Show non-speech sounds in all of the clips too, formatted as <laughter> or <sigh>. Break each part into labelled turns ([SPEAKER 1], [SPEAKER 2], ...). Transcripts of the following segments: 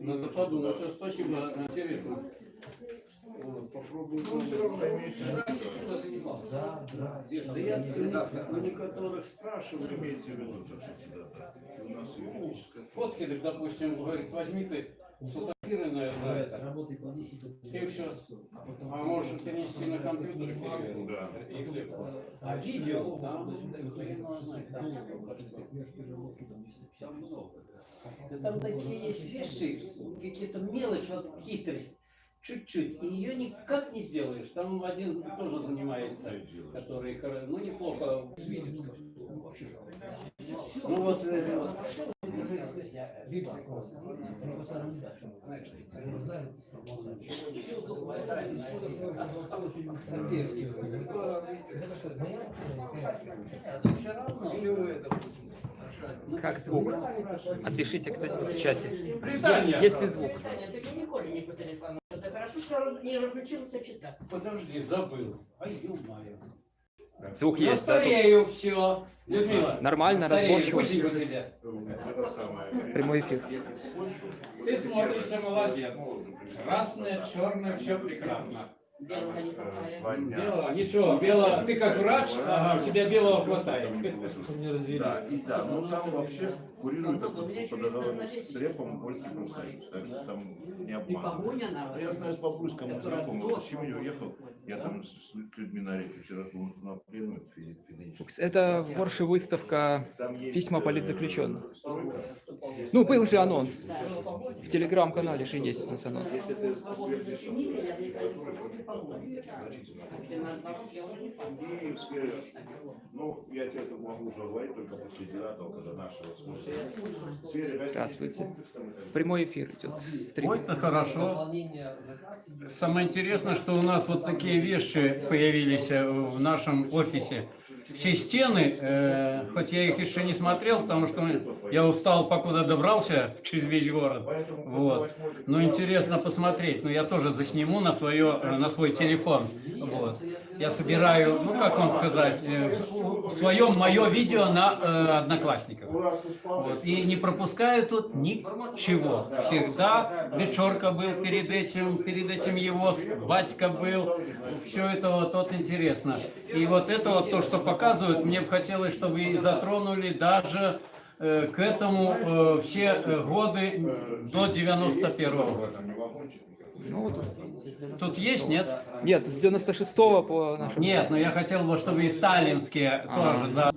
[SPEAKER 1] Надо подумать. Ну, Спасибо, интересно. Вот, Попробуем. Да, да. Да я у некоторых спрашиваю.
[SPEAKER 2] Имейте в виду, то, что. У нас юридическая
[SPEAKER 1] допустим, говорит, возьми ты на, на это.
[SPEAKER 3] Работай по 10
[SPEAKER 1] И все. А можешь перенести на компьютер и.
[SPEAKER 2] Да.
[SPEAKER 1] Их легко. А видео, там,
[SPEAKER 3] Да Там такие есть вещи, какие-то мелочь, вот хитрость, чуть-чуть, и ее никак не сделаешь. Там один тоже занимается, который, ну, неплохо видит. Ну вот, э.
[SPEAKER 4] Как звук? Отпишите кто-нибудь в чате. Есть, есть ли звук?
[SPEAKER 5] Ты хорошо, что не разучился читать.
[SPEAKER 1] Подожди, забыл. Ай, ё-моё.
[SPEAKER 4] Звук
[SPEAKER 1] Я
[SPEAKER 4] есть, да? тут?
[SPEAKER 1] старею, все. Людмила.
[SPEAKER 4] Нормально, разборчиво. Прямой эфир.
[SPEAKER 1] Ты смотришься молодец. Красное, черное, все прекрасно.
[SPEAKER 5] Белого не хватает.
[SPEAKER 2] Два дня.
[SPEAKER 1] Белого, ничего, белого, ты как врач, ага, у тебя белого хватает.
[SPEAKER 2] Да, и да, но там вообще курирует по договору с Репом польский профсоюз, так что там не
[SPEAKER 5] И
[SPEAKER 2] обман.
[SPEAKER 5] погоня на
[SPEAKER 2] Ну, Я знаю, с Бобруйском знакомый, с чем я уехал, я там с людьми на реке вчера был на физически.
[SPEAKER 4] Это в Порше выставка письма
[SPEAKER 2] э,
[SPEAKER 4] политзаключенных. Ну, был же анонс. В телеграм-канале же есть у нас анонс.
[SPEAKER 2] Ну,
[SPEAKER 4] Здравствуйте. Прямой эфир идет. Стрим.
[SPEAKER 1] Это хорошо. Самое интересное, что у нас вот такие вещи появились э, в нашем офисе. Все стены, э, хоть я их еще не смотрел, потому что я устал, покуда добрался через весь город. Вот. Ну, интересно посмотреть. Но я тоже засниму на, свое, на свой телефон. Вот. Я собираю, ну, как вам сказать, э, в своем мое видео на э, Одноклассниках. Вот. И не пропускаю тут ничего. Всегда вечерка был перед этим, перед этим его батька был. Все это вот, вот интересно. И вот это вот то, что показывают, мне бы хотелось, чтобы и затронули даже э, к этому э, все э, годы до 91 года.
[SPEAKER 4] Ну, вот.
[SPEAKER 1] Тут есть, нет?
[SPEAKER 4] Нет, с 96-го по нашему...
[SPEAKER 1] Нет, но я хотел бы, чтобы и сталинские
[SPEAKER 4] Ага.
[SPEAKER 1] тоже, да.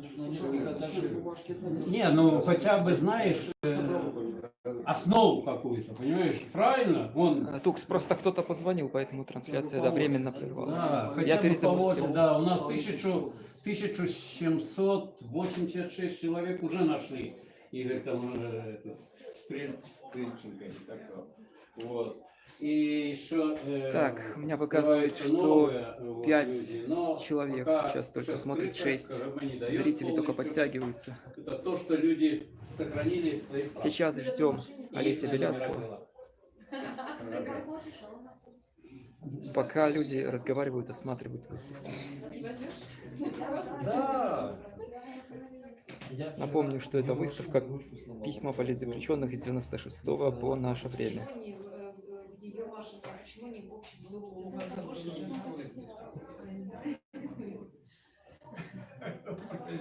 [SPEAKER 1] Не, ну хотя бы знаешь э, основу какую-то, понимаешь? Правильно? Вон,
[SPEAKER 4] Э, Тукс, просто кто-то позвонил, поэтому трансляция да, временно прервалась.
[SPEAKER 1] да, хотя
[SPEAKER 4] Я перезапустил.
[SPEAKER 1] да, у нас 1000, 1786 человек уже нашли. Игорь там э, этот, Стрель- Стрельченко. Вот. И еще... э,
[SPEAKER 4] Так, у меня показывает, что
[SPEAKER 1] новые, вот,
[SPEAKER 4] пять
[SPEAKER 1] люди, но
[SPEAKER 4] человек
[SPEAKER 1] пока
[SPEAKER 4] сейчас только смотрит,
[SPEAKER 1] цифра,
[SPEAKER 4] шесть
[SPEAKER 1] как бы, не дает
[SPEAKER 4] Зрители только подтягиваются.
[SPEAKER 1] Это то, что люди сохранили свои.
[SPEAKER 4] Сейчас ждем Олеся Беляцкого.
[SPEAKER 1] дела.
[SPEAKER 4] Пока люди разговаривают, осматривают выставку.
[SPEAKER 1] Да.
[SPEAKER 4] Напомню, что это выставка письма политзаключенных из 96 по наше время.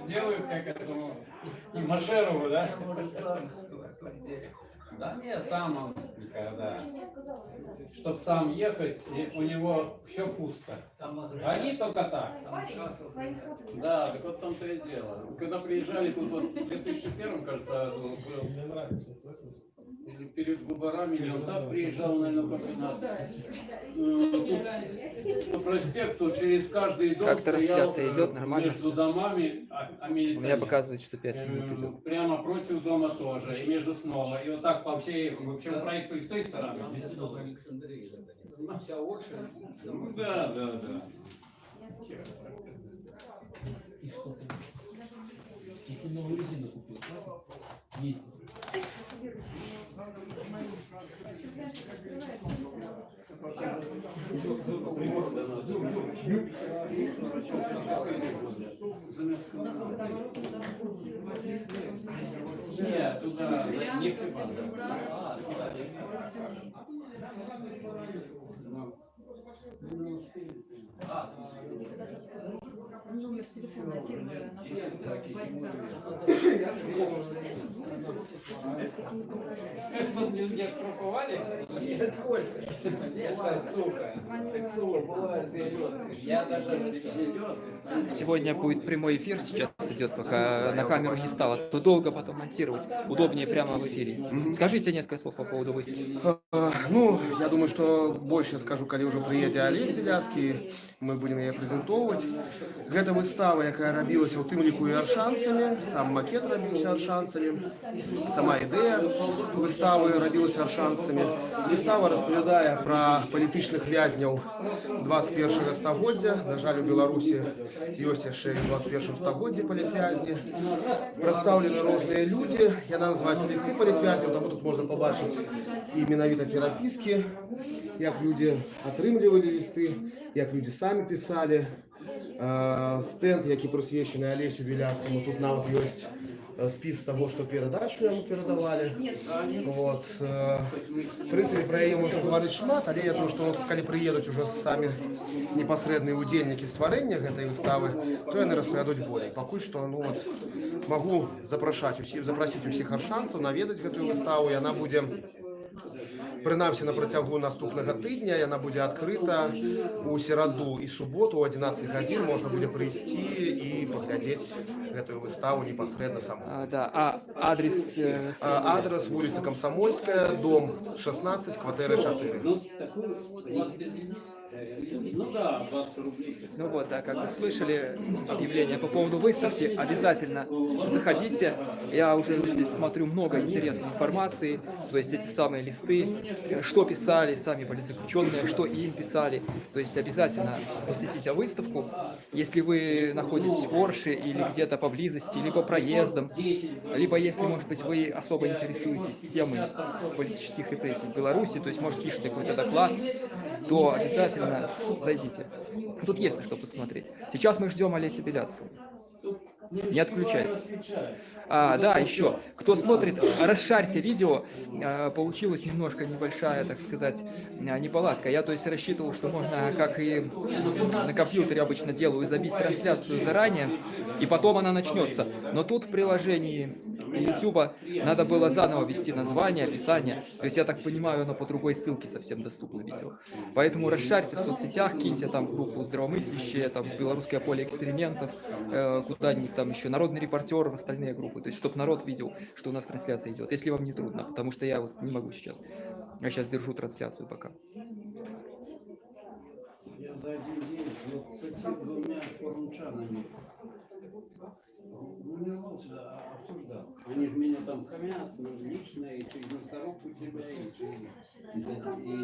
[SPEAKER 1] Делают как этому Машерову, да? Да не, сам он никогда. Чтоб сам ехать, и у него все пусто. Они только так. Да, так вот в том-то и дело. Когда приезжали тут вот в 2001, кажется, был, или перед выборами, или он так приезжал, наверное, э, тут по проспекту через каждый дом
[SPEAKER 4] Как трансляция идет? Нормально
[SPEAKER 1] Между домами, а, а
[SPEAKER 4] У меня показывает, что 5 минут
[SPEAKER 1] Эм,
[SPEAKER 4] идет.
[SPEAKER 1] Прямо против дома тоже, и между снова. И вот так по всей, в общем, проекту и с той стороны. Да, да, да.
[SPEAKER 3] Я тебе новую резину купил? Есть.
[SPEAKER 1] Нет, туда, нефтебанк.
[SPEAKER 6] Номер телефона фирмы
[SPEAKER 3] Это где штрафовали? <laughs> Сколько? сука. Бывает перелет. Я даже перелет.
[SPEAKER 4] Сегодня будет прямой эфир, сейчас идет, пока на камеру не стало. То долго потом монтировать, удобнее прямо в эфире. Скажите несколько слов по поводу выставки.
[SPEAKER 7] А, Ну, я думаю, что больше скажу, калі ўжо прыедзе Алесь Беляцкі, мы будем яе прэзентоўваць. Гэта выстава, якая рабілася ў тым ліку і аршанцамі, сам макет рабіўся аршанцамі, сама ідэя выставы рабілася аршанцамі. Выстава распавядае пра палітычных вязняў 21 стагоддзя. На жаль, у Беларусі ёсць яшчэ і ў 21 стагоддзі палітвязні. Прадстаўлены розныя людзі, яна называецца лісты палітвязняў, таму тут можна пабачыць і менавіта перапіскі, як людзі атрымлівалі лісты, як людзі самі пісалі. Э, Стэнд, які прысвечаны Алесю Беляцкаму, тут нават ёсць э, спіс таго, што перадачу яму перадавалі. Вот. э, В прынцыпе, пра яе можна гаварыць шмат, але я думаю, што калі прыедуць ужо самі непасрэдныя удзельнікі стварэння гэтай выставы, то яны распавядуць болей. Пакуль што ну, вот, магу запрашаць усіх, запрасіць усіх аршанцаў наведаць гэтую выставу, і яна будзе прынамсі на працягу наступнага тыдня яна будзе адкрыта у сераду і суботу у 11 гадзін можна будзе прыйсці і паглядзець гэтую выставу непасрэдна саму.
[SPEAKER 4] А, да, а адрес... э,
[SPEAKER 7] А, Адрес вуліца Камсамольская, дом 16, кватэра 4.
[SPEAKER 3] ну, да, 20 рублей.
[SPEAKER 4] Ну вот, да, как вы слышали объявление по поводу выставки, обязательно заходите. Я уже здесь смотрю много интересной информации, то есть эти самые листы, что писали сами политзаключенные, что им писали. То есть обязательно посетите выставку. Если вы находитесь в Орше или где-то поблизости, либо проездом, либо если, может быть, вы особо интересуетесь темой политических репрессий в Беларуси, то есть, может, пишете какой-то доклад, то обязательно зайдите. Тут есть на что посмотреть. Сейчас мы ждем Олеся Беляцкого. Не отключайтесь. А, да, еще. Кто смотрит, расшарьте видео. А, Получилась немножко небольшая, так сказать, а, неполадка. Я, то есть, рассчитывал, что можно, как и на компьютере обычно делаю, забить трансляцию заранее, и потом она начнется. Но тут в приложении YouTube надо было заново ввести название, описание. То есть, я так понимаю, оно по другой ссылке совсем доступно видео. Поэтому расшарьте в соцсетях, киньте там группу здравомыслящие, там белорусское поле экспериментов, э, куда-нибудь там еще народный репортер в остальные группы. То есть, чтобы народ видел, что у нас трансляция идет. Если вам не трудно, потому что я вот не могу сейчас. Я сейчас держу трансляцию пока.
[SPEAKER 3] Я за один день с 22 форумчанами ну, не а обсуждал. Они же меня там хамят, ну, лично, и через мясорубку тебя, и через и за, и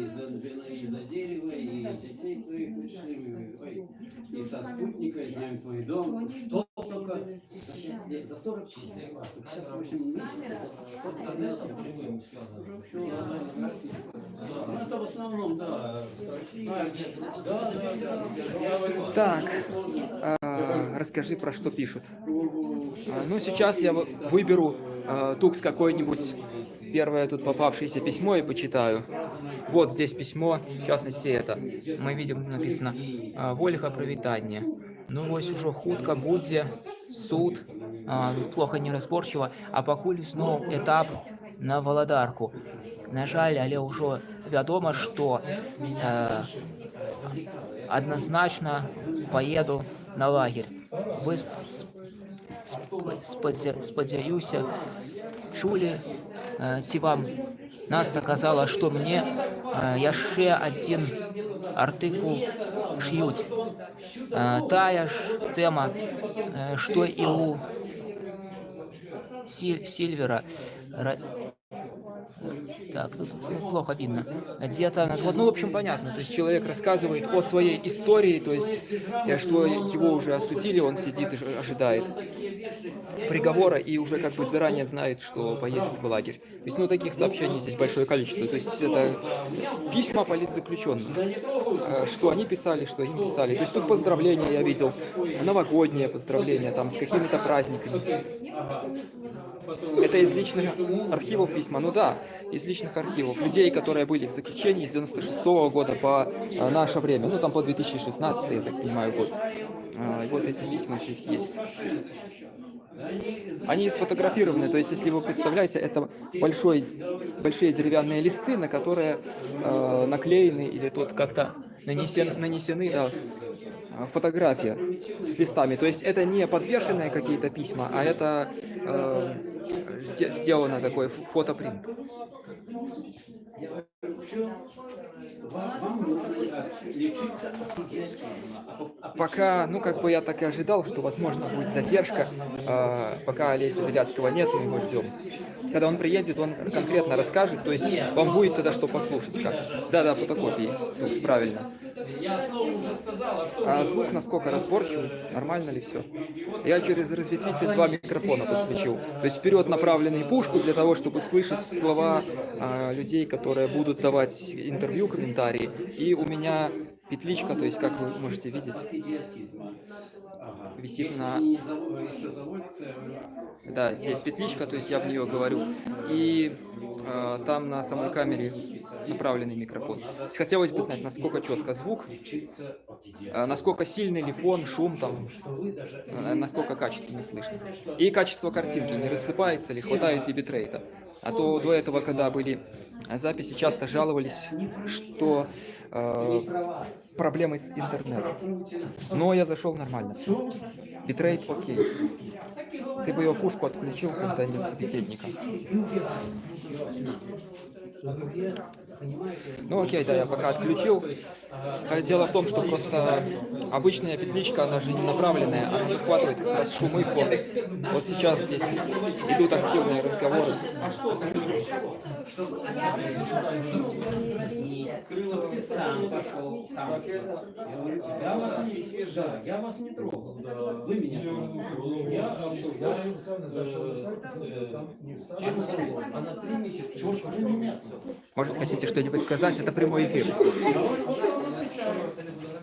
[SPEAKER 3] за, и за дерево, и детей твоих пришли, ой, и со спутника, и знаем твой дом. Что только за, лет за 40 числа, 58 месяцев, с интернетом живым связано. Ну, это в основном, да, с
[SPEAKER 4] Так. А, расскажи, про что пишут. А, Ну, сейчас я вы- выберу а, тукс какой-нибудь, первое тут попавшееся письмо и почитаю. Вот здесь письмо, в частности это. Мы видим, написано а, «Вольга привітання». Ну, ось уже хутка будзе суд, а, тут плохо неразборчиво, а пакуль зноў этап на валадарку. На жаль, але ўжо вядома, што э, адназначна поеду на лагерь. Вы сп- сп- спадзя- спадзяюся, чулі э, ці вам Наста казала, што мне э, яшчэ адзін артыкул ш'юць. Э, тая ж тэма, э, што і у Силь- Сильвера. так, тут плохо видно. Где-то, на- вот, ну, в общем, понятно. То есть человек рассказывает о своей истории, то есть, э, что его уже осудили, он сидит и ожидает приговора и уже как бы заранее знает, что поедет в лагерь. То есть, ну, таких сообщений здесь большое количество. То есть, это письма политзаключенных. Э, Что они писали, что им писали. То есть, тут поздравления я видел, новогодние поздравления, там, с какими-то праздниками. Это из личных архивов письма? Ну да, из личных архивов. Людей, которые были в заключении с 96 года по э, наше время. Ну там по 2016, я так понимаю, год. А, вот эти письма здесь есть. Они сфотографированы, то есть, если вы представляете, это большой, большие деревянные листы, на которые э, наклеены или тут как-то нанесен, нанесены да, фотография с листами. То есть это не подвешенные какие-то письма, а это э, сделано такой ф- фотопринт.
[SPEAKER 3] Вам, вам нужно лечиться от идиотизма. А- а
[SPEAKER 4] Пока, ну как бы я так и ожидал, что возможно будет задержка, э, пока Олеся Беляцкого нет, мы его ждем. Когда он приедет, он конкретно расскажет, то есть вам будет тогда что послушать. Как. Да-да, фотокопии, Тукс, правильно.
[SPEAKER 3] А
[SPEAKER 4] А звук насколько разборчивый? Нормально ли все? Я через разветвитель два микрофона подключил. То есть вперед направленный пушку для того, чтобы слышать слова а, людей, которые будут давать интервью, комментарии. И у меня петличка, то есть как вы можете видеть, висит на- да, здесь петличка, то есть я в нее говорю. И а, там на самой камере направленный микрофон. Хотелось бы знать, насколько четко звук, а, насколько сильный ли фон, шум там, э, насколько качественно слышно. И качество картинки, не рассыпается ли, хватает ли битрейта. А то до этого, когда были записи, часто жаловались, что э, проблемы с интернетом. Но я зашел нормально. Битрейт окей. Ты бы ее пушку отключил, когда нет собеседника. Ну окей, да, я пока отключил. А Дело в том, что просто обычная петличка, она же не направленная, она захватывает как раз шумы фон. Вот сейчас здесь идут активные разговоры.
[SPEAKER 3] Крылов ты сам пошел. Там. Я вас не свежа, я вас не трогал. Вы меня. Я обсуждаю э, тему закона. Она три месяца. Чего ж вы меня
[SPEAKER 4] Может, хотите что-нибудь сказать? Это прямой эфир.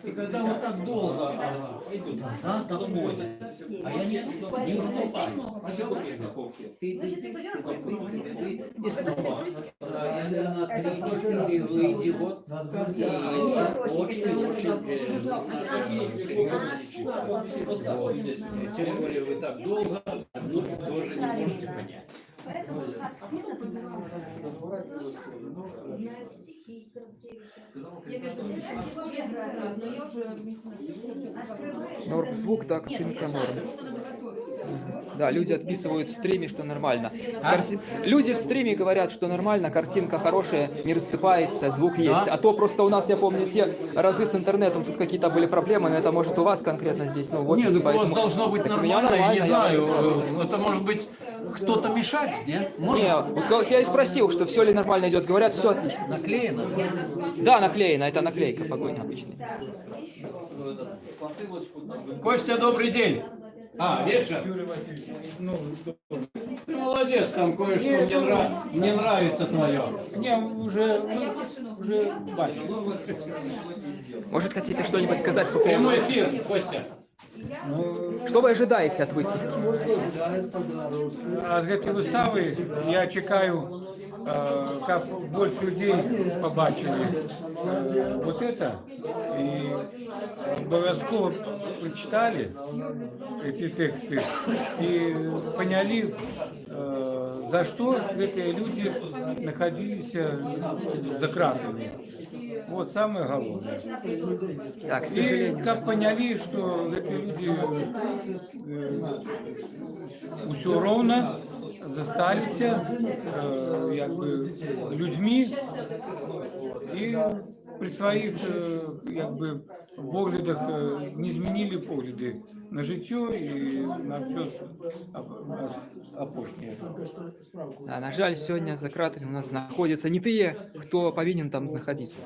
[SPEAKER 3] И когда вот так долго а, идет, да, доходит, а я не, не уступаю. А что вы страховки? Ты, ты, ты, ты, ты, и снова. А, если на три, четыре выйди, вот, и очень-очень Тем более вы так долго, ну, тоже не можете понять.
[SPEAKER 4] Норм звук, да, картинка норм. Да, люди отписывают в стриме, что нормально. С карти- Люди в стриме говорят, что нормально, картинка хорошая, не рассыпается, звук есть. А то просто у нас, я помню, те разы с интернетом, тут какие-то были проблемы, но это может у вас конкретно здесь, ну, вот.
[SPEAKER 1] Нет, так у вас должно быть
[SPEAKER 4] Так меня
[SPEAKER 1] нормально, я не
[SPEAKER 4] нормально, я-
[SPEAKER 1] знаю. э, Это может быть кто-то мешает, нет? Может,
[SPEAKER 4] Не, вот я и спросил, что все ли нормально идет, говорят, все отлично.
[SPEAKER 1] наклеено?
[SPEAKER 4] Да, наклеено, это наклейка.
[SPEAKER 3] Посылочку там.
[SPEAKER 1] Костя, добрый день. А, вечер. Ты молодец, там кое-что мне, нрав- мне нравится твое.
[SPEAKER 6] Не, уже, уже бачу.
[SPEAKER 4] Может, хотите что-нибудь сказать по поводу...
[SPEAKER 1] Прямой эфир, Костя.
[SPEAKER 4] Что вы ожидаете от выставки?
[SPEAKER 6] Ад гэтай выставы я чекаю, э, каб больше людей побачили э, вот это и обовязково прочитали эти тексты и поняли, э, за что эти люди находились за кратами. Вот самое главное.
[SPEAKER 4] Так, к
[SPEAKER 6] И
[SPEAKER 4] сожалению.
[SPEAKER 6] как поняли, что эти люди все ровно застались э, як бы, людьми і при своїх е, якби, поглядах е, не змінили погляди на життя і на все опошнє.
[SPEAKER 4] Да, на жаль, сегодня за кратами у нас находятся не те, кто повинен там находиться.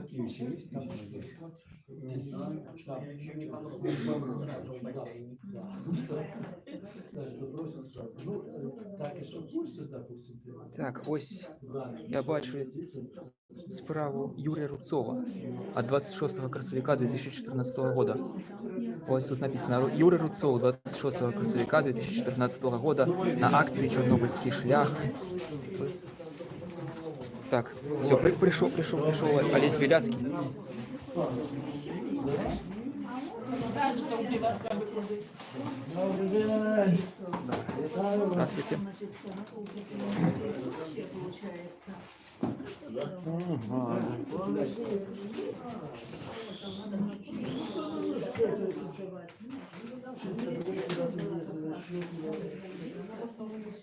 [SPEAKER 6] Такие веселись письма здесь.
[SPEAKER 3] Еще не понравилось.
[SPEAKER 4] Так, ось. Я бачу справу Юрия Рубцова от 26 красовика 2014 года. Ось тут написано «Ру- Юрий Рубцов 26 красовика 2014 года на акции «Чернобыльский шлях». Так, все, пришел, пришел, пришел Олесь Беляцкий. Здравствуйте.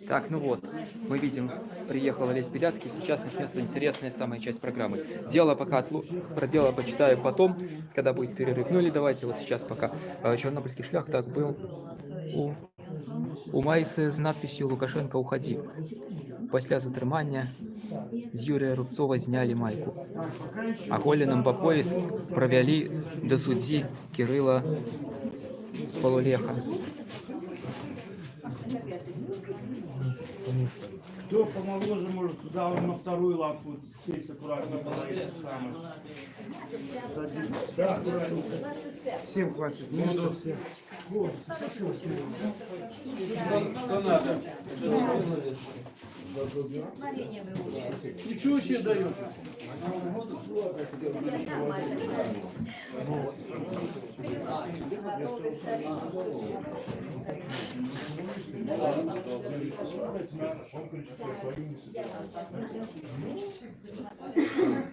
[SPEAKER 4] Так, ну вот, мы видим, приехал Олесь Беляцкий, сейчас начнется интересная самая часть программы. Дело пока отлу... про дело почитаю потом, когда будет перерыв. Ну или давайте вот сейчас пока. Э, Чернобыльский шлях так был у, у Майсы з надписью «Лукашенко, уходи». Після затримання з Юрія Рубцова зняли майку. А Коліном по пояс провели до судді Кирила Полулеха.
[SPEAKER 8] Кто помоложе, может туда он на вторую лапу сесть аккуратно. Да, аккуратненько. Всем хватит. Места всех.
[SPEAKER 3] Что надо? Ничего себе даешь.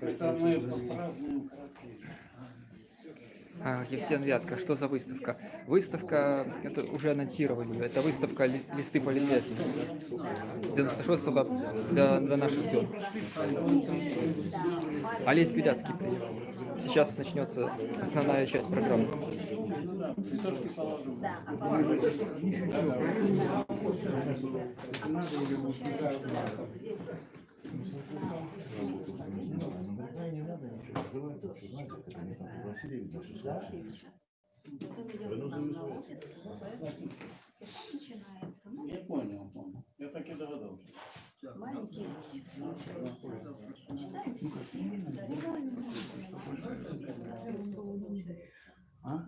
[SPEAKER 3] Это мы празднуем
[SPEAKER 4] А, Евсен Вятка, что за выставка? Выставка, это уже анонсировали, ее, это выставка ли- «Листы политвязи» с 96 до, до наших дел. Олесь Беляцкий приехал. Сейчас начнется основная часть программы.
[SPEAKER 3] Я понял, понял. Я так и догадался.
[SPEAKER 8] А?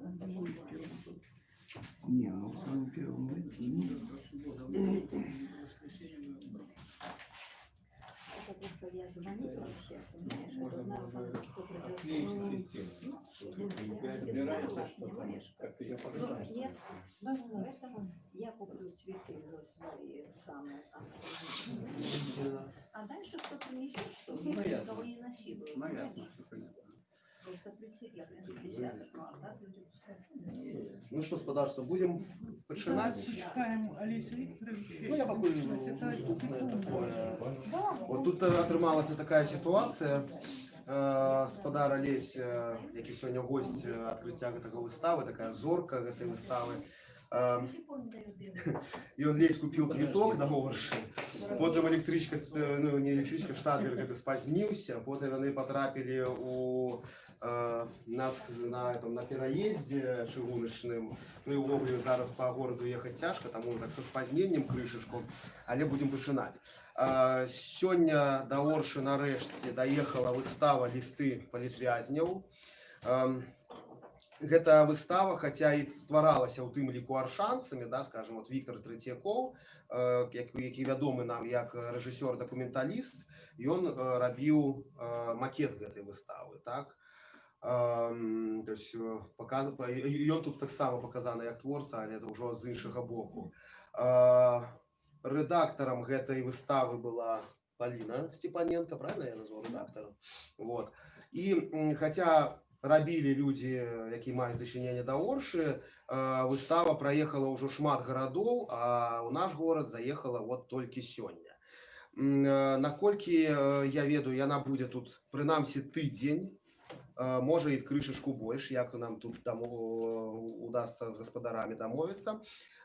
[SPEAKER 8] Не, ну в самом первом выйти, ну, <coughs>
[SPEAKER 9] Я заметила всех, понимаешь, я знаю, как- кто придет.
[SPEAKER 3] Собирается что-то, как я
[SPEAKER 9] Ну, Нет, поэтому я куплю цветы за свои самые там. А дальше кто принесет что-то,
[SPEAKER 3] Ну, ясно.
[SPEAKER 9] никого не насилует.
[SPEAKER 3] Ну, ясно, все понятно.
[SPEAKER 9] ну а так люди пускай сами.
[SPEAKER 7] Ну що, господарство, будемо починати.
[SPEAKER 8] Чекаємо Олеся Вікторовича.
[SPEAKER 7] Ну, я покажу наступне такое. От тут е, отрималася така ситуація. Е, Господар Олесь, е, який сьогодні гость е, відкриття такої вистави, така зорка цієї вистави. Е, <laughs> І он лезь купил квиток на горші, потім електричка, е, ну не електричка, штатлер гэта спазнился, потім вони потрапили у е, нас на, этом, на переїзді чыгуначным, ну і увогуле зараз по городу ехать тяжко, тому так со спазненнем крышечку, але будем пачынаць. Е, Сёння да Оршы нарэшце даехала выстава лісты палітвязняў. Ем, Гэта выстава, хаця і стваралася ў тым ліку аршанцамі, да, скажем, вот Віктор Трэцякоў, э, які, які вядомы нам як рэжысёр-дакументаліст, ён э, рабіў э, макет гэтай выставы, так? Эм, то есть э, показ... і ён тут таксама паказаны як творца, але это ўжо з іншага боку. Э, рэдактарам гэтай выставы была Паліна Степаненко, правильно я назваў рэдактарам? Вот. І м, хаця рабілі людзі, які маюць дачыненне да Оршы, э, выстава праехала ўжо шмат гарадоў, а ў наш горад заехала вот толькі сёння. М, э, Наколькі э, я ведаю, яна будзе тут прынамсі тыдзень, э, можа і крышачку больш, як нам тут дамо удасся з гаспадарамі дамовіцца.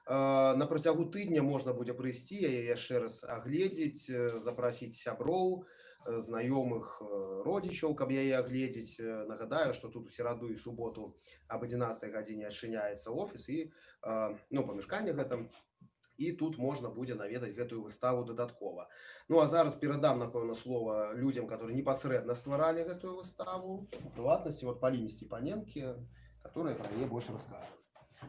[SPEAKER 7] Э, На працягу тыдня можна будзе прыйсці яе яшчэ раз агледзець, э, запрасіць сяброў, э, знаёмых э, родичаў каб яе агледзець Э, нагадаю что тут у сераду і суботу об 11 гадзіне адчыняецца офіс і э, ну памяшканне гэтым і тут можна будзе наведаць гэтую выставу дадаткова ну а зараз перадам напэўна слова людям которые непасрэдна стваралі гэтую выставу у прыватнасці вот паліне сцепаненкі которая про яе больше расскажет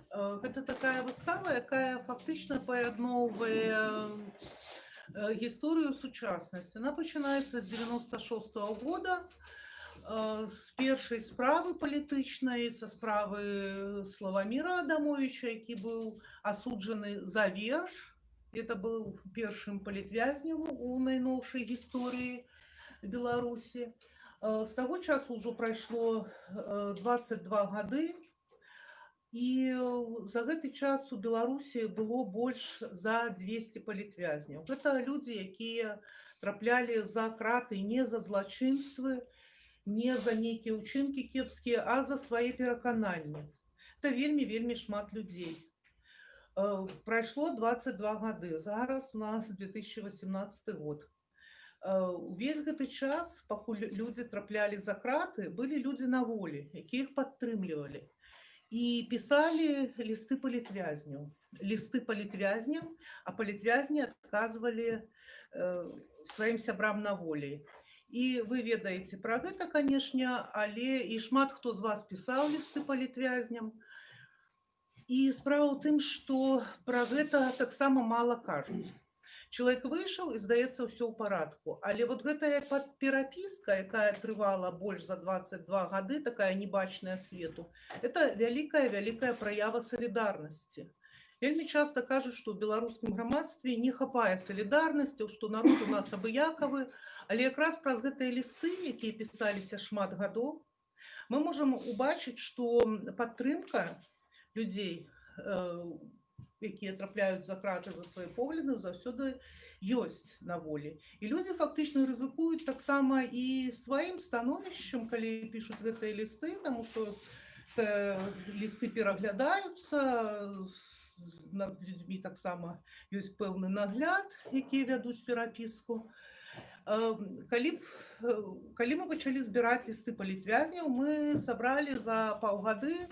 [SPEAKER 10] Э, Гэта такая выстава, якая фактычна паядноўвае э, гісторыю сучаснасці. Она пачынаецца з 96 -го года э, З першай справы палітычнай, са справы Славаміра Адамовича, які быў асуджаны за верш. Это быў першым палітвязнем у найноўшай гісторыі Беларусі. Э, З таго часу ўжо прайшло э, 22 гады, і э, за гэты час у беларусі было больш за 200 палітвязняў гэта людзі якія траплялі за краты не за злачынствы не за нейкія ўчынкі кепскія а за свае перакананні это вельмі вельмі шмат людзей Э, прайшло 22 гады зараз у нас 2018 год Э, увесь гэты час пакуль людзі траплялі за краты былі людзі на волі якія іх падтрымлівалі і пісалі лісты палітвязняў лісты палітвязням а палітвязні адказвалі э, сваім сябрам на волі і Вы ведаеце пра гэта канешне але і шмат хто з вас пісаў лісты палітвязням і справа ў тым што пра гэта таксама мала кажуць. Чалавек выйшаў і здаецца ўсё ў парадку. Але вот гэтая пад- перапіска якая трывала больш за 22 гады такая небачная свету это вялікая вялікая праява салідарнасці вельмі часта кажуць што ў беларускім грамадстве не хапае салідарнасцяў што народ у нас абыякавы але якраз праз гэтыя лісты якія пісаліся шмат гадоў мы можам убачыць што падтрымка людзей э, якія трапляюць за краты за свае погляды заўсёды ёсць на волі і людзі фактычна рызыкуюць таксама і сваім становішчам калі пішуць гэтыя лісты таму што э, лісты пераглядаюцца з- над людзьмі таксама ёсць пэўны нагляд які вядуць перапіску Э, калі б э, калі мы пачалі збіраць лісты палітвязняў мы сабралі за паўгады э,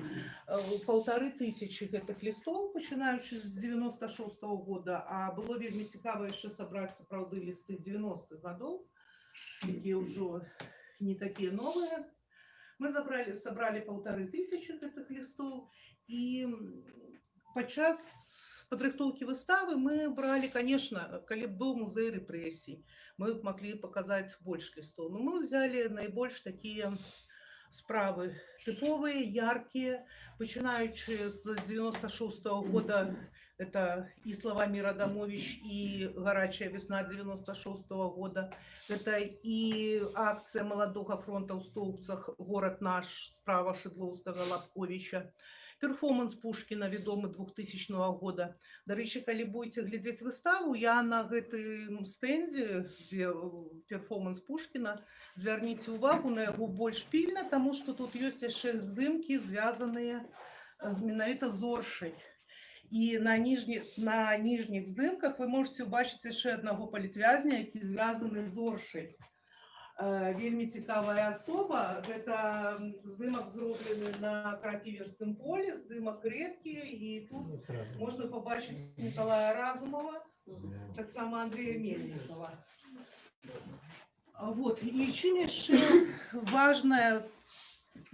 [SPEAKER 10] паўтары тысячи гэтых лістоў пачынаючы з 96 -го года а было вельмі цікава яшчэ сабраць сапраўды лісты 90-х гадоў якія ўжо не такія новыя мы забралі сабралі паўтары тысячи гэтых лістоў і м, падчас падрыхтоўкі выставы мы бралі конечно калі б быў музей рэпрэсій мы б маглі паказаць больш лістоў но мы взяли найбольш такія справы тыповыя яркія пачынаючы з 96 -го года это і славамир адамович і гарачая весна 96 -го года это і акцыя маладога фронта ў стоўцах горад наш справа шыдлоўскага лапковича перформанс пушкіна вядомы 2000 года дарэчы калі будете глядзець выставу я на гэтым стэндзе дзе э, перформанс пушкіна звярніце увагу на яго больш пільна таму што тут ёсць яшчэ здымкі звязаныя з менавіта зоршай і на ніжніх на ніжніх здымках вы можете убачыць яшчэ аднаго палітвязня які звязаны з зоршай Э, вельмі цікавая асоба гэта м, здымак зроблены на крапівенскім полі здымак рэдкі і тут можна пабачыць Николая Разумова, таксама Андрея Мельникова. А Вот. І чым яшчэ важнае,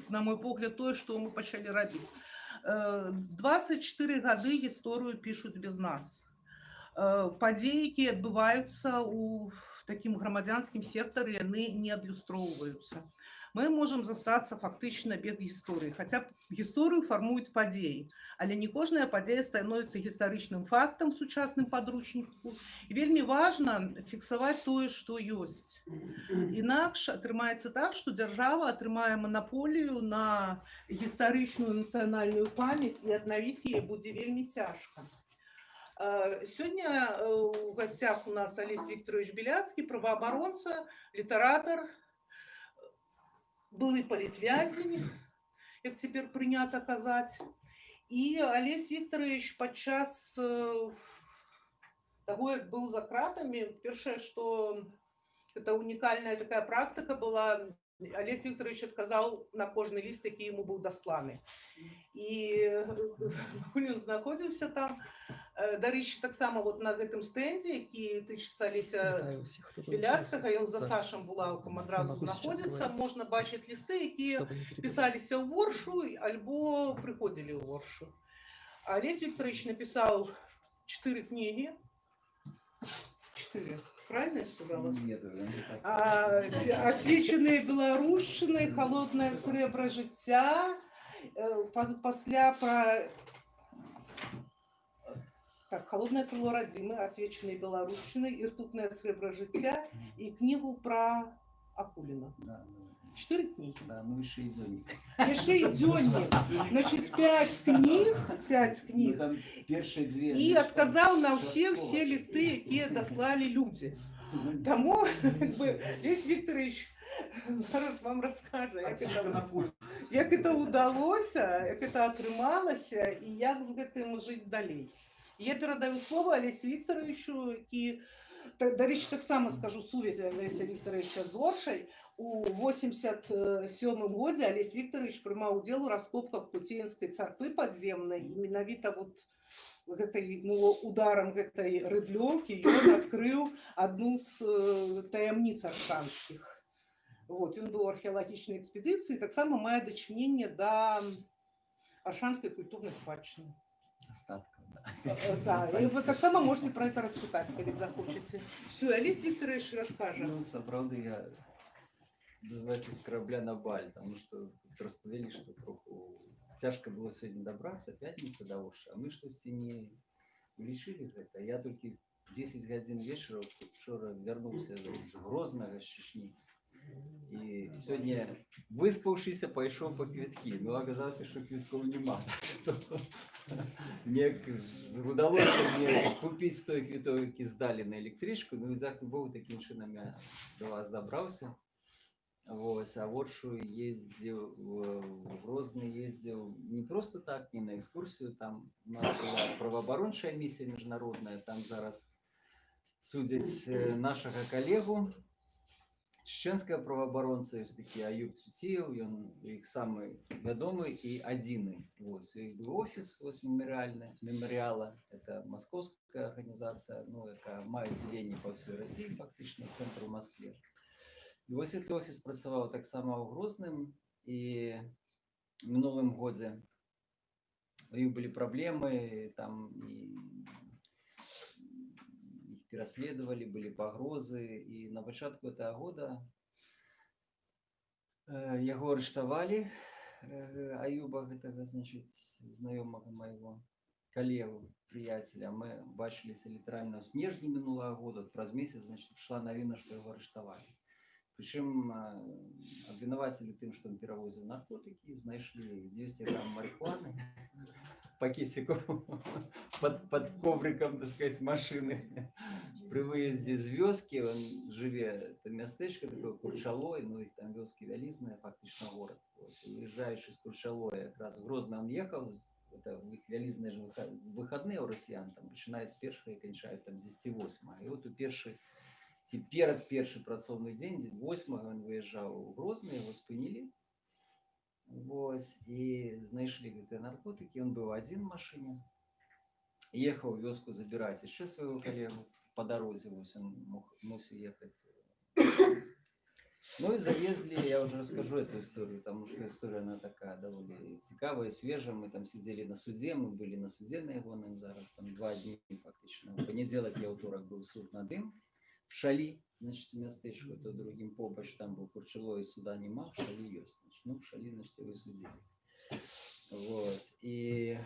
[SPEAKER 10] на мой погляд, тое, што мы пачалі рабіць. Э, 24 гады гісторыю пішуць без нас. Э, Падзеі, якія адбываюцца ў такім грамадзянскім сектары, яны не адлюстроўваюцца. Мы можам застацца фактычна без гісторыі, хаця б гісторыю фармуюць падзеі, але не кожная падзея становіцца гістарычным фактам сучасным падручніку. І вельмі важна фіксаваць тое, што ёсць. Інакш атрымаецца так, што дзяржава атрымае манаполію на гістарычную нацыянальную памяць і аднавіць яе будзе вельмі цяжка. Э, Сёння э, у гасцях у нас Алесь Викторович Беляцкі, праваабаронца, літаратар, былы палітвязень, як цяпер прынята казаць. І Алесь Викторович падчас э, таго, як быў за кратамі, першае, што Это уникальная такая практика была. Олесь Викторович отказал на кожный лист, який йому був досланий. І ми знаходимося там. <laughs> Е, До речі, так само от на гэтым стенді, який тичиться Олеся
[SPEAKER 4] Вітаю всіх, хто
[SPEAKER 10] Біляцького, і за
[SPEAKER 4] Зараз.
[SPEAKER 10] Сашем Булавком
[SPEAKER 4] Не
[SPEAKER 10] одразу
[SPEAKER 4] могу сейчас
[SPEAKER 10] знаходиться.
[SPEAKER 4] говорити.
[SPEAKER 10] Можна бачити листи, які
[SPEAKER 4] Щоб не перебивати.
[SPEAKER 10] писалися у Воршу або приходили у Воршу. А Олесь Викторович написал четыре книги. Правильно я сказала?
[SPEAKER 11] Нет, уже не так.
[SPEAKER 10] А, освічений Білорусщини, холодне сребро життя. Па- Пасля про так, холодное крыло Радимы, освеченной Белорусщиной, и ртутное сребро життя, и книгу про Акулина.
[SPEAKER 11] Да, да.
[SPEAKER 10] Четыре книги.
[SPEAKER 11] Да, ну еще и дзённик.
[SPEAKER 10] Яшчэ і дзённік. Значит, пять книг, пять
[SPEAKER 11] Ну,
[SPEAKER 10] книг.
[SPEAKER 11] там першие две.
[SPEAKER 10] І
[SPEAKER 11] ну,
[SPEAKER 10] адказаў на
[SPEAKER 11] там
[SPEAKER 10] ўсе
[SPEAKER 11] частково.
[SPEAKER 10] все листы, якія даслалі людзі.
[SPEAKER 11] Ну,
[SPEAKER 10] Таму как бы, Лесь Викторович зараз вам раскажа, як
[SPEAKER 11] отсюда
[SPEAKER 10] это,
[SPEAKER 11] на пульт.
[SPEAKER 10] як это удалося, як это атрымалася і як з гэтым жыць далей. Я перадаю слово Олесю Викторовичу, які та- дарэчы таксама скажу сувязь Олеся Викторовича з Оршай. У 87 годзе Олесь Викторович прымаў удзел у раскопках Пуцеенскай царквы падземнай і менавіта вот гэтай ну, ударам гэтай рыдлёўкі ён адкрыў адну з э, таямніц аршанскіх. Вот, ён быў у археалагічнай экспедыцыі, таксама мае дачыненне да аршанскай культурнай спадчыны.
[SPEAKER 11] Остатков, да.
[SPEAKER 10] Э, Да, і вы таксама можете про это распытаць, калі захочаце. Все, Алис Викторович раскажа.
[SPEAKER 11] Ну, сапраўды я дозваецца з корабля на баль, тому что тут распавялі, што троху цяжка было сёння дабрацца, пятніца да Орша, а мы штосьці не улічылі гэта. Я толькі 10 гадзін вечара учора вярнуўся з Грознага з Чечні. І сёння выспаўшыся пайшоў па квіткі. Ну аказалася, што квіткоў няма. Мне удалося мне купіць той квіток, які здалі на электрычку. Ну і дзякуй Богу такім чынам я до вас дабраўся. Вось, а Воршу ездзіў в в Грозны ездзіў не просто так, не на экскурсію, там у нас была праваабарончая місія міжнародная, там зараз судзяць э, нашага калегу, чеченская праваабаронца ёсць такі Аюб Цуцеў, ён іх самы вядомы і адзіны. Вось, у іх быў офіс вось мемарыяльны мемарыяла, это маскоўская арганізацыя, ну, якая мае аддзяленне па ўсёй Расіі, фактычна цэнтр у Маскве. І вось гэты офіс працаваў таксама ў Грозным і в мінулым годзе у іх былі праблемы, там і іх пераследавалі, былі пагрозы і на пачатку гэтага года э, яго арыштавалі э, Аюба гэтага значыць знаёмага майго калегу прыяцеля мы бачыліся літаральна ў снежні мінулага года праз месяц значит прыйшла навіна што яго арыштавалі прычым абвінавацілі тым што ён перавозіў наркотыкі знайшлі 200 грамм марихуаны пакетиков под, под ковриком, так сказать, машины. При выезде з вёски, он живе, это местечко такое Курчалой, ну их там вёски вялізные, фактично город. Вот. И уезжающий с Курчалой, как раз в Грозный он ехал, это в их вялізные же выход- выходные у россиян, там, начиная с первого и кончают там с 10 И вот у перший, ці перад першы працоўны дзень 8 он выезжаў у Грозны, его спынілі Вось і знайшлі гэтыя наркотыкі ён быў адзін у машыне ехаў у вёску забіраць яшчэ свайго калегу по дарозе вось он мог мусіў ехаць ну і завезлі я уже расскажу эту историю потому что история она такая даволі цікавая свежая мы там сидели на суде мы были на суде на ягоным зараз там два дні фактычна у панядзелак і аўторак быў суд над ім в шалі значит мястэчку то другим побач там быў курчало і суда няма шалі ёсць значит, ну в шалі значит вы судзілі вот і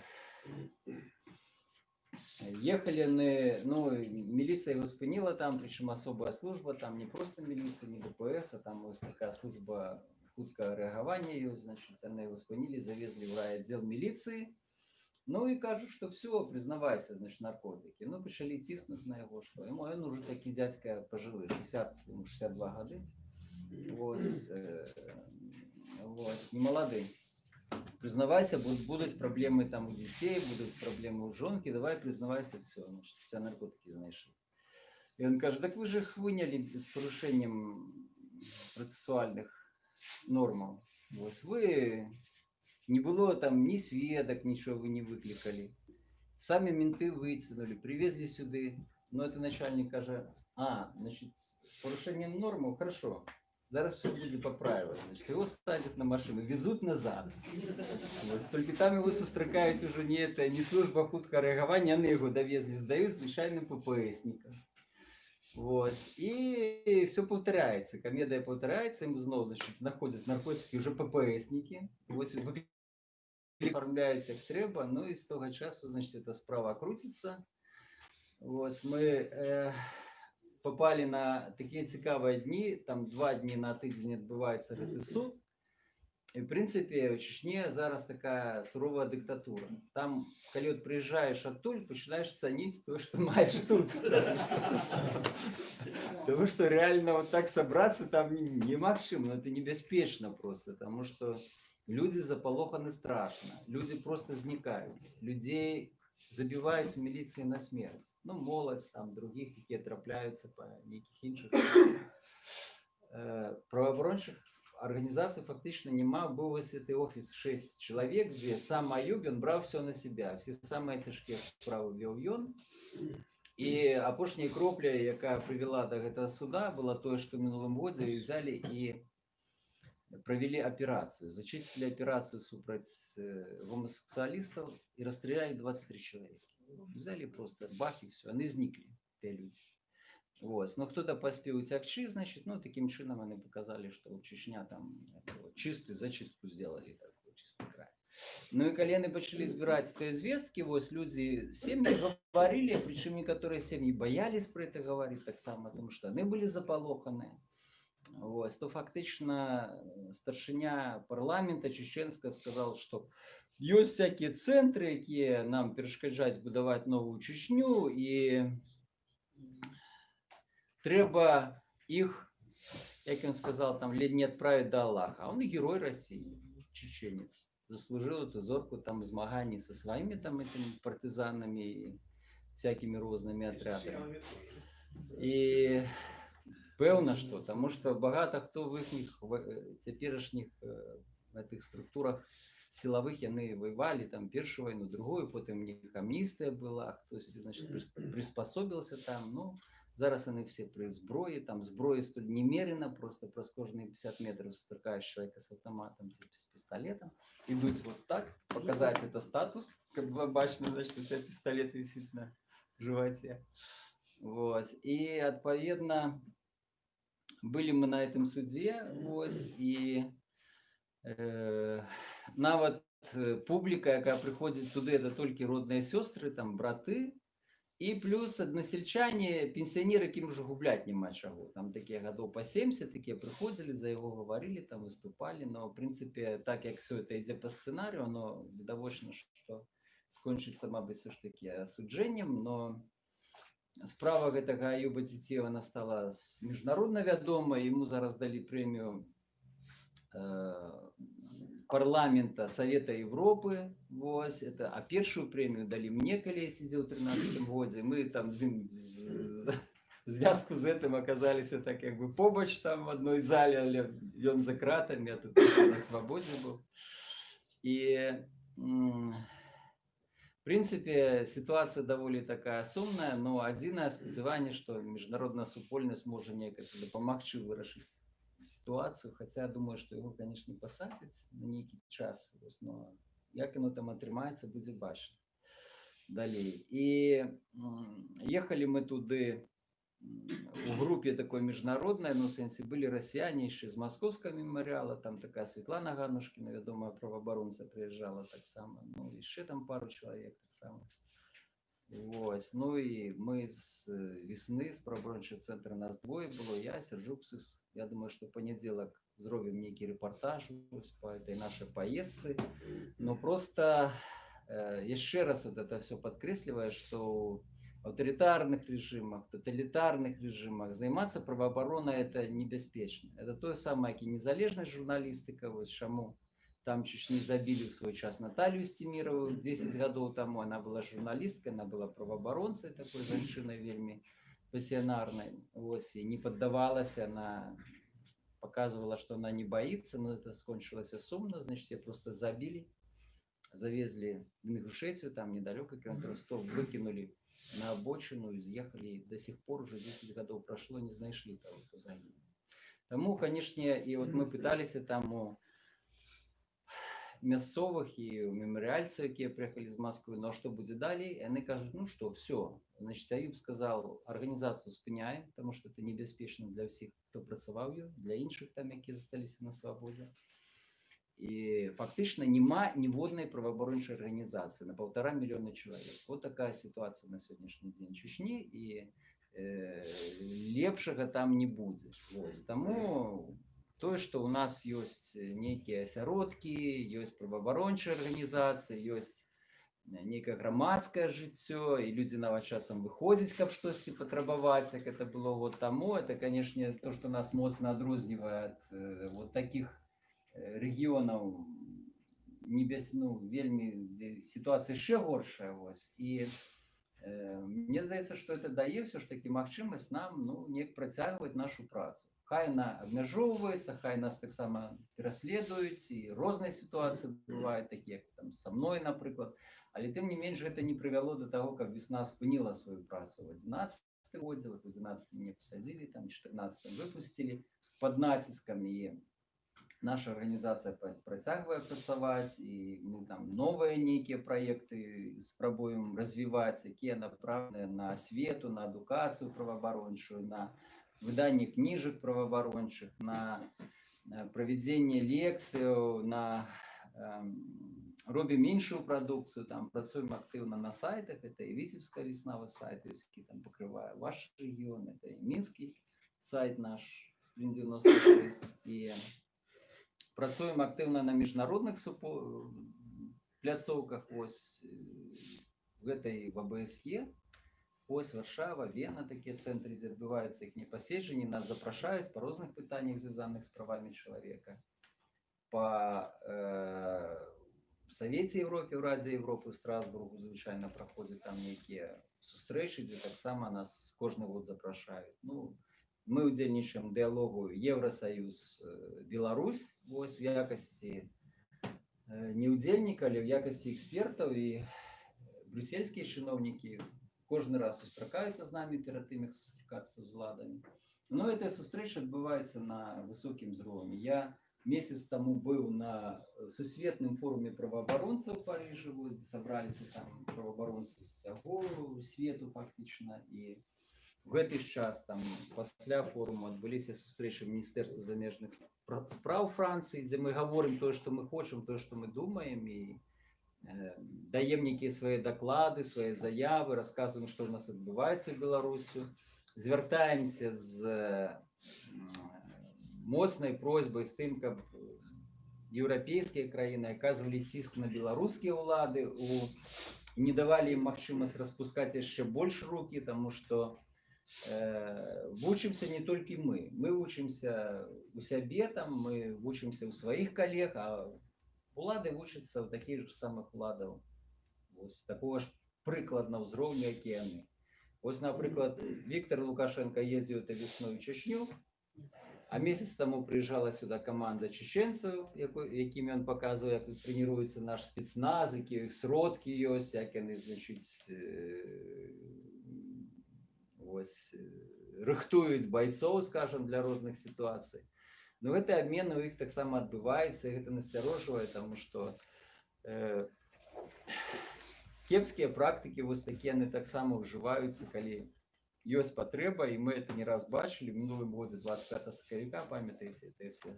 [SPEAKER 11] ехали на ну милиция его спынила там причем особая служба там не просто милиция не дпс а там вот такая служба хутка рэагавання ёсць значит яны его спынілі завезли в райотдел милиции ну і кажу что все признавайся значит наркотики ну пачалі ціснуць на яго что ему ён уже такі дядзька пожылы 60 ему 62 гады Вось, э, вось, не малады признавайся будут будуць праблемы там у дзяцей будуць праблемы ў жонкі давай признавайся все значит, у тебя наркотики знайшлі И он кажет, так вы же их выняли с порушением процессуальных нормаў. Вось вы не было там ни сведок, ничего вы не выкликали. Сами менты вытянули, привезли сюды. Но это начальник каже, а, значит, с порушением нормы, хорошо. Зараз все будет поправилось. Значит, его садят на машину, везут назад. Ось, тільки там його зустрікають уже не, это, не служба хуткого реагування, вони його довезли, здають звичайним ППСникам. Ось. І все повторяється. Комедія повторяється, їм знову значить, знаходять наркотики вже ППСники. Ось оформляється як треба. Ну і з того часу, значить, ця справа крутиться. Ось ми е, попали на такі цікаві дні. Там два дні на тиждень відбувається гэтый суд. І, в принципі, в Чечні зараз така сурова диктатура. Там, коли от приїжджаєш оттуль, починаєш цінити те, що маєш тут. Тому що реально вот так собраться там не- немагчыма, ну, это небяспечна просто, тому що люди заполоханы страшно, люди просто зникаюць, людей забіваюць в міліції на смерть. Ну, моладзь там других, які трапляються по нейкіх інших э, правоабарончых организаций фактично нема. Был вось гэты офіс 6 чалавек, дзе сам Аюб ён браў все на себя. Все самыя цяжкія справы вёў ён. І апошняя кропля, якая прывяла до гэтага суда, была тое, што ў мінулым годзе і взяли і провели операцию, зачистили операцию супраць э, гомосексуалистов и расстреляли 23 человека. Взяли просто бах и все, они зникли, те люди. Вот. Но кто-то поспел уцягчы, значит, ну, таким чином они показали, что Чечня там чистую зачистку сделали, такой чистый край. Ну и колены начали збирать эти звестки, вот люди семьи говорили, причем некоторые семьи боялись про это говорить так само, потому что они были заполоханы. Ось, то фактично э, старшыня парламента чеченска сказал, что ёсць всякие центры, якія нам перашкаджаюць будаваць новую Чечню і трэба іх, як ён сказал, там ледь не отправить до Аллаха. А он и герой России, чеченец. Заслужил эту зорку там змаганий со своими там этими партизанами и всякими розными отрядами. І пэўна што таму што багата хто в іхніх ва- цяперашніх э, гэтых структурах сілавых яны воевалі там першую вайну другую потым у них амністыя была хтось значит прис- приспособился там ну зараз яны все пры зброі там зброі столь немерена просто праз кожныя 50 метров сустракаешь человека с автоматом ці с пистолетом ідуць вот так показать это статус как бы бачно значит у тебя пистолет висит на животе вот і адпаведна былі мы на этом суде вось і э, нават э, публіка якая прыходзіць туды это толькі родныя сёстры там браты і плюс аднасельчане пенсіянеры якім уже губляць няма чаго там такія гадоў па 70 такія прыходзілі за яго гаварылі там выступалі но в прынцыпе так як все это ідзе па сцэнарыю но відавочна што скончыцца мабыць все ж таки асуджэннем но справа гэтага Аюба Ціцева она стала с- міжнародна вядома ему зараз далі прэмію э, парламента Совета Европы вось это а першую прэмію далі мне калі я сидзеў у 13 годзе мы там з ім з- звязку з гэтым аказаліся так як бы побач там в адной зале але ён за кратамі я тут на свабодзе быў і м, в принципе, ситуация даволі такая сумная, но адзінае спадзяванне, што міжнародная супольнасць можа неяк дапамагчы вырашыць сітуацыю, хаця думаю, што яго, канешне, пасадзяць на нейкі час, вось, но як яно там атрымаецца, будзе бачна далей. І м, ехалі мы туды м, у групе такой міжнароднай, ну, в сэнсе былі расіяне яшчэ з маскоўскага мемарыяла, там такая Светлана Ганушкіна, вядомая праваабаронца прыязджала таксама, ну, яшчэ там пару чалавек таксама. Вось, ну і мы з э, весны з праваабарончага цэнтра нас двое было, я, Сяржук Сыс. Я думаю, што ў панядзелак зробім нейкі рэпартаж вось па этой нашай паездцы. Но просто э, яшчэ раз вот это все падкрэслівае, што ў аўтарытарных режимах, тоталітарных режимах займацца праваабаронай это небяспечна. Это тое самае, як і незалежнасць журналістыка, вось чаму там чуть не забили в свой час Наталью Стемирову 10 годов тому. Она была журналисткой, она была правооборонцей такой женщиной вельми пассіянарнай ось і не паддавалася на показывала что она не боится но это скончилось сумно значит ее просто забили завезли в Ингушетию там недалеко километров Ростов выкинули на обочину и съехали и до сих пор уже 10 годов прошло не знайшли того кто загинув Тому, конечно, и вот мы пытались там у мясцовых і у мемарыяльцаў якія прыехалі з Москвы но што будзе далей яны кажуць ну что все значит Аюб сказал арганізацыю спыняем потому что это небяспечна для ўсіх хто працаваў ёй для іншых там якія засталіся на свабодзе і фактычна няма ніводнай праваабарончай арганізацыі на полтора мільёна чалавек вот такая сітуацыя на сённяшні дзень чучні і э, лепшага там не будзе Вось таму тое што ў нас ёсць нейкія асяродкі ёсць праваабарончыя арганізацыі ёсць нейкае грамадскае жыццё і людзі нават часам выходзяць каб штосьці патрабаваць як это было год таму это канешне то што нас моцна адрознівае ад э, вот таких э, рэгіёнаў небес ну вельмі сітуацыя яшчэ горшая вось і э, мне здаецца што это дае ўсё ж такі магчымасць нам ну неяк працягваць нашу працу. Хай яна абмяжоўваецца хай нас таксама пераследуюць і розныя сітуацыі бываюць такія там са мной напрыклад але тым не менш гэта не прывяло до таго каб весна спыніла сваю працу. В 11 годзе вот в 11 мне пасадзілі там 14 выпусцілі под націскам і наша арганізацыя пра- працягвае працаваць і мы там новыя нейкія праекты спрабуем развіваць якія направленыя на асвету на адукацыю праваабарончую на выданне кніжак праваабарончых на э, правядзенне лекцыяў на эм, робім іншую прадукцыю там працуем актыўна на сайтах это і віцебская веснава сайт ёсць які там пакрывае ваш рэгіён это і мінскі сайт наш сприн 96 і працуем актыўна на міжнародных супо пляцоўках ось э, гэта і в абсе ось варшава вена такія цэнтры дзе адбываюцца іх непаседжанні нас запрашаюць па розных пытаннях звязаных з правамі чалавека па э, савеце Европе ў радзе Европы ў страсбургу звычайна праходзяць там нейкія сустрэчы дзе таксама нас кожны год запрашаюць ну мы удзельнічаем у дыалогу Еўросаюз э, Беларусь вось в якасці э, не удзельніка але ў якасці экспертаў і брюссельскія чыноўнікі кожны раз сустракаюцца з намі перад тым як сустракацца з уладамі но эта сустрэча адбываецца на высокім узроўні я месяц таму быў на сусветным форуме праваабаронцаў у парыжы вось дзе сабраліся там праваабаронцы з сяго свету фактычна і в гэты ж час там пасля форуму адбыліся сустрэчы міністэрства замежных спра- спраў францыі дзе мы гаворым тое што мы хочам тое што мы думаем і э, даем нейкія свае даклады свае заявы расказваем што ў нас адбываецца беларусю звяртаемся з м, моцнай просьбай з тым каб еўрапейскія краіны аказвалі ціск на беларускія ўлады у не давалі ім магчымасць распускаць яшчэ больш рукі таму што э, вучымся не толькі мы мы вучымся у сябе там мы вучымся ў сваіх калег а улады вучацца ў такіх ж самых уладаў вось такого ж прыкладна ўзроўню які яны ось напрыклад Віктор лукашенко ездзіў это весной у чечню а месяц таму прыїжджала сюда команда чеченцаў якой якімі ён паказвае як трэніруецца наш спецназ які іх сродкі ёсць як яны значыць э, ось э, рыхтуюць байцоў скажем для розных сітуацый но гэты абмен у іх таксама адбываецца і гэта насцярожвае таму што э, кепскія практыкі вось такія яны таксама ўжываюцца калі ёсць патрэба і мы это не раз бачылі в мінулым годзе 25 сакавіка памятаеце это все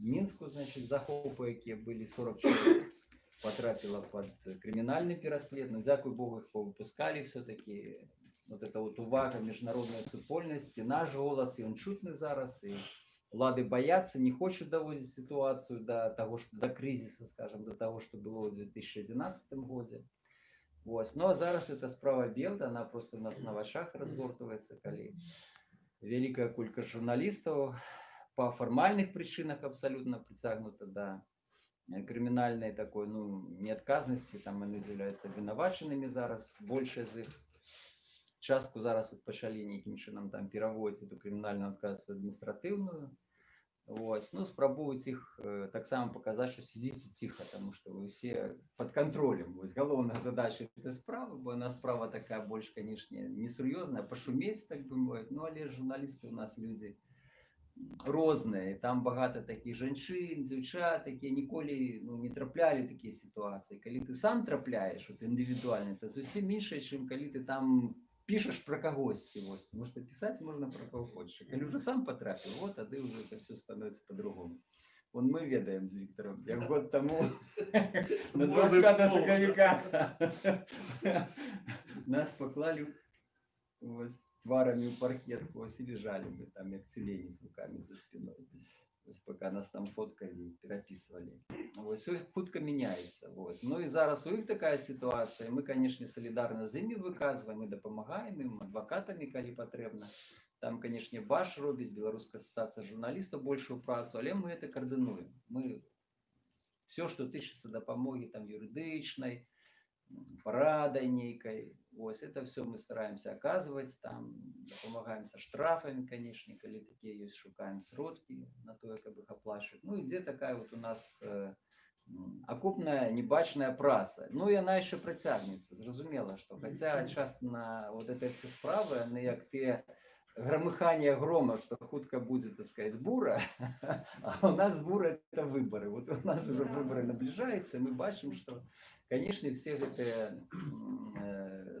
[SPEAKER 11] мінску значит захопы якія былі 40 чалавек потрапіла под крымінальны пераслед ну дзякуй богу их повыпускалі все-таки вот это вот увага міжнароднай супольнасці наш голас ён чутны зараз і улады баяцца не хочуць даводзіць сітуацыю до того что до кризиса скажем до того что было ў 2011 годзе Вось. Ну а зараз эта справа Белда, она просто у нас на вачах разгортывается, калі великая кулька журналистов по формальных причинах абсолютно притягнута до э, криминальной такой, ну, неотказности, там они являются виноваченными зараз, больше из их. частку зараз от пачалі нейкім чынам там пераводзіць эту крымінальную адказнасць у адміністратыўную Вось, ну, спрабуюць іх э, таксама паказаць, што сядзіце ціха, таму што вы ўсе пад кантролем. Вось галоўная задача этой справы, бо яна справа такая больш, канешне, несур'ёзная, пашумець, так бы мовіць. Ну, але журналісты у нас людзі розныя. І Там багата такіх жанчын, дзяўчат, якія ніколі ну, не траплялі такія сітуацыі. Калі ты сам трапляеш, вот, індывідуальна, то зусім іншае, чым калі ты там пишешь про когосьці вось потому что писать можно про кого хочешь калі уже сам потрапіў вот тады уже это все становится по-другому Вон мы ведаем з Віктором як год тому <laughs> на 25 сакавіка <laughs> нас поклали вось тварамі ў паркет вось і лежали мы там як цюлені з руками за спиной Вось пока нас там фоткали перапісвалі Вось у іх хутка мяняецца вось ну і зараз у іх такая сітуацыя мы канешне салідарна з імі выказваем і дапамагаем ім адвакатамі калі патрэбна там канешне баш робіць беларуская асацыяцыя журналістаў большую працу але мы это каардынуем мы все что тычыцца дапамогі там юрыдычнай парадай нейкай ось это все мы стараемся оказывать там дапамагаем са штрафами канешне калі такія ёсць шукаем сродкі на тое каб их аплачваць ну ідзе такая вот у нас э, м, акупная небачная праца ну і яна яшчэ працягнецца зразумела што хаця часто на вот этой все справы яны як ты громыхание грома что хутка будет так сказать бура <laughs> а у нас бура это выборы вот у нас уже выборы наближаются и мы бачым что конечно все гэтыя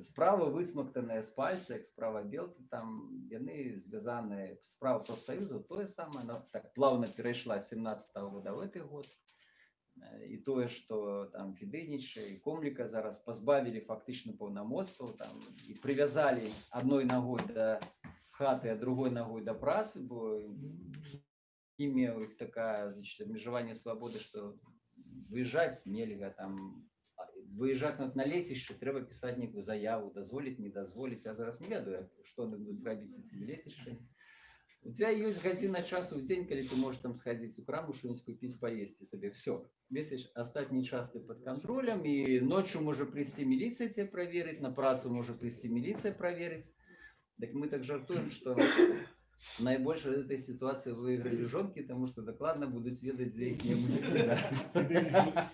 [SPEAKER 11] м, э, справы высмактаныя з пальца як справа белты там яны звязаныя справа профсоюзу тое самае она так плавно перайшла з 17 -го года в гэты год Э, і тое што там фідэзніча і комліка зараз пазбавілі фактычна паўнамоцтваў там і прывязалі адной ногой да хаты а другой ногой да працы бо імя у іх такая значит абмежаванне свабоды што выязджаць нельга там а, выязджаць на на лецішча трэба пісаць нейкую заяву дазволіць не дазволіць а зараз не ведаю як- што яны будуць рабіць ці лецішчы у тебя есть гадзіна часу в дзень калі ты можешь там сходить у краму что-нибудь купить поесть себе все весь ещё астатні час ты под контролем и ночью можа прийти милиция тебе проверить на працу можа прийти милиция проверить так мы так жартуем что найбольш в этой ситуации выиграли жонки потому что докладно будут ведать за их не будет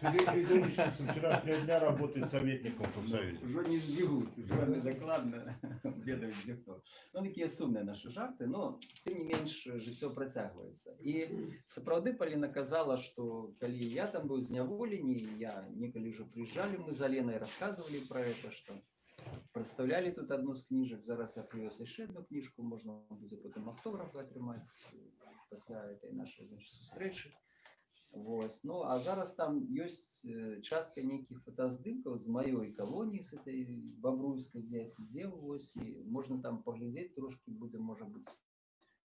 [SPEAKER 2] Федерий Федорович с вчерашнего дня работает советником в профсоюзе.
[SPEAKER 11] Уже не збегуць уже они докладно ведаюць дзе хто ну такія сумныя нашы жарты но тым не менш жыццё працягваецца і сапраўды Паліна казала что калі я там быў зняволені я некалі уже прыязджалі мы за Ленай рассказывали про это что представлялі тут одну з кніжак зараз я прывёз яшчэ одну кніжку можна будзе потым автографы атрымаць э, пасля этой нашай значит, сустрэчы Вось. Ну а зараз там ёсць э, частка нейкіх фотаздымкаў з маёй калоніі з этой бабруйскай дзе я сидзеў вось і можна там паглядзець трошки будзе можа быць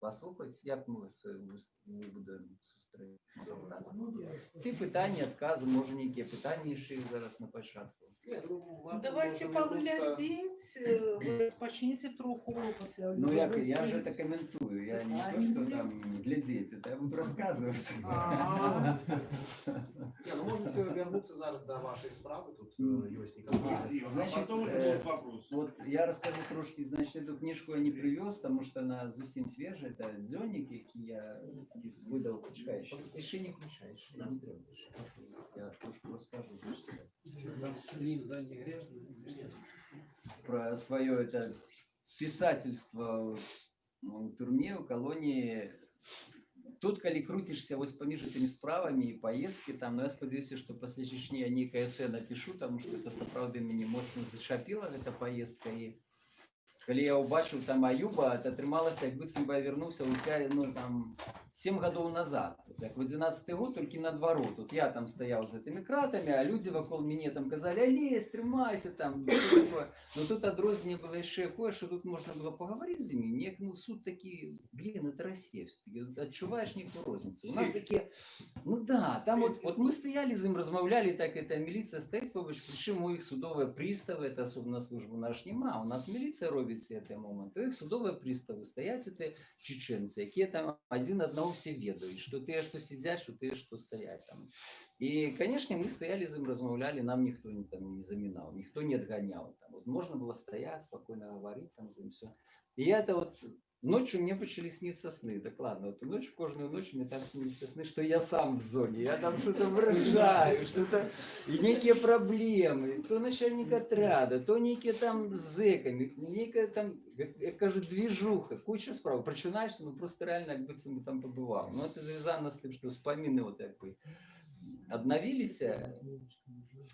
[SPEAKER 11] паслухаць як мы сваю выбудаем сустрэчу ці пытанні адказы можа нейкія пытанні яшчэ зараз на пачатку
[SPEAKER 10] Давайте поглядеть, э, вы почните троху після
[SPEAKER 11] Ну як я же это комментую я не то что там глядзець это я буду рассказывать
[SPEAKER 10] А. <laughs>
[SPEAKER 7] Не, ну можете вернуться зараз до вашей справы, тут э, ёсць некаторые.
[SPEAKER 11] Значит, э, вот я расскажу трошки, значит, эту книжку я не привез, потому что она зусім свежая. Это дзённік, які я выдал, почекай, еще. Еще не включаешь, не треба. Я трошку расскажу.
[SPEAKER 3] Блин, да, не грязно.
[SPEAKER 11] Про свое это писательство ну, в турме, в колонии. Тут, калі круцішся вось паміж этими справамі і поездки там но я спадзяюся што пасля чечні я нейкае эсэ напишу тому что это сапраўды мяне моцна зачапіла гэта поездка і калі я ўбачыў там аюба это атрымалася як быццам бы я вярнуўся ў пя- ну там 7 гадоў назад Вот як в 11 год толькі наадварот тут я там стаяў з гэтымі кратамі а людзі вакол мяне там казалі алесь трымайся там всё такое». но тут адрозненне было яшчэ якое што тут можна было пагаварыць з імі неяк ну суд такі блин это Россия всё-таки вот адчуваеш нейкую розніцу у нас такі ну да там вот, вот мы стаялі з ім размаўлялі так это міліцыя стаіць побач прычым у іх судовыя прыставы это асобна службу наш няма у нас міліцыя робіць готовіць гэтыя моманты іх судовыя прыставы стаяць это чеченцы якія там адзін аднаго все ведаюць што тыя што сядзяць што тыя што стаяць там і канешне мы стаялі з ім размаўлялі нам ніхто не там не замінаў ніхто не адганяў там вот можна было стаяць спакойна гаварыць там з ім все і я это вот Ночью мне почали сниться сны, так ладно, вот ночь, каждую ночь мне там снится сны, что я сам в зоне, я там что-то выражаю, что-то, и некие проблемы, то начальник отряда, то некие там зэками, некая там, как я кажу, движуха, куча справ, прочинаешься, ну просто реально, как будто бы там побывал. Ну это звязано с тем, что вспомины вот как бы обновились,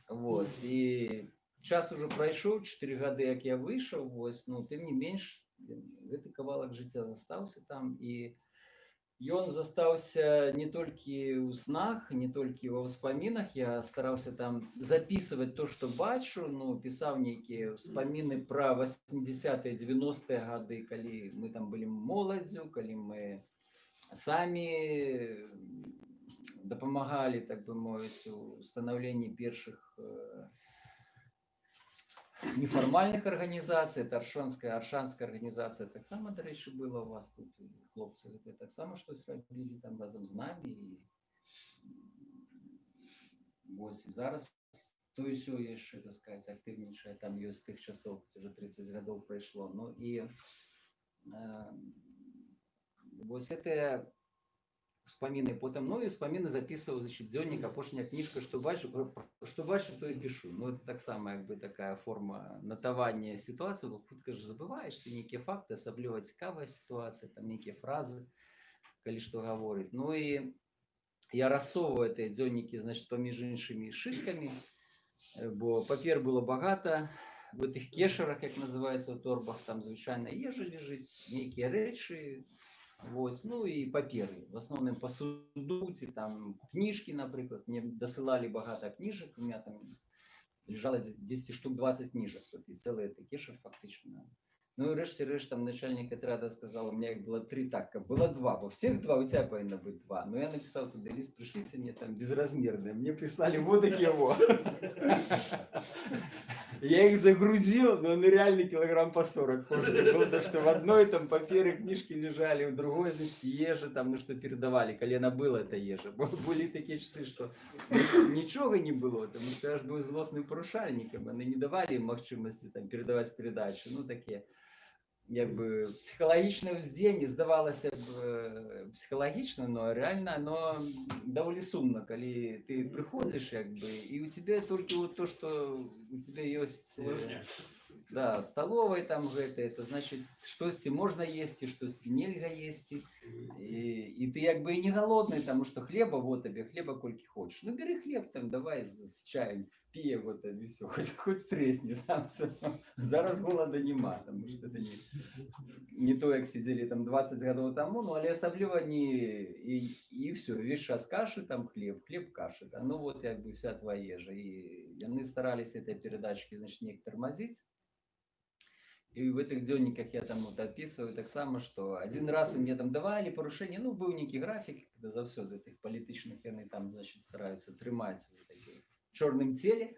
[SPEAKER 11] вот, и час уже пройшоў 4 гады як я выйшаў вось ну тым не менш гэты кавалак жыцця застаўся там і ён застаўся не толькі ў снах не толькі ва ўспамінах я стараўся там записывать то что бачу ну пісаў нейкія ўспаміны пра 80 90 гады калі мы там былі моладзю калі мы самі дапамагалі так бы мовіць у станаўленні першых э, неформальных арганізацый это аршонская аршанская арганізацыя таксама дарэчы была у вас тут хлопцы гэта таксама штось рабілі там разам з намі і вось зараз то ўсё яшчэ сказать актыўнічае там ёсць тых часоў уже 30 гадоў прайшло ну і э, вось это вспомины потом ну и вспомины записывал значит дзённік апошняя кніжка что бачу что бачу то и пишу ну это так само як бы такая форма натавання ситуации бо хутка ж забываешься нейкія факты асабліва цікавая ситуация там нейкія фразы калі что гаворыць ну и я рассовываю этой дзённікі значит паміж іншымі шыткамі э, бо папер было багата в этих кешарах як называется у торбах там звычайна ежа лежыць нейкія рэчы Вось, ну і паперы в асноўным пасуду ці там кніжкі напрыклад мне дасылалі багата кніжак у меня там лежала 10 штук 20 кніжак тут і цэлыя такі ж фактычна ну і рэш там начальник отряда сказал у меня их было три так как было два. Во всех два у тебя павінна быть два но я написал туда лист пришлите мне там безразмерные мне прислали вот вот я их загрузил, но они реально килограмм по 40 кожный потому что в одной там паперы книжки лежали, в другой, значит, ежи там, ну что передавали, колено было это ежа. Были такие часы, что ничего не было, потому что я же был злостным порушальником, они не давали им махчимости там передавать передачу, ну такие як бы псіхалагічнае ўздзеянне здавалася б э, псіхалагічна но реально оно даволі сумна калі ты прыходзіш як бы і у тебе толькі вот то что у тебя ёсць э, да столовой там гэта это значит штосьці можна есці штосьці нельга есці і, і ты як бы і не галодны тому что хлеба вот табе хлеба колькі хочешь ну бери хлеб там давай з, з чаем п'е вот это все хоть, <laughs> хоть тресни там всё. зараз голода нема тому что это не не то як сидели там 20 гадоў тому ну але асабліва не і, і все весь час кашы там хлеб хлеб кашы да? ну вот як бы вся твоя ежа і яны старались этой передачки значит неяк тормозить и в этих дзённіках я там вот описываю таксама что один раз и мне там давали порушение ну быў нейкі графік когда заўсёды тых палітычных яны там значит стараются трымаць в такім чорным целе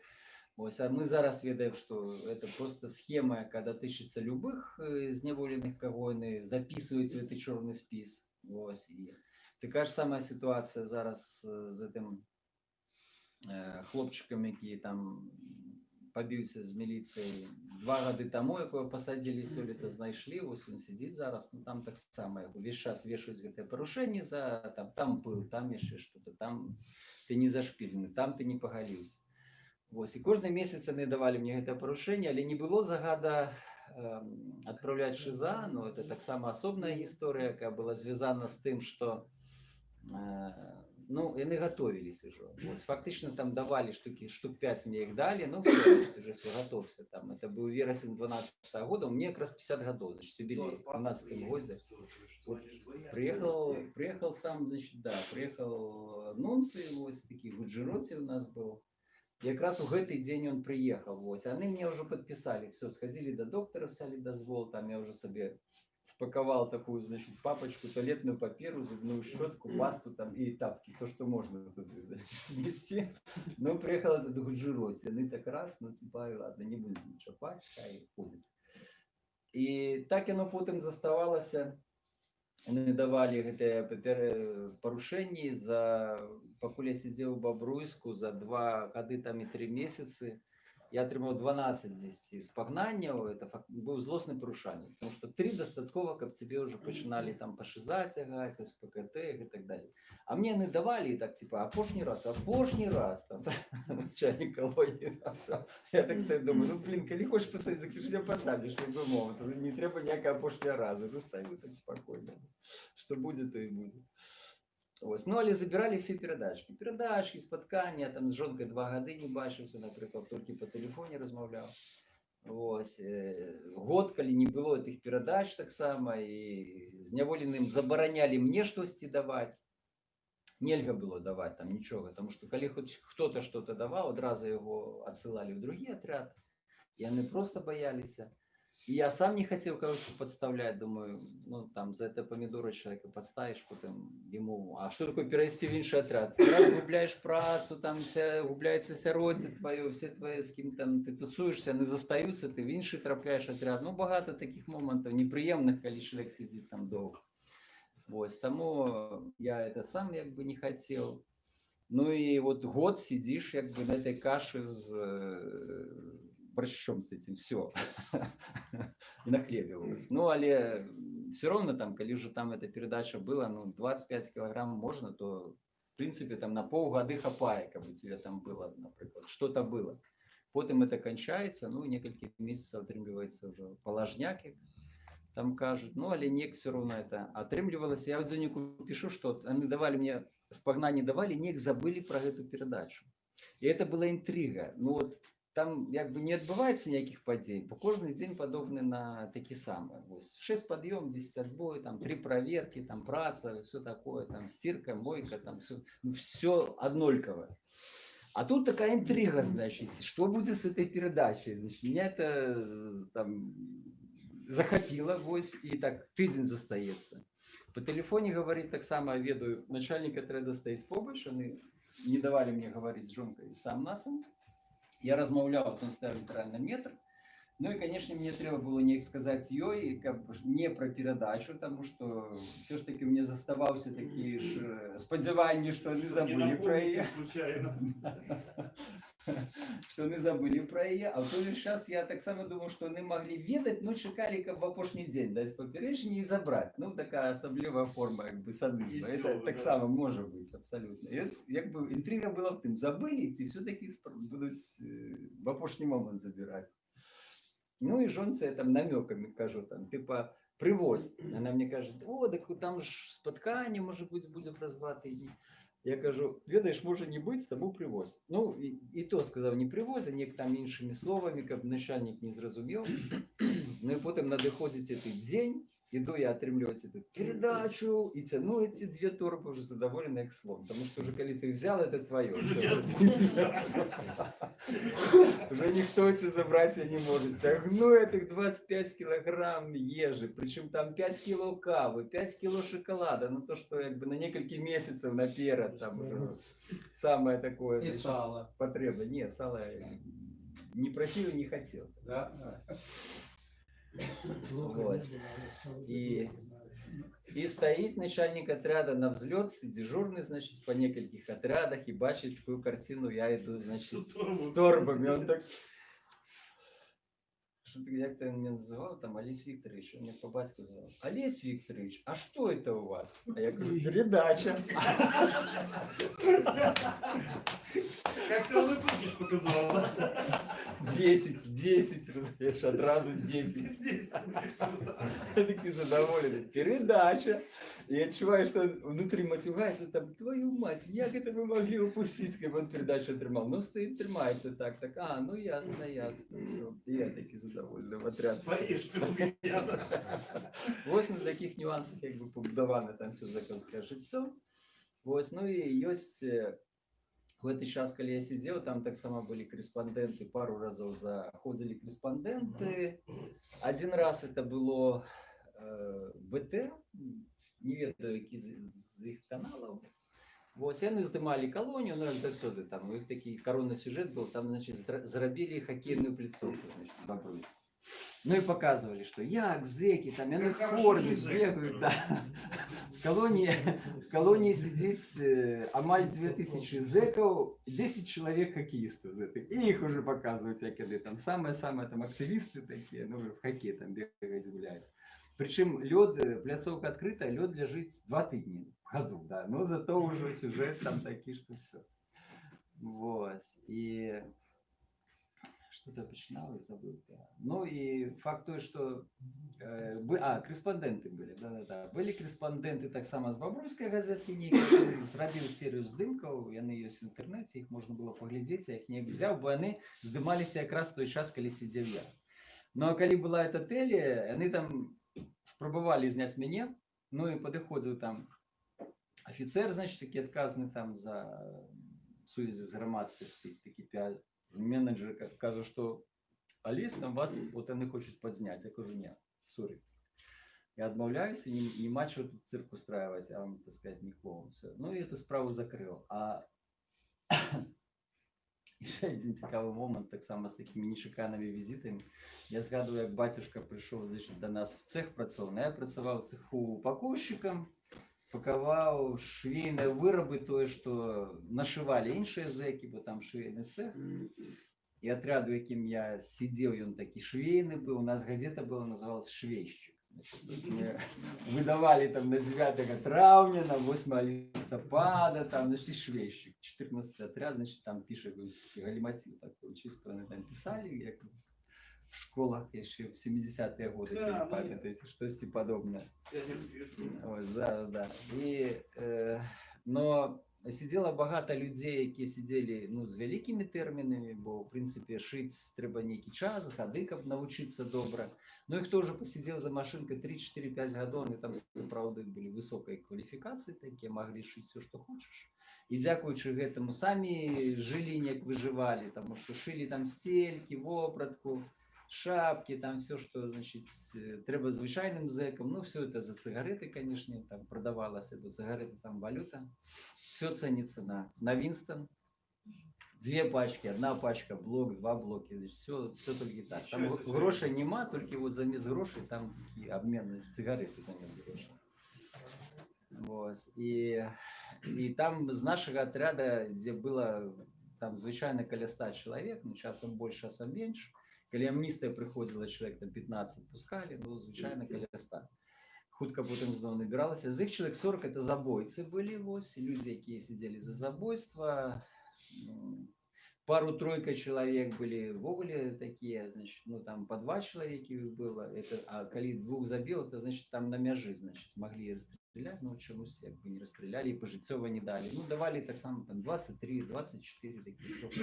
[SPEAKER 11] Ось, а мы зараз ведаем что это просто схема когда тычыцца любых э, зняволеных каго яны записываюць в этот чорный спіс Ось, і такая ж самая ситуация зараз э, з гэтым э, хлопчыкам які там пабіўся з міліцыяй два гады таму якое пасадзілі сёлета знайшлі вось ён сядзіць зараз. Ну там таксама яго увесь час вешаюць гэтыя парушэнні за там там быў там яшчэ что-то там ты не зашпілены там ты не пагаліўся Вось і кожны месяц яны давалі мне гэтае парушэнне але не было загада э, адпраўляць шыза но это таксама асобная гісторыя якая была звязана з тым что э, ну яны готовились уже Вось, фактычна там давалі штуки штук 5 мне их дали ну всё, уже все готовься там это быў верасень 12 -го года мне как раз 50 годов значит юбилей в 12 годзе вот, приехал приехал сам значит да приехал нунцы вось такі гуджироці у нас был якраз у гэты дзень он приехал вось яны мне уже подписали все сходили до доктора взяли дозвол там я уже сабе спаковал такую значит папочку туалетную паперу зубную щетку пасту там и тапки то что можно туды, значит, нести ну приехал этот гуджироці яны так раз ну типа ладно не будем чапать хай ходит І так яно потім заставалося. Вони давали гэтыя папер- парушэнні за пакуль я сидзеў у бабруйску за два гады там і три месяцы я атрымаў 12 10 спагнанняў это фак- быў злосны парушальнік потому что три дастаткова каб цябе ўжо пачыналі там пашызаць цягаць з ПКТ і так далее а мне яны давалі і так типа апошні раз апошні раз там начальник <laughs> колонии я так стою думаю ну блин калі хочешь пасадзіць так ты ж не пасадзіш любой момент Уже не трэба ніякага апошняга разу уже стаю так спокойно что будет то и будет Ось. Ну, але забирали все передачки. Передачки, споткання, там з жонкою два годи не бачився, наприклад, тільки по телефоні розмовляв. Ось. е, Год, коли не було тих передач так само, і зняволеним забороняли мне щось давати. Нельга было давать там нічого, тому що коли хоч хто-то щось давав, одразу його відсилали в другий отряд, і вони просто боялися. И я сам не хотел, короче, подставлять, думаю, ну там за это помидоры человека подставишь, потом ему, а что такое перевести в інший отряд? Ты раз губляешь працу, там вся, губляется сяродзе твое, все твои, с кем там ты тусуешься, не застаются, ты в інший трапляешь отряд. Ну, багато таких моментов неприємних, коли чоловік сидит там довго. Ось, тому я это сам як бы не хотел. Ну и вот год сидишь як бы на этой каше с э, борщом с этим, все. <laughs> И нахлебивалось. Ну, але все равно там, коли уже там эта передача была, ну, 25 килограмм можно, то, в принципе, там на полгода хапае, как бы тебе там было, например, что-то было. Потом это кончается, ну, несколько месяцев отрымливается уже положняк, як там кажут. Ну, але нек все равно это отрымливалось. Я вот Зонику пишу, что они давали мне, спагна не давали, нек забыли про эту передачу. І это была інтрига. Ну от там якби не відбувається ніяких подій, бо кожен день подобний на такі самі. Ось 6 підйом, 10 отбой, там 3 проверки, там праца, все такое, там стирка, мойка, там все, ну, все однольковое. А тут такая интрига, значит, что будет с этой передачей? Значит, меня это з- там захопило, вось, и так тыдзень застаецца. По телефоне говорит так само, ведаю, начальник отряда стоит побач, они не давали мне говорить с жонкой сам насам. Я размаўляў, он ставил літаральна метр. Ну і, конечно, мне трэба было неяк сказаць ёй, каб ж не пра перадачу, таму што ўсё ж таки мне заставаўся такі ж э, спадзяванні, што яны забылі пра яе.
[SPEAKER 2] случайно. <laughs> <laughs>
[SPEAKER 11] Што яны забылі пра яе, а ў той жа час я таксама думаў, што яны маглі ведаць, ну чакалі, каб в апошні дзень даць папярэджанне і забраць. Ну такая асаблівая форма як бы садызма. Это
[SPEAKER 2] Есцёвы, да.
[SPEAKER 11] таксама можа быць абсалютна. І от як бы інтрыга была в тым, забылі ці все-таки будуць э, в апошні момант забіраць. Ну и жонце я там намеками кажу, там, типа, привозь. Она мне кажет, о, так там ж споткання, може бути, буде праз два тижні. Я кажу, ведаєш, може не бути, тому привозь. Ну, і, і то сказав, не привозь, а нек там іншими словами, каб начальник не зрозумів. <clears throat> Ну і потім надиходить цей день, іду я атрымліваць эту передачу і цяну эти две торбы уже задоволены як слон. Потому что уже коли ты взял, это твое. Уже никто тебе забрать не может. Тягну этих 25 килограмм ежи, причем там 5 кило кавы, 5 кило шоколада, ну то, что как бы на несколько месяцев наперед там уже самое такое.
[SPEAKER 1] И
[SPEAKER 11] значит,
[SPEAKER 1] сало.
[SPEAKER 11] Потреба. Нет, сало я не просил и не хотел.
[SPEAKER 1] Да?
[SPEAKER 11] Вот. И, и стоит начальник отряда на взлет, дежурный, значит, по нескольких отрядах, и бачит такую картину, я иду, значит,
[SPEAKER 2] с торбами.
[SPEAKER 11] Он так... Что ты как ты меня называл, там, Олесь Викторович, он меня по батьку звал. Олесь Викторович, а что это у вас? А я говорю, передача.
[SPEAKER 2] Как сразу кукиш показал. да?
[SPEAKER 11] 10, 10, разумеешь, одразу 10.
[SPEAKER 2] Здесь.
[SPEAKER 11] Я такий задоволений. Передача. І я відчуваю, що внутрі матюгається там, твою мать, як це ви могли упустити, як він передачу отримав? Ну, стоїть, тримається так, так, а, ну ясно, ясно, все. І я такий задоволений в отряд.
[SPEAKER 2] Поешь ты у меня.
[SPEAKER 11] Ось на таких нюансах якби побудоване там все закозке життя. Ось, ну і ёсць е, в гэты час, калі я сидел, там так само были корреспонденты, пару разов заходили корреспонденты. Один раз это было э, БТ, не ведаю, які з, з іх каналаў. Вось яны здымалі калонію, ну як заўсёды там у іх такі коронны сюжет был, там значит зра- зрабілі хакейную пляцоўку значит, в Бабруйску. Ну и показывали, что як зеки, там яны
[SPEAKER 8] Как
[SPEAKER 11] в
[SPEAKER 8] хорошо
[SPEAKER 11] форме
[SPEAKER 8] жить, зэки.
[SPEAKER 11] бегают, да. В колонии, в колонии сидит э, амаль 2000 зеков, 10 человек хоккеистов з этих. И их уже показывают всякие там самые-самые там активисты такие, ну в хоккей там бегают, гуляют. Причем лед, э, пляцовка открытая, лед лежит два тыдни в году, да, но зато уже сюжет там такие, что все. Вот. И что-то починал и забыл. да. Ну и факт той, что э, бы- а, крэспандэнты былі да, да, да. былі крэспандэнты таксама з бабруйскай газеткі нейкай зрабіў серыю здымкаў яны ёсць в інтэрнэце іх можна было паглядзець я іх не взяў бо яны здымаліся якраз той час калі сидзеў я ну а калі была эта тэле яны там спрабавалі зняць мяне ну і падыходзіў там офіцер значит такі адказны там за сувязі з грамадскасці такі пя- менеджер ка- кажа что алис там вас вот яны хочуць падзняць я кажу не сорі я адмаўляюся не, не мачу тут цирк устраивать а вам так сказать не клоун Всё. ну и эту справу закрыл а яшчэ <laughs> адзін цікавы момант таксама з такімі нечаканымі візітамі я згадываю як бацюшка прыйшоў значит до нас в цех працоўны Ну, я працаваў у цеху упакоўшчыкам пакаваў швейныя вырабы тое што нашывалі іншыя зэкі бо там швейны цех і атряду якім я сидзеў ён такі швейны быў у нас газета была называлась швейшчык Значит, вот мы выдавали там на 9 травня на 8 листопада там значит швейщик 14 отряд значит там пишет галиматив такой чисто они там писали як в школах еще в 70-е годы
[SPEAKER 8] Да,
[SPEAKER 11] калі
[SPEAKER 8] ну,
[SPEAKER 11] памятаеце штосьці падобнае
[SPEAKER 8] Пионерские весны.
[SPEAKER 11] Ось, да, да, да. І, е, но сидела багато людей, які сидели ну, з великими термінами, бо в принципі шить треба некий час, годи, каб навчитися добре. Ну і хто вже посидів за машинкою 3-4-5 годин, вони там справді були високої кваліфікації, такі могли шити все, що хочеш. І дякуючи гэтаму самі жылі як выжывалі, тому що шили там стельки, вопратку, шапки, там все, что, значит, э, треба звычайным зэкам, ну, все это за цыгареты, конечно, там продавалось, это цыгареты, там валюта, все ценится на, на Винстон, две пачки, одна пачка, блок, два блоки, все, все только так. Там
[SPEAKER 8] Ничего
[SPEAKER 11] г-
[SPEAKER 8] себе.
[SPEAKER 11] грошей нема, только вот замес грошей, там такие обменные цыгареты замес грошей. Вот. І, і там з нашого отряда, де було там звичайно каля 100 чоловік, ну часом більше, часом менше. Коли амністія приходила, чоловік там 15 пускали, ну звичайно каля 100. Хутка потім знову набиралося. З їх чоловік 40 це забойці були, ось, люди, які сиділи за забойство. М, Пару-тройка человек были вовле такие, значит, ну там по два человека их было. Это, а коли двух забил, это значит там на мяжи, значит, могли расстрелять, но чомусь как бы не расстреляли, и пожитцова не дали. Ну, давали так само там 23, 24 такие сроки.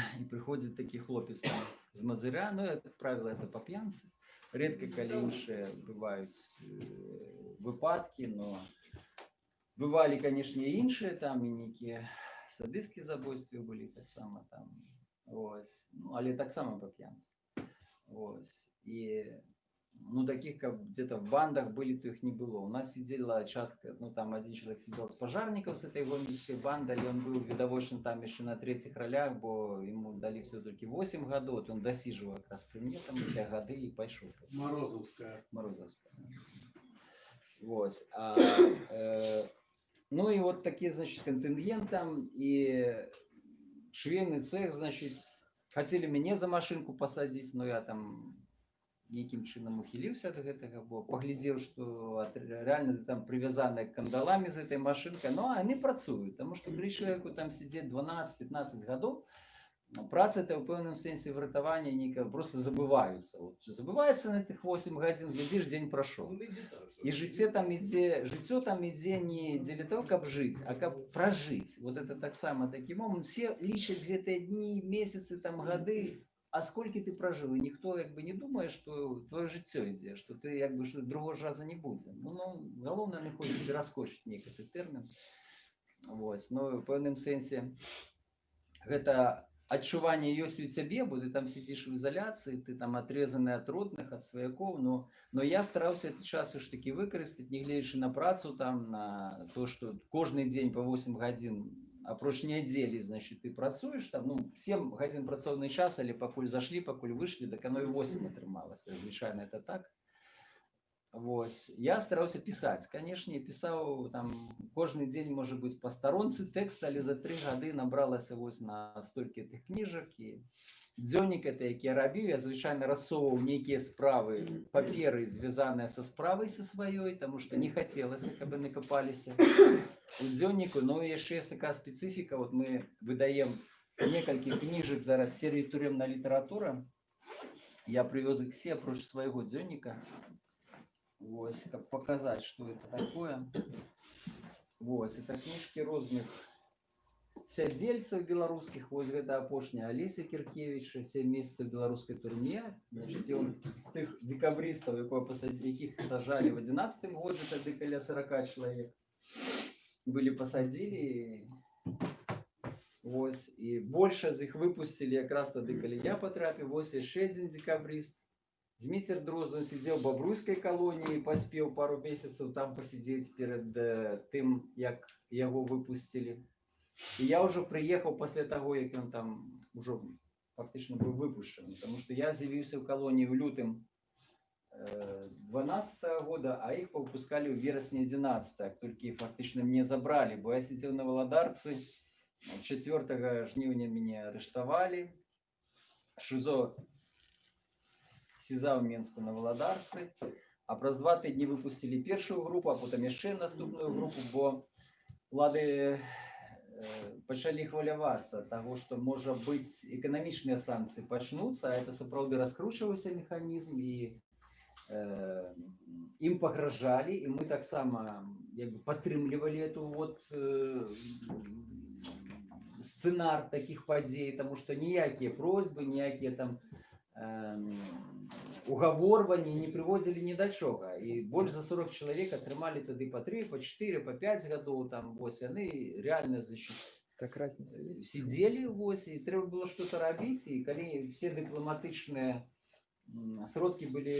[SPEAKER 11] <coughs> И приходит такий хлопец там з Мазыря, ну, як правило, это по п'янці. Редко коли інші бувають е, випадки, но бывали, конечно, і інші там, і некі садистські забойства були так само там. Ось. Ну, але так само по п'янці. Ось. І ну, таких, как где-то в бандах были, то их не было. У нас сидела часто, ну, там один человек сидел с пожарников с этой гомельской банды, и он был видовочен там еще на третьих ролях, бо ему дали все-таки 8 годов, вот он досиживал как раз при мне там эти годы и пошел.
[SPEAKER 3] Морозовская.
[SPEAKER 11] Морозовская. Вот. А, э, ну и вот такие, значит, контингент там, и швейный цех, значит, хотели мяне за машинку посадить, но я там нейкім чынам ухіліўся ад гэтага бо паглядзеў што ат- рэальна там прывязаныя кандалами з этой машинкой ну а яны працуюць таму што калі чалавеку там сидзець 12-15 гадоў праца это ў пэўным сэнсе выратавання нейкага просто забываюцца вот, забываецца на тых 8 гадзін глядзіш дзень прайшоў і жыццё там ідзе жыццё там ідзе не дзеля того каб жыць а каб пражыць вот это таксама такі момант все лічаць гэтыя дні месяцы там гады а сколькі ты пражыў і ніхто як бы не думае што твоё жыццё ідзе што ты як бы што другого ж раза не будзе ну, ну галоўнае не хоча пераскочыць нейкі ты тэрмін Вось ну у пэўным сэнсе гэта адчуванне ёсць у цябе бо ты там сидзіш у ізаляцыі ты там атрезаны ад родных ад сваякоў но но я стараўся этот час ж таки выкарыстаць нягледзячы на працу там на то что кожны дзень по 8 гадзін апроч нядзелі значит ты працуеш там ну 7 гадзін працоўны час але пакуль зашлі пакуль выйшлі так оно і 8 атрымалася звычайна это так Вось я стараўся пісаць канешне пісаў там кожны дзень можа быць па старонцы тэкст але за тры гады набралася вось на столькі тых кніжак і дзённік это які я рабіў я звычайна рассоўваў нейкія справы паперы звязаныя са справай са сваёй таму што не хацелася каб яны капаліся у дзённіку ну і яшчэ есть такая спецыфіка вот мы выдаем некалькі кніжак зараз серыі турэмная літаратура я прывёз іх все апроч свайго дзённіка Вось, каб показать, что это такое. Вось, это книжки розных сядзельцаў беларускіх вось гэта апошняя Аліса Кіркевіча сем месяцаў беларускай турме Значыць, ён з тых дзекабрыстаў якое пасадзі якіх сажалі в 11 годзе тады каля 40 чалавек былі пасадзілі Вось і больше з іх выпусцілі якраз тады калі я патрапіў вось яшчэ адзін дзекабрыст Зміцер Дроздун сидел в Бобруйской колонии, поспел пару месяцев там посидеть перед э, тым, як его выпустили. И я уже приехал после того, як он там уже фактично был выпущен, потому что я з'явился в колонии в лютым э, 12 года, а их повыпускали в вересне 11 только их фактично мне забрали, бо я сидел на Володарце, 4 жнивня меня арестовали, ШИЗО СІЗА ў Менску на Валадарцы. А праз два тыдні выпусцілі першую групу, а потым яшчэ наступную групу, бо лады э, пачалі хвалявацца таго, што можа быць эканамічныя санкцыі пачнуцца, а это сапраўды раскручваўся механізм і э, ім пагражалі і мы таксама як бы падтрымлівалі эту вот э, сцэнар такіх падзей, таму што ніякія просьбы, ніякія там эм, угаворванні не прыводзілі ні да чога і больш за 40 чалавек атрымалі тады па 3 па 4 па 5 гадоў там вось яны реально значит
[SPEAKER 4] Так разница есть.
[SPEAKER 11] сидзелі вось і трэба было что-то рабіць і калі все дыпламатычныя м, сродкі былі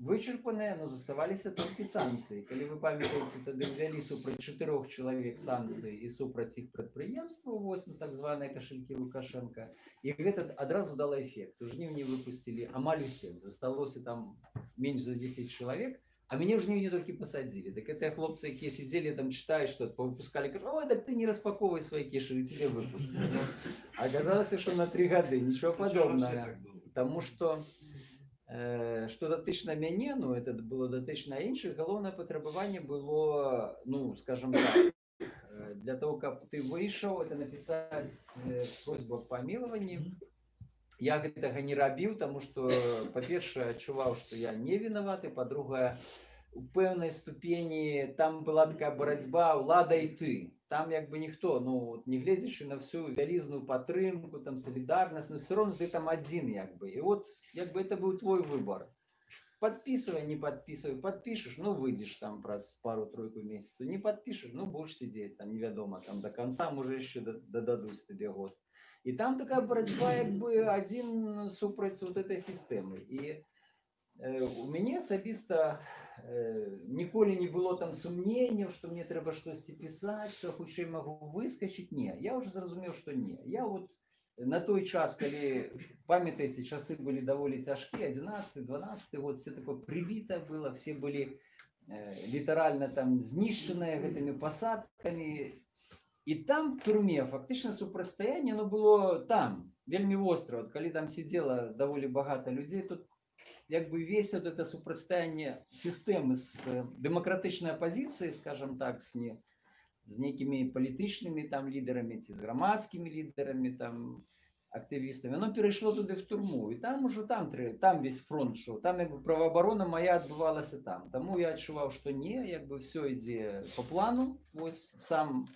[SPEAKER 11] вычерпаныя но заставаліся толькі санкцыі калі вы памятаеце тады ўвялі супраць чатырох чалавек санкцыі і супраць іх прадпрыемстваў вось на так званыя кашелькі лукашенко і гэта адразу дала эфект у жніўні выпусцілі амаль усіх засталося там менш за 10 чалавек а мяне ў жніўні толькі пасадзілі так гэтыя хлопцы якія сидзелі там чытаюць што выпускалі кажу ой так ты не распаковывай свае кішы тебе выпусцілі Ну, аказалася што на три гады нічого падобнага Таму што э, што датычна мяне ну это было датычна іншых галоўнае патрабаванне было ну скажем так э, для того каб ты выйшаў это напісаць э, просьбу аб памілаванні я гэтага не рабіў таму што па-першае адчуваў што я не вінаваты па-другае у пэўнай ступені там была такая барацьба ўлада і ты там як бы ніхто ну от не гледзячы на всю вялізную падтрымку там салідарнасць ну все равно ты там адзін як бы і вот як бы это быў твой выбор подписывай не подписывай подпишешь ну выйдешь там праз пару-тройку месяца не подпишешь ну будешь сидеть там невядома там до конца можа яшчэ да- дададуць табе год і там такая барацьба як бы адзін супраць вот этой сістэмы і э, у мяне асабіста э, ніколі не было там сумненняў што мне трэба штосьці пісаць што хутчэй магу выскачыць не я уже зразумеў што не я вот на той час калі памятаеце часы былі даволі цяжкія 11 12 год все такое прывіта было все былі э, літаральна там знішчаныя гэтымі пасадкамі і там в турме фактычна супрацьстаянне ну было там вельмі востра вот калі там сидела даволі багата людзей тут як бы весь вот это супрацьстаянне сістэмы з э, дэмакратычнай апозіцыі скажем так с не з нейкімі палітычнымі там лідарамі ці з грамадскімі лідарамі там актывістамі оно перайшло туды в турму і там ужо там трэ- там весь фронт шоу там як бы праваабарона моя адбывалася там таму я адчуваў што не як бы все ідзе по плану вось сам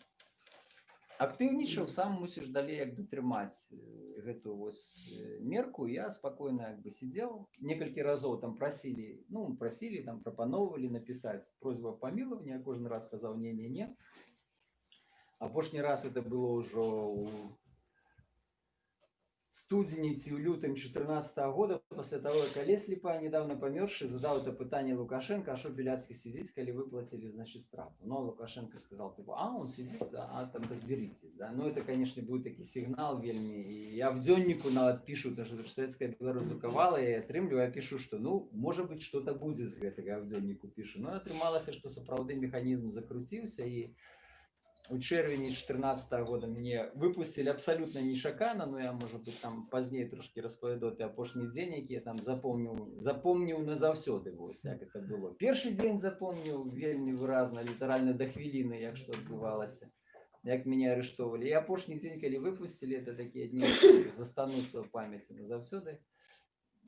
[SPEAKER 11] актыўнічаў сам мусіш далей як бы трымаць э, гэту вось э, мерку. Я спакойна як бы сидзеў некалькі разоў там прасілі ну прасілі там прапаноўвалі напісаць просьбу аб памілаванні я кожны раз казаў не не не апошні раз это было ўжо у студзені ці ў лютым 14 года пасля таго як алесь ліпа недавно памёршы задаў это пытанне лукашенко а що біляцкі сидзіць калі выплацілі значит штраф но лукашенко сказал типа а он сидит да, а там разберитесь да ну это конечно будет такі сігнал вельмі і я в дзённіку нават пишу даже советская беларусь друкавала я атрымліваю я пишу что ну может быть что-то будзе з гэтага в дзённіку пішу ну атрымалася что сапраўды механізм закруціўся і у чэрвені 14 года мне выпусцілі абсалютна нечакана но я можа быть там пазней трошки распавяду ты апошні дзень які я там запомніў запомніў назаўсёды вось як это было першы дзень запомніў вельмі выразна літаральна да хвіліны як што адбывалася як мяне арыштоўвалі і апошні дзень калі выпусцілі это такія дні застануцца ў памяці назаўсёды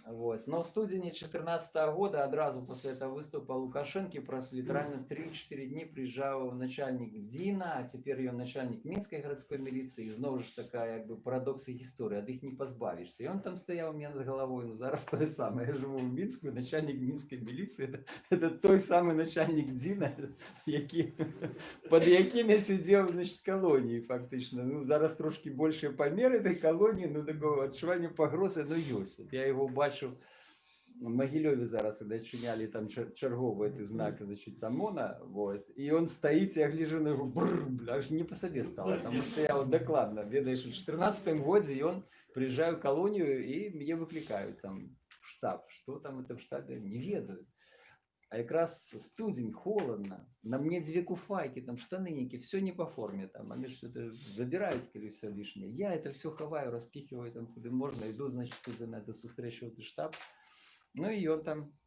[SPEAKER 11] Вот. Но в студені 14 года одразу после этого выступа Лукашенки праз лiterально 3-4 дні приїжджав начальник ДЗІна, а тепер ён начальник Мінської городської міліції. І знову ж така, якби парадокс і історія, ад їх не позбавишся. І он там стояв у мене над головою, ну зараз те саме. Я живу в Мінську, начальник Мінської міліції, це, це той самий начальник ДЗІна, який, під яким я сидів, значить, в колонії фактично. Ну, зараз трошки більше поміри этой колонії, ну, такого відчування погрози, ну, є. От Я його бачив в Могилеве зараз, когда чиняли там чер- черговый этот знак, значит, Самона, вот, и он стоит, я гляжу на него, бррр, бля, аж не по себе стало, потому что я вот докладно, ведаешь, в 14 году, и он, приезжаю в колонию, и мне выкликают там в штаб, что там это в штабе, не ведаю. А якраз студень, холодно, на мне две куфайки, там штаныники, все не по форме, там, они что-то забирают, скорее всего, лишнее. Я это все ховаю, распихиваю там, куда можно, иду, значит, туда на эту встречу, в этот штаб. Ну и он там,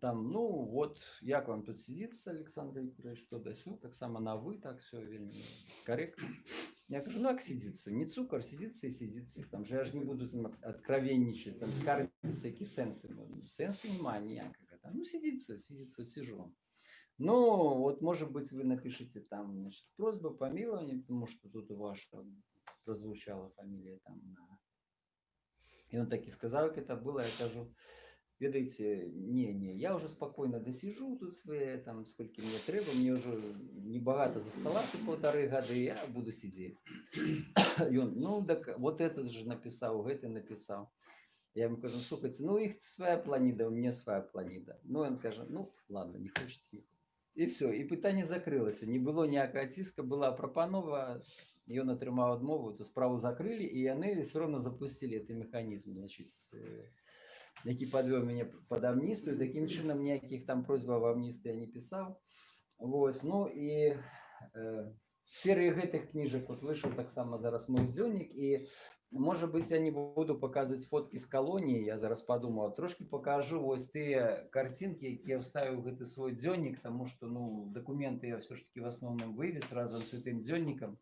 [SPEAKER 11] там, ну вот, як вам тут сидится, Александр Викторович, что да сё, так само на вы, так все корректно. Я кажу, ну как сидится, не цукор, сидится и сидится. Там же я же не буду з ним от- откровенничать, там скарбиться, які сенси. Ну, Сенсу немає ніякого. Там, ну сидится, сидится, сижу. Ну, вот, может быть, вы напишите там, значит, с просьбой помилования, потому что тут у вас там прозвучала фамилия там на и он так и сказал, как это было, я кажу, ведаете, не, не, я уже спокойно досижу тут свои, там, сколько мне треба, мне уже небагато заставаться полторы года, и я буду сидеть. И он, ну, так вот этот же написал, это написал. Я ему кажу, слухайте, ну, их своя планида, у меня своя планида. Ну, он каже, ну, ладно, не хочете. не І все, і питання закрилося. Не було ніякого тиска, була пропанова, ён атрымаў адмову, то справу закрылі і яны все равно запустили гэты механізм, значит, с, э, які падвёў мяне пад амністыю. Такім чынам ніякіх там просьбаў амністы я не пісаў. Вось, ну і э, в серыі гэтых кніжак вот выйшаў таксама зараз мой дзённік і Можа быть, я не буду показывать фотки з колонії, я зараз подумав, трошки покажу ось тыя картинки, які я вставив в гэты свой дзённік, тому что ну, документы я все ж таки в основном вывез разом з гэтым дзённікам.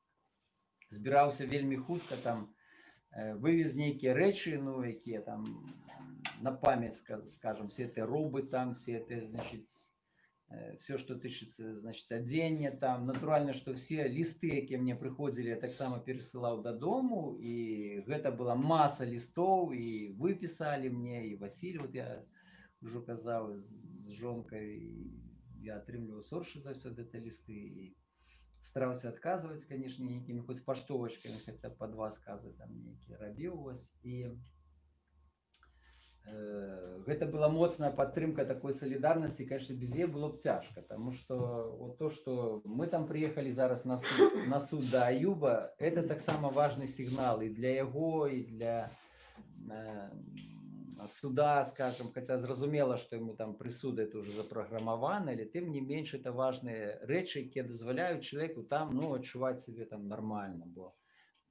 [SPEAKER 11] Збіраўся вельмі хутка там, э, вывез нейкія рэчы, ну, якія там на память, ска- скажем, все это рубы там, все это, значит, все, что тычыцца значит адзенне там натуральна что все лісты якія мне прыходзілі я таксама перасылаў дадому і гэта была маса лістоў і выпісалі мне і Василь вот я ўжо казаў з з жонкай і я атрымліваў соршы заўсёды это лісты і стараўся адказваць канешне нейкімі хоць паштовачкамі хаця б па два сказы там нейкія рабіў вось і э, гэта была моцная падтрымка такой салідарнасці конечно без яе было б цяжка тому что вот то что мы там приехали зараз на суд, на суд да аюба это таксама важный сігнал і для яго і для э, суда скажем хотя зразумела что ему там прысуды это уже запрограммавана или тым не менш это важные рэчы якія дазваляюць человеку там ну адчуваць себе там нормально бо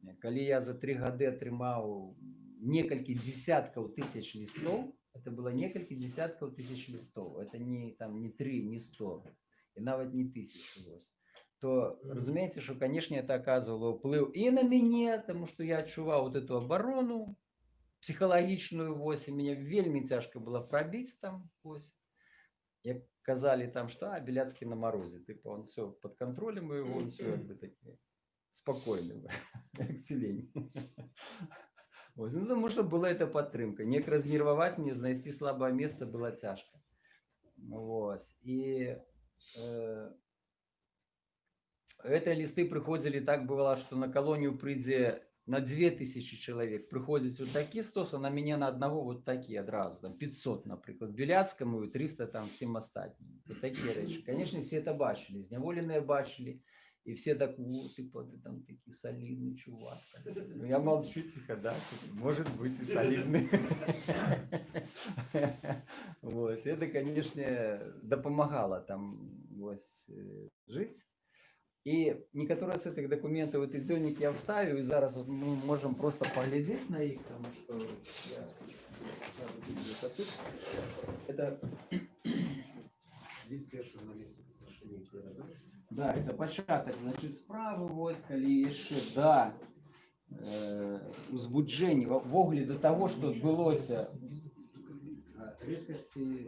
[SPEAKER 11] э, калі я за три гады атрымаў некалькі десяткаў тысяч лістоў это было некалькі десяткаў тысяч лістоў это не там не три не сто і нават не тысячу вось то разумеется что конечно это оказывало ўплыў і на мяне тому что я адчуваў вот эту оборону псіхалагічную вось і мне вельмі цяжка было прабіць там вось як казалі там что а беляцкі на морозе тыпа он все под контролем и он все как бы такі спокойны як <laughs> цілень Вось, ну, потому что была эта падтрымка неяк разнерваваць мне знайсці слабае месца было цяжка Вось і э, гэтыя лісты прыходзілі так бывала што на калонію прыйдзе на 2000 чалавек прыходзіць вот такі стос а на мяне на аднаго вот такі адразу там 500 напрыклад беляцкаму і 300 там всем астатнім вот такія рэчы конечно все это бачылі зняволеныя бачылі і все так вот типа ты там такі салідны чувак Ну, я молчу тихо да типа, может быть и солидный Вось, это конечно дапамагала там вось э, жыць і некаторыя з гэтых дакументаў гэты дзённік я вставіў і зараз вот мы можем просто паглядзець на іх тому что я сяду тут где-то тут. это
[SPEAKER 7] Лист першого наместника старшины КРД.
[SPEAKER 11] Да, это пачатак значит справы вось калі яшчэ да э, узбуджэння ввогуле до того что адбылося а, резкасці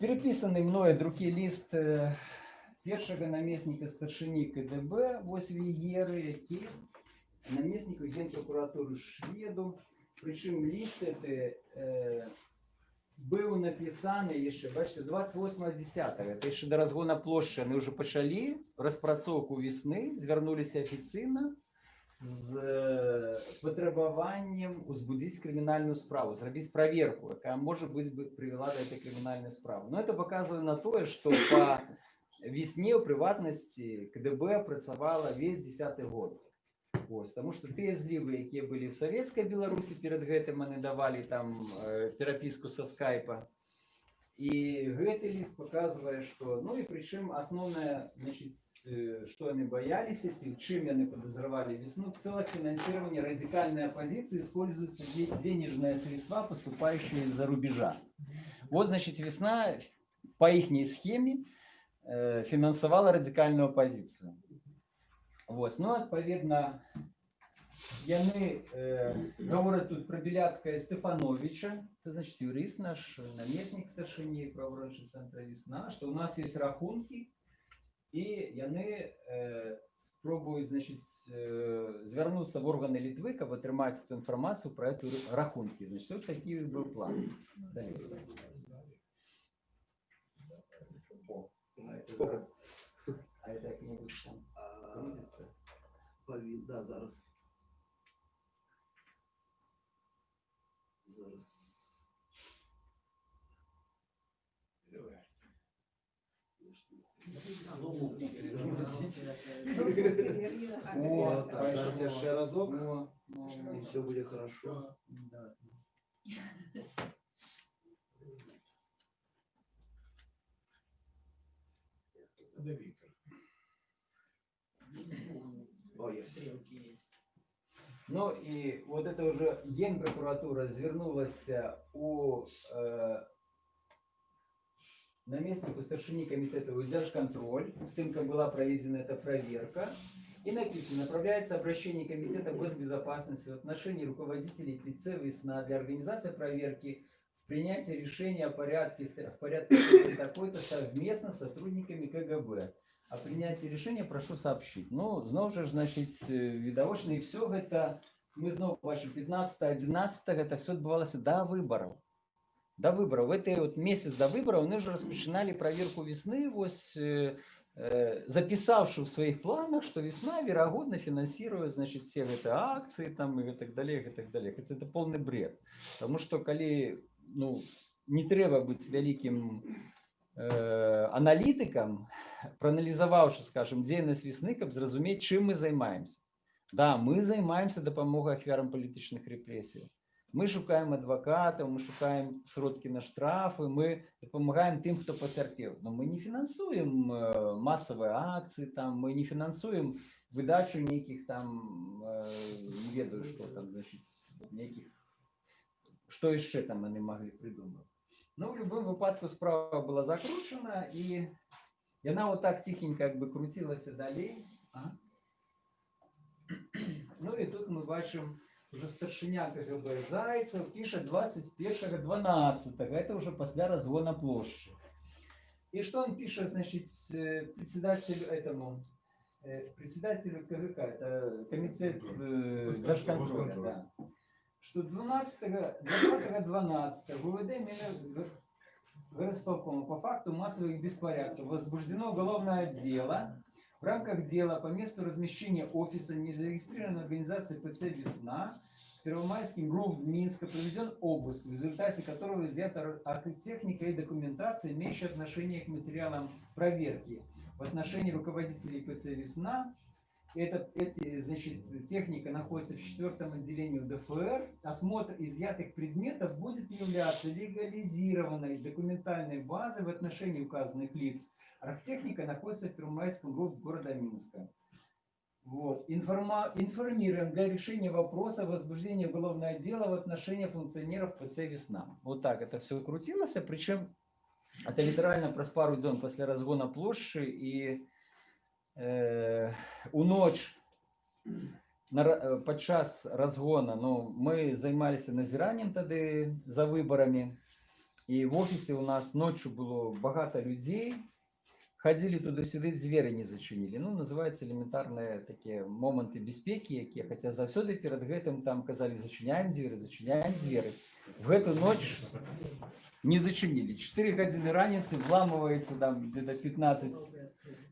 [SPEAKER 11] перепісаны мною друкі ліст э, першага намесніка старшыні КДБ вось вігеры які намесніку генпрокуратуры шведу прычым ліст это э, быў напісаны яшчэ бачите 28 10 это яшчэ да разгона плошчы яны ўжо пачалі распрацоўку весны звярнуліся афіцыйна з э, патрабаваннем узбудзіць крымінальную справу зрабіць праверку якая можа быць бы прывяла да этой крымінальнай справы но это показывае на тое что по весне ў прыватнасці кДб працавала весь десятый год Вось, тому что тыя злівы якія былі в савецкай беларусі перад гэтым яны давалі там э, перапіску со скайпа і гэты ліст показывае что ну і прычым асноўнае значит что яны бояліся ці чым яны подозревали весну в целых финансирование радикальной оппозиции используются де- денежные средства поступающие из-за рубежа вот значит весна по ихней схеме э, фінансавала радикальную оппозицию вот ну адпаведна яны э, гавораць тут про беляцкая стефановича это значит юрыст наш намеснік старшыні праворончы цэнтра весна что у нас есть рахунки і яны э, спробуюць значит э, звярнуцца в органы літвы каб атрымаць эту інфармацыю про эту рахунки значит вот такі быў план Далей. О, а это зараз- а это як-небудь там грузится?
[SPEAKER 7] Пові- Да, зараз. Зараз.
[SPEAKER 11] О,
[SPEAKER 7] Так, зараз я ще разок, і все буде хорошо.
[SPEAKER 11] да.
[SPEAKER 7] О, є.
[SPEAKER 11] Ну і вот это уже генпрокуратура звернулася у э, наместнику старшині комитета у держконтроль, с тем, как была проведена эта проверка. И написано, направляется обращение комитета госбезопасности в отношении руководителей ПЦ «Весна» для организации проверки в принятии решения о порядке, в порядке такой-то совместно с сотрудниками КГБ. О принятии решения прошу сообщить. Ну, знову ж, значить, э, відавочна, і все гэта, мы знову бачимо, 15-11, это все відбувалося до виборів. До виборів. В этой от месяц до виборів вони вже розпочинали проверку весны, ось, э, э, записавши в своих планах, что весна, вероятно, финансирует, значит, все эти акции там и так далее, и так далее. Хотя это полный бред. Потому что, коли, ну, не треба бути великим э, аналітикам, проаналізаваўшы скажем дзейнасць весны каб зразумець чым мы займаемся да мы займаемся дапамогай ахвярам палітычных рэпрэсій мы шукаем адвакатаў мы шукаем сродкі на штрафы мы дапамагаем тым хто пацярпеў но мы не фінансуем э, масавыя акцыі там мы не фінансуем выдачу нейкіх там э, не ведаю что там значит нейкіх што яшчэ там яны маглі прыдумаць ну, в любом выпадку справа была закручена, и она вот так тихенько как бы крутилась далей. А? <clears throat> Ну и тут мы бачим, уже старшиня КГБ Зайцев пишет 21.12. Это уже после разгона площади. И что он пишет, значит, э, председателю этому, э, председателю КГК, это комитет э, держконтроля, да что 12 20 12 ВВД Мина- горосполкома по факту массовых беспорядков возбуждено уголовное дело. В рамках дела по месту размещения офиса незарегистрированной организации ПЦ «Весна» Первомайским ГРУ в Минска проведен обыск, в результате которого изъята техника и документация, имеющая отношение к материалам проверки в отношении руководителей ПЦ «Весна». Это, эти, значит, техника находится в четвертом отделении ДФР. Осмотр изъятых предметов будет являться легализированной документальной базой в отношении указанных лиц. Архтехника находится в Первомайском ГРУ города Минска. Вот. Информа... Информируем для решения вопроса о возбуждении уголовного дела в отношении функционеров ПЦ «Весна». Вот так это все крутилось, причем это литерально праз пару дзён пасля разгона і э, у ноч на, ра- э, падчас разгона ну, мы займаліся назіраннем тады за выбарамі і в офісе у нас ночью было багата людзей ходили туды-сюды дзверы не зачынілі ну называется элементарныя такія моманты бяспекі якія хаця заўсёды перад гэтым там казалі зачыняем дзверы зачыняем дзверы в гэту ноч не зачинили. 4 гадзіны раніцы вламываецца там где-то 15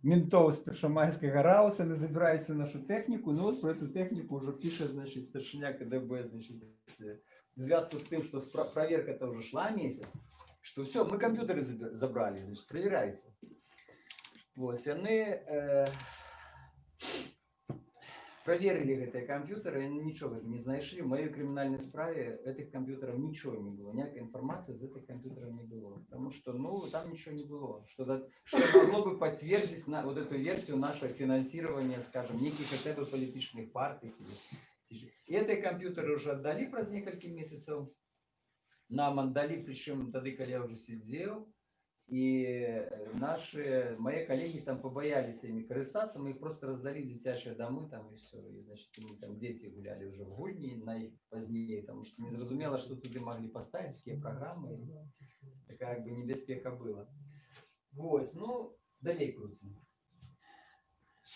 [SPEAKER 11] ментов з першамайскага рауса не забираюць всю нашу тэхніку ну вот про эту тэхніку уже піша значит старшыня КДБ значит э, в звязку с тым что спра- проверка-то уже шла месяц что все мы компьютеры заб- забрали значит проверяется вот яны э, проверили гэтыя камп'ютары яны нічога не знайшлі в маёй крымінальнай справе этих камп'ютараў нічого не было ніякай інфармацыі з этих камп'ютараў не было потому что ну там ничего не было что да- что могло бы подтвердить на вот эту версию нашего финансирования скажем неких хотя бы политичных партий ці, ці ж. и эти компьютеры уже отдали праз некалькі месяцев нам отдали причем тады калі я уже сидел и э, наши мои коллеги там побоялись ими карыстаться мы их просто раздали в дзіцячыя дамы там и все и значит мы там дети гуляли уже в гульні на іх пазней потому что незразумела что туды могли поставить какие программы такая как бы небяспека была вот ну далей крутим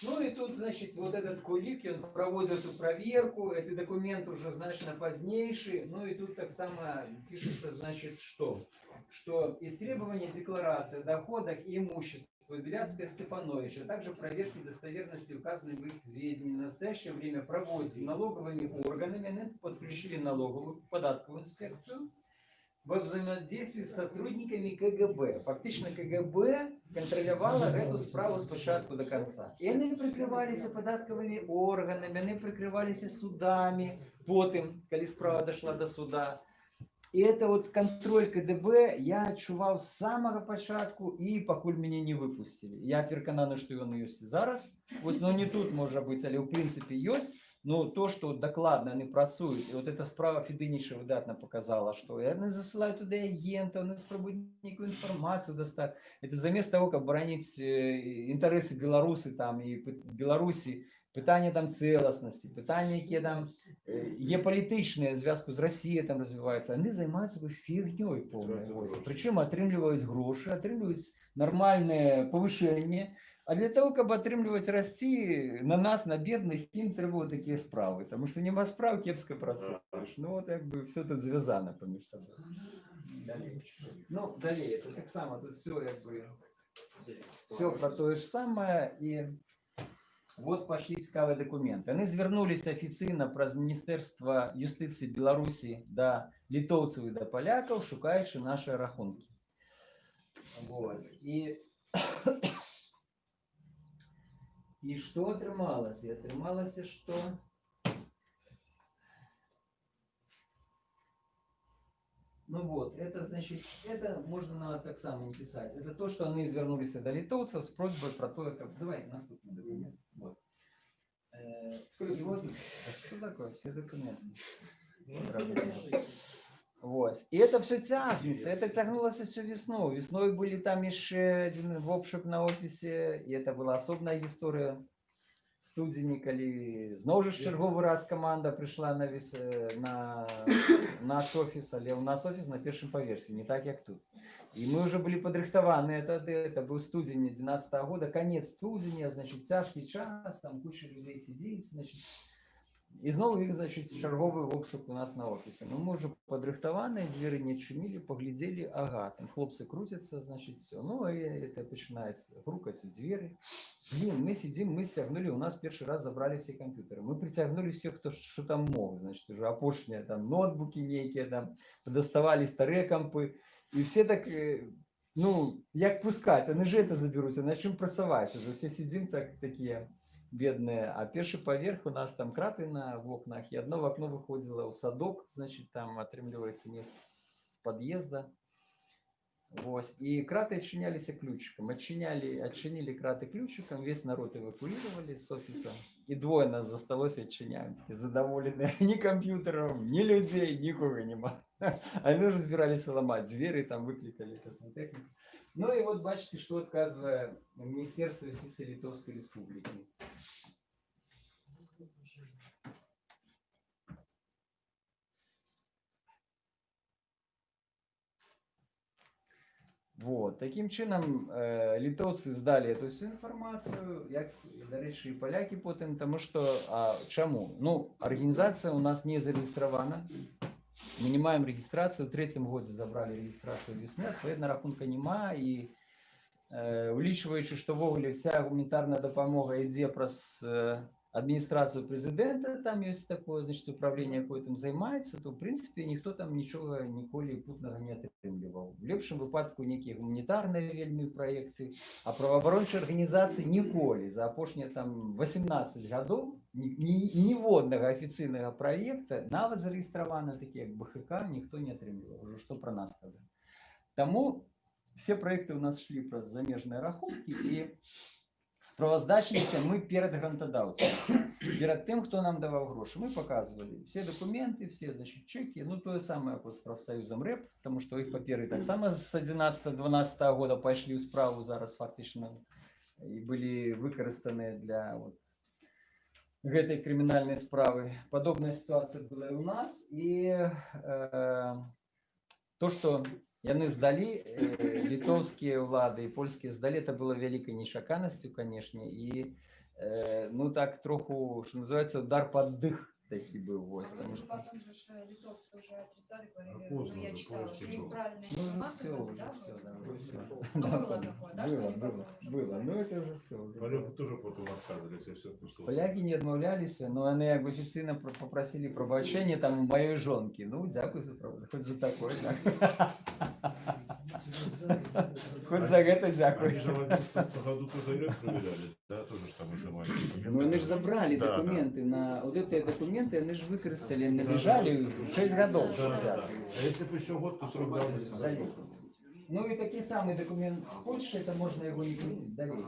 [SPEAKER 11] ну и тут, значит, вот этот кулик, он проводит эту проверку, этот документ уже значно позднейший, ну и тут так само пишется, значит, что? Что из требования декларации о доходах и имуществе Беляцкая Стефановича, а также проверки достоверности указанных в их сведений в настоящее время проводится налоговыми органами, подключили налоговую податковую инспекцию, во взаимодействии с сотрудниками КГБ. Фактично КГБ контролювала эту справу спочатку до конца. І вони прикривалися податковими органами, вони прикривалися судами, потім, коли справа дошла до суда. І це от контроль КДБ я відчував з самого початку і покуль мене не випустили. Я переконаний, що він є і зараз. Ось, ну не тут може бути, але в принципі є. Ну, то, что докладно они працують, і от эта справа Фединіша видатно показала, що вони засилають туди агента, вони спробують яку інформацію достати. Это замість того, как боронить э, інтереси Білоруси там і пи- Білорусі, питання там целостності, питання, які там е, є політичні в зв'язку з Росією там розвиваються, вони займаються такою фігньою повною. Ось. Причому отримують гроші, отримують нормальне повишення, а для того, каб атрымліваць расці на нас на бедных ім трэба вот такія справы тому что няма справ кепска працуеш ну вот як бы все тут звязана паміж сабой Далей. ну далей это таксама тут все як бы все про тое ж самае і вот пошли цікавыя документы яны звярнуліся афіцыйна праз міністэрства юстыцыі беларусі да літоўцаў і да палякаў шукаючы наши рахункі вот. і І што атрымалася? Атрымалася, што Ну вот, это значит, это можно так само не писать. Это то, что они извернулись до литовцев с просьбой про то, как... Давай, наступный документ. Вот. Э, и вот, <laughs> что такое? Все документы. Проблема. Вот. И это все тягнется, это тягнулось всю весну. Весной были там еще один обшук на офисе, и это была особная история. В студзені, коли знову ж черговий раз команда прийшла на, віс, е, на наш офіс, але у нас офіс на першому поверсі, не так як тут. І ми вже були підрихтовані, это, это був студень 11 года, конец студеня, значит, тяжкий час, там куча людей сидит, значит, І знову їх, значить, черговий обшук у нас на офісі. Ну, ми вже подрихтовані, двері не чинили, поглядели, ага, там хлопці крутяться, значить, все. Ну, і це починають грукати у двері. Блін, ми сидимо, ми стягнули, у нас перший раз забрали всі комп'ютери. Ми притягнули всіх, хто що там мог, значить, вже опошні, там, ноутбуки які, там, доставали старі компи. І всі так, е, ну, як пускати, вони ж це заберуться, на чим працювати. Вже всі сидимо так, такі бедные. А перший поверх у нас там краты на окнах, и одно окно выходило в садок, значит, там отрымливается не с подъезда. Вот. И краты отчинялись ключиком. Отчиняли, отчинили краты ключиком, весь народ эвакуировали с офиса. И двое нас за столом отчиняем. такие Задоволенные <laughs> ни компьютером, ни людей, никого нема. <laughs> Они уже разбирались ломать двери, там выкликали технику. Ну и вот бачите, что отказывает Министерство юстиции Литовской Республики. Вот. Таким чином, е, литовці здали эту всю інформацію, як, до речі, і поляки потім, тому що, а чому? Ну, організація у нас не зареєстрована, ми не маємо реєстрацію, в третьому році забрали реєстрацію весни, відповідно, рахунка нема, і е, улічуючи, що ввогуле вся гуманітарна допомога йде праз е, адміністрацію президента, там є таке, значить, управління, яке там займається, то, в принципі, ніхто там нічого ніколи путного не отримував. В ліпшому випадку які гуманітарні вельми проекти, а правооборончі організації ніколи за опошні там 18 років ні, ні, ніводного офіційного проєкту, навіть зареєстровано такі, як БХК, ніхто не отримував. Уже що про нас казати. Тому всі проекти у нас шли про заміжні рахунки і справоздачніся ми перед грантодавцем, перед тим, хто нам давав гроші. Ми показували всі документи, всі значить, чеки, ну то саме як з профсоюзом РЕП, тому що їх папери так само з 11-12 года пішли в справу зараз фактично і були використані для от, гэтай кримінальної справи. Подобна ситуація була і у нас. І е, то, що яны здалі э, літоўскія ўлады і польскія здалі это было вялікай нечаканасцю канешне і э, ну так троху что называется удар под дых такі быў вось
[SPEAKER 12] Потому
[SPEAKER 11] тому
[SPEAKER 12] что
[SPEAKER 11] что
[SPEAKER 12] потом же ж, э, литовцы уже отрицали, говорили,
[SPEAKER 2] поздно
[SPEAKER 12] ну, я
[SPEAKER 2] уже,
[SPEAKER 12] читала,
[SPEAKER 2] поздно
[SPEAKER 12] что
[SPEAKER 2] было.
[SPEAKER 12] неправильная
[SPEAKER 11] ну
[SPEAKER 12] информация
[SPEAKER 11] все
[SPEAKER 12] была,
[SPEAKER 11] уже
[SPEAKER 12] да,
[SPEAKER 11] все
[SPEAKER 12] вот?
[SPEAKER 11] да,
[SPEAKER 12] Ну,
[SPEAKER 11] все
[SPEAKER 12] Ну,
[SPEAKER 11] Да,
[SPEAKER 12] было
[SPEAKER 11] да,
[SPEAKER 12] такое, да, что
[SPEAKER 11] было
[SPEAKER 12] они
[SPEAKER 11] было
[SPEAKER 12] потом уже
[SPEAKER 11] было
[SPEAKER 12] были.
[SPEAKER 11] ну это уже все
[SPEAKER 2] Поляки тоже потом отказывались, и все пушло.
[SPEAKER 11] Поляки не адмаўляліся но яны як бы афіцыйна пр- папрасілі прабачэння там у маёй жонкі ну дзякуй за прав- хоць за такое так. <laughs> хоць за гэта дзякуй
[SPEAKER 2] Они же в 2011 году тоже РЭП проверяли, да, тоже ж там изымали.
[SPEAKER 11] Они же забрали документы на вот эти документы, они же выкористали, набежали 6 годов.
[SPEAKER 2] Да, да, да. А если бы еще год, то срок давности зашел.
[SPEAKER 11] Ну и такие самые документы с Польши, это можно его не крутить далее.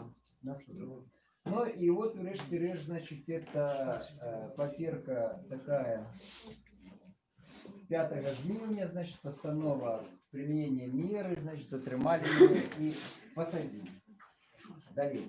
[SPEAKER 11] Ну и вот врешті решт, значит, это э, паперка такая 5 жнивня, значит, постанова применения меры, значит, затримали и посадили. Далее.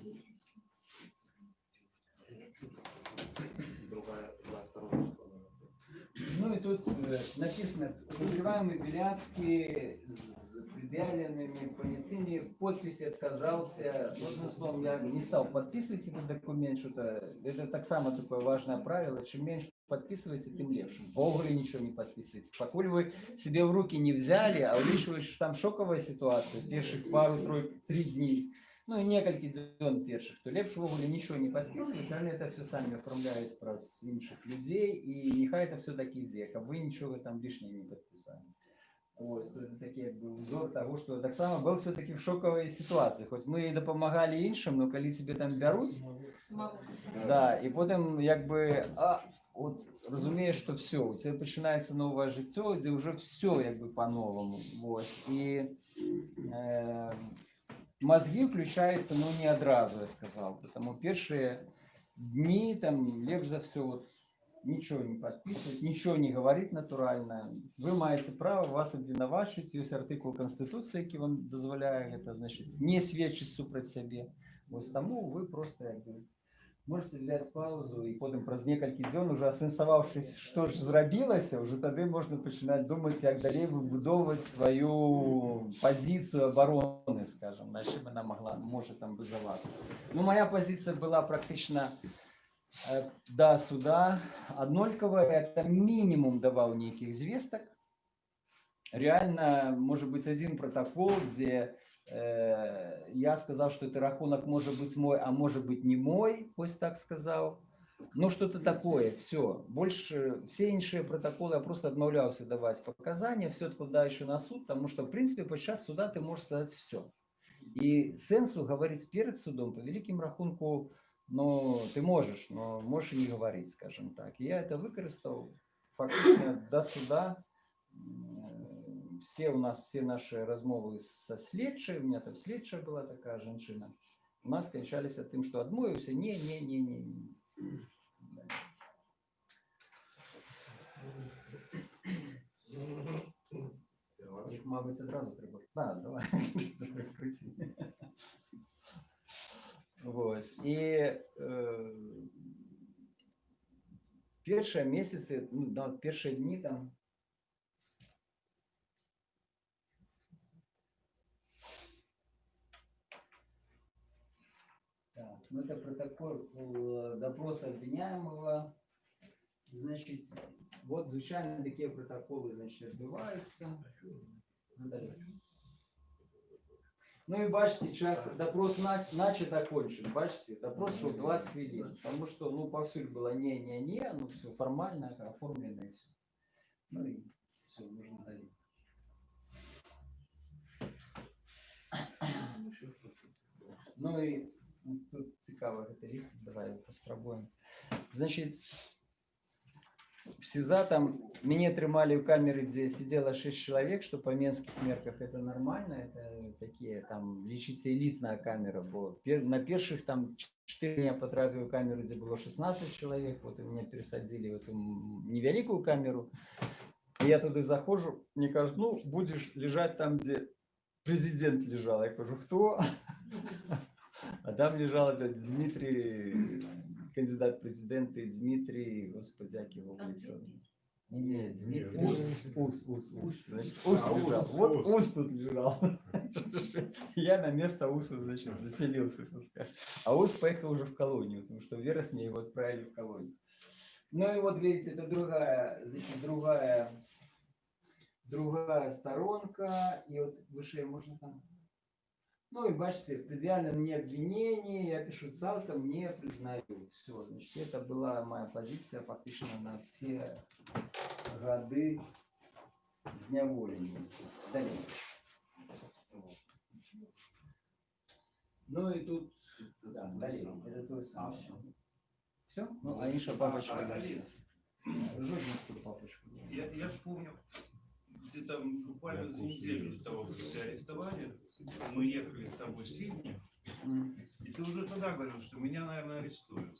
[SPEAKER 11] Ну и тут э, написано, подозреваемый Беляцкий с предъявленными понятыми в подписи отказался. Ну, одним словом, я не стал подписывать этот документ, что-то, это так само такое важное правило, чем меньше подписываете, тем легче. Богу ли ничего не подписываете. Покуль вы себе в руки не взяли, а улічуючи, що там шоковая ситуация, перших пару, трой, три дней, ну і некалькі дзён першых, то лепш увогуле нічого не падпісваць, але это все самі оформляюць праз іншых людзей і няхай это все такі ідзе, каб вы нічога там лишнего не подписали. Ось, то это такі як бы узор того, что таксама был все-таки в шоковой ситуации. Хоть мы і дапамагалі іншым, но калі тебе там бяруць,
[SPEAKER 12] Самого
[SPEAKER 11] да, і потім якби, а, от розумієш, що все, у тебе починається нове життя, де вже все якби по-новому. Ось, і е, мозги включаються, ну, не одразу, я сказав. Тому перші дні, там, лепш за все, вот, нічого не підписувати, нічого не говорити натурально. Ви маєте право, вас обвинувачують, є артикул Конституції, який вам дозволяє, це, значить, не свідчить супроти себе. Ось тому ви просто, якби, можете взять паузу і потім праз некалькі дзён уже асэнсаваўшись што ж зрабілася уже тады можна пачынаць думаць як далей выбудоўваць сваю пазіцыю абароны скажем на чым она могла можа там базавацца ну моя пазіцыя была практычна э, до суда Аднолькова это минимум даваў нейкіх звестак реально может быть один протокол где э, я сказал что это рахунок может быть мой а может быть не мой пусть так сказал ну что-то такое все больше все іншыя протоколы я просто адмаўляўся даваць показания все откуда еще на суд потому что в принципе подчас суда ты можешь сказать все и сенсу говорить перед судом по великим рахунку но ты можешь но можешь и не говорить скажем так и я это выкарыстаў фактично до суда М, все у нас все наши размовы со следчай у меня там следчая была такая женщина у нас скончаліся тым что адмовіўся не не не не не Мабыць, адразу трэба. Да, давай. Прыкрыці. Вось. І э, першыя месяцы, ну, нават першыя дні там ну это протокол э, допроса обвиняемого. Значит, вот звычайно такие протоколы, значит, отбываются. Ну. Ну и бачите, час допрос на, начат окончен. Бачите, допрос шел 20 хвилин. Потому что, ну, повсюду было не-не-не, ну все формально оформлено и все. Ну и все, можно далее. Ну ну, тут цікаво гэта ліст, давай паспрабуем. Значит, в СИЗА там мяне трымалі ў камеры, дзе сидела 6 человек, что по менских мерках это нормально, это такие там лічыцца элітная камера, бо пер, на першых там 4 я потрапіў у камеру, дзе было 16 человек, вот и меня пересадили в эту м- невялікую камеру. И я туды захожу, мне кажут, ну, будешь лежать там, где президент лежал. Я говорю, кто? А там лежал опять Дмитрий, кандидат в президенты Дмитрий, господи, как его улицу. Не, Дмитрий. Ус, Ус, Ус. Значит, Ус
[SPEAKER 13] А, Ус,
[SPEAKER 11] лежал.
[SPEAKER 13] Ус.
[SPEAKER 11] Вот Ус тут лежал. <laughs> Я на место Уса, значит, заселился, так сказать. А Ус поехал уже в колонию, потому что в вересне его отправили в колонию. Ну и вот, видите, это другая, значит, другая, другая сторонка. И вот выше можно там ну и бачите, в предъявленном мне обвинении я пишу цалком не признаю. Все, значит, это была моя позиция фактично на все годы зняволення. Далее. Ну и тут, да, далее, это то самое. Все? Ну, а Иша папочка
[SPEAKER 13] А,
[SPEAKER 11] Жодинскую папочку.
[SPEAKER 13] Я, я помню, где-то буквально за неделю до того, как арестовали, мы ехали с тобой в Сиднey, и ты уже тогда говорил, что меня, наверное, арестуют.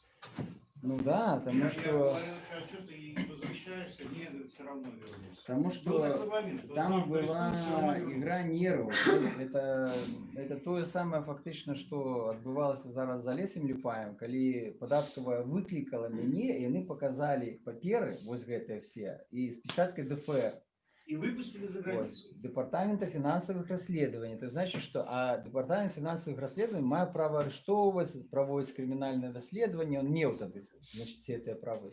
[SPEAKER 11] Ну да, потому
[SPEAKER 13] я,
[SPEAKER 11] что...
[SPEAKER 13] Я говорил, а что ты возвращаешься? Нет, все равно вернусь.
[SPEAKER 11] Потому
[SPEAKER 13] Был
[SPEAKER 11] что
[SPEAKER 13] такой момент, что
[SPEAKER 11] там
[SPEAKER 13] знал, что
[SPEAKER 11] была
[SPEAKER 13] арестуют, всё равно вернусь.
[SPEAKER 11] игра нервов. То есть Это, это тое самае фактычна, што адбывалася зараз за лесам люпаем, калі падаткавая выклікала мяне, і яны паказалі паперы вось гэтыя все і з печаткай ДФР.
[SPEAKER 13] И выпустили за
[SPEAKER 11] Ось,
[SPEAKER 13] границу.
[SPEAKER 11] Департамента финансовых расследований. Это значит, что а Департамент финансовых расследований мае право арыштоўваць, праводзіць крымінальнае даследаванне, он меў тады значит, все гэтыя правы.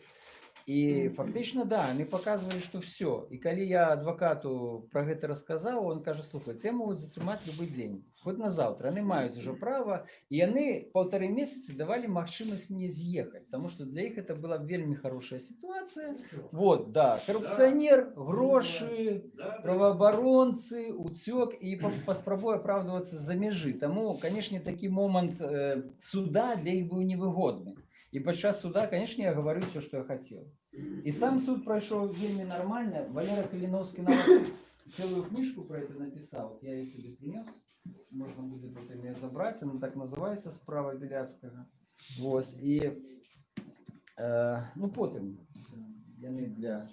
[SPEAKER 11] І фактычна да, яны показывалі, што все. І калі я адвакату про гэта расказаў, он кажа, слухай, це могуць затрымаць любы дзень, хоть на заўтра. Яны маюць ужо права, і яны паўтары месяцы давалі магчымасць мне з'ехаць, потому что для іх это была вельмі хорошая ситуация. Вот, да, коррупционер, гроши, правоабаронцы, уцёк і па- паспрабуе апраўдвацца за мяжы. Таму, канешне, такі момант э, суда для іх быў невыгодны. І падчас суда, канешне, я гаварыў все, што я хацеў. І сам суд прайшоў вельмі нармальна. Валера Каліновскі нават цэлую кніжку про это напісаў. Вот Я її собі принес. Можна буде потім її забрати. Она так називається справа Біляцькага. Вось. І э, ну потім яны для,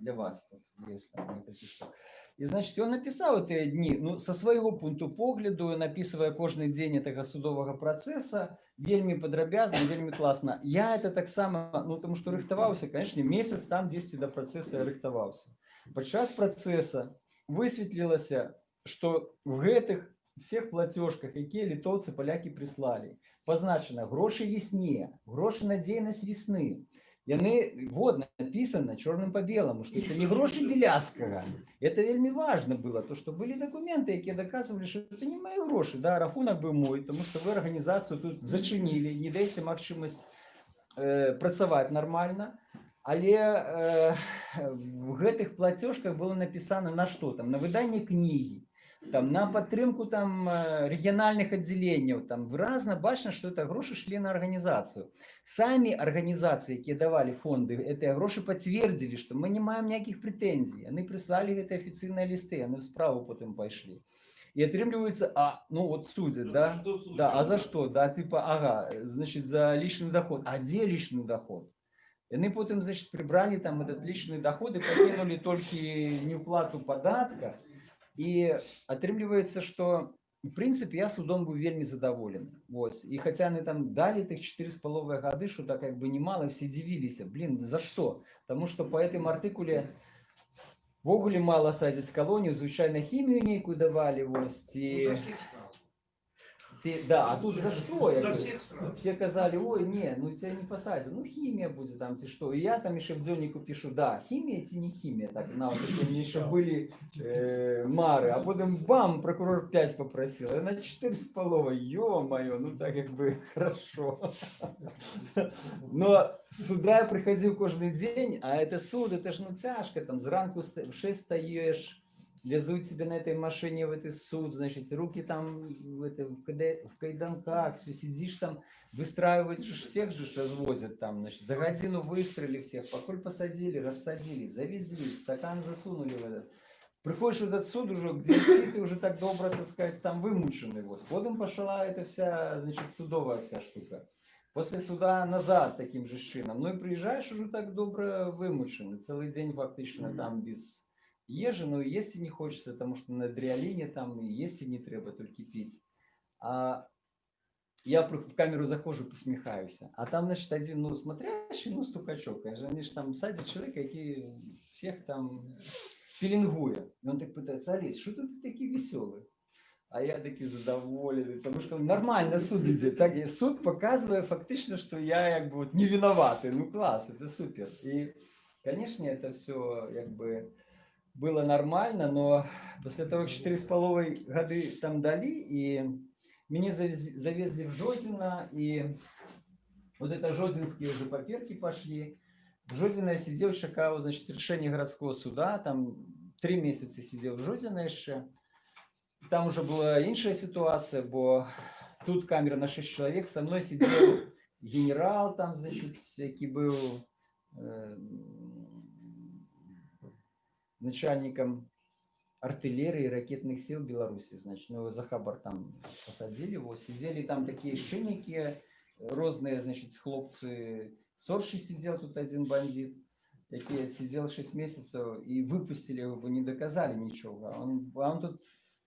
[SPEAKER 11] для вас тут есть там некалькі штук. І значит ён напісаў тыя дні ну со свайго пункту погляду напісвае кожны дзень этого судовага працэса вельмі падрабязна вельмі класна я это таксама ну тому что рыхтаваўся конечно месяц там 10 до працэса я рыхтаваўся падчас працэса высветлілася что в гэтых всех платежках, які литовцы, поляки прислали, позначено гроші весне, гроші на дзейнасць весны. Яны вот написано черным по белому, что это не гроши Беляцкага. Это вельми важно было, то, что были документы, які доказывали, что это не мои гроши. Да, рахунок был мой, тому что вы организацию тут зачинили, не даете магчимость э, працаваць нормально. Але э, в гэтых платежках было написано на что там, на выданне кнігі, там, на падтрымку там э, рэгіянальных аддзяленняў, там выразна бачна, што это грошы шлі на арганізацыю. Самі арганізацыі, якія давалі фонды, гэтыя грошы пацвердзілі, што мы не маем ніякіх прэтэнзій. Яны прыслалі гэтыя афіцыйныя лісты, яны ў справу потым пайшлі. І атрымліваецца, а ну вот судят, да? Да, а за что? Да, типа, ага, значит, за личный доход. А где личный доход? Яны потым, значит, прибрали там этот личный доход и покинули только неуплату податка. І атрымліваецца, што в прынцыпе я судом быў вельмі задаволены. Вось. І хаця яны там далі тых чатыры з паловай гады, што так як бы немало, все дзівіліся. Блин, за што? Таму што по гэтым артыкуле ввогуле мала садзяць калонію, звычайна хімію нейкую давалі вось ці... Ці, да, а тут за что?
[SPEAKER 13] За всех сразу.
[SPEAKER 11] Все казали, ой, не, ну тебя не посадят, ну химия будет там, ці что. И я там еще в дзённику пишу, да, химия, ці не химия, так, на, вот такие мне еще были э, мары, а потом бам, прокурор 5 попросил, я на 4 с половой, ё-моё, ну так как бы <laughs> хорошо. Но сюда я приходил каждый день, а это суд, это ж ну тяжко, там зранку ст- в 6 стоишь, везут тебя на этой машине в этот суд, значит, руки там в, это, в, каде- в кайданках, все сидишь там, выстраивать ж- всех же ж развозят там, значит, за годину выстрелили всех, поколь посадили, рассадили, завезли, в стакан засунули в этот. Приходишь в этот суд уже, где все ты уже так добро, так сказать, там вымученный. Вот. Потом пошла эта вся, значит, судовая вся штука. После суда назад таким же чином. Ну и приезжаешь уже так добро вымученный. Целый день фактично там без ежи, но есть и не хочется, потому что на адреалине там и есть и не треба, только пить. А я при- в камеру захожу, посмехаюсь. А там, значит, один, ну, смотрящий, ну, стукачок. Конечно, Они же там садят человека, який всех там пеленгуя. И он так пытается, Олесь, что ты такие веселый? А я таки задоволений, тому що нормально суд іде. Так, і суд показує фактично, що я як би от не виноватий. Ну клас, це супер. І, конечно, это все як би было нормально, но после того, как 4,5 годы там дали, и меня завез- завезли в Жодино, и вот это жодинские уже паперки пошли. В Жодино я сидел, чекал, значит, решение городского суда, там три месяца сидел в Жодино еще. Там уже была іншая ситуация, бо тут камера на 6 человек, со мной сидел <coughs> генерал там, значит, який был э, начальником артиллерии и ракетных сил Беларуси, значит, ну, его за хабар там посадили его, сидели там такие шинники, розные, значит, хлопцы, Сорши сидел тут один бандит, який сидел 6 месяцев и выпустили его, бо не доказали ничего, а он, а он тут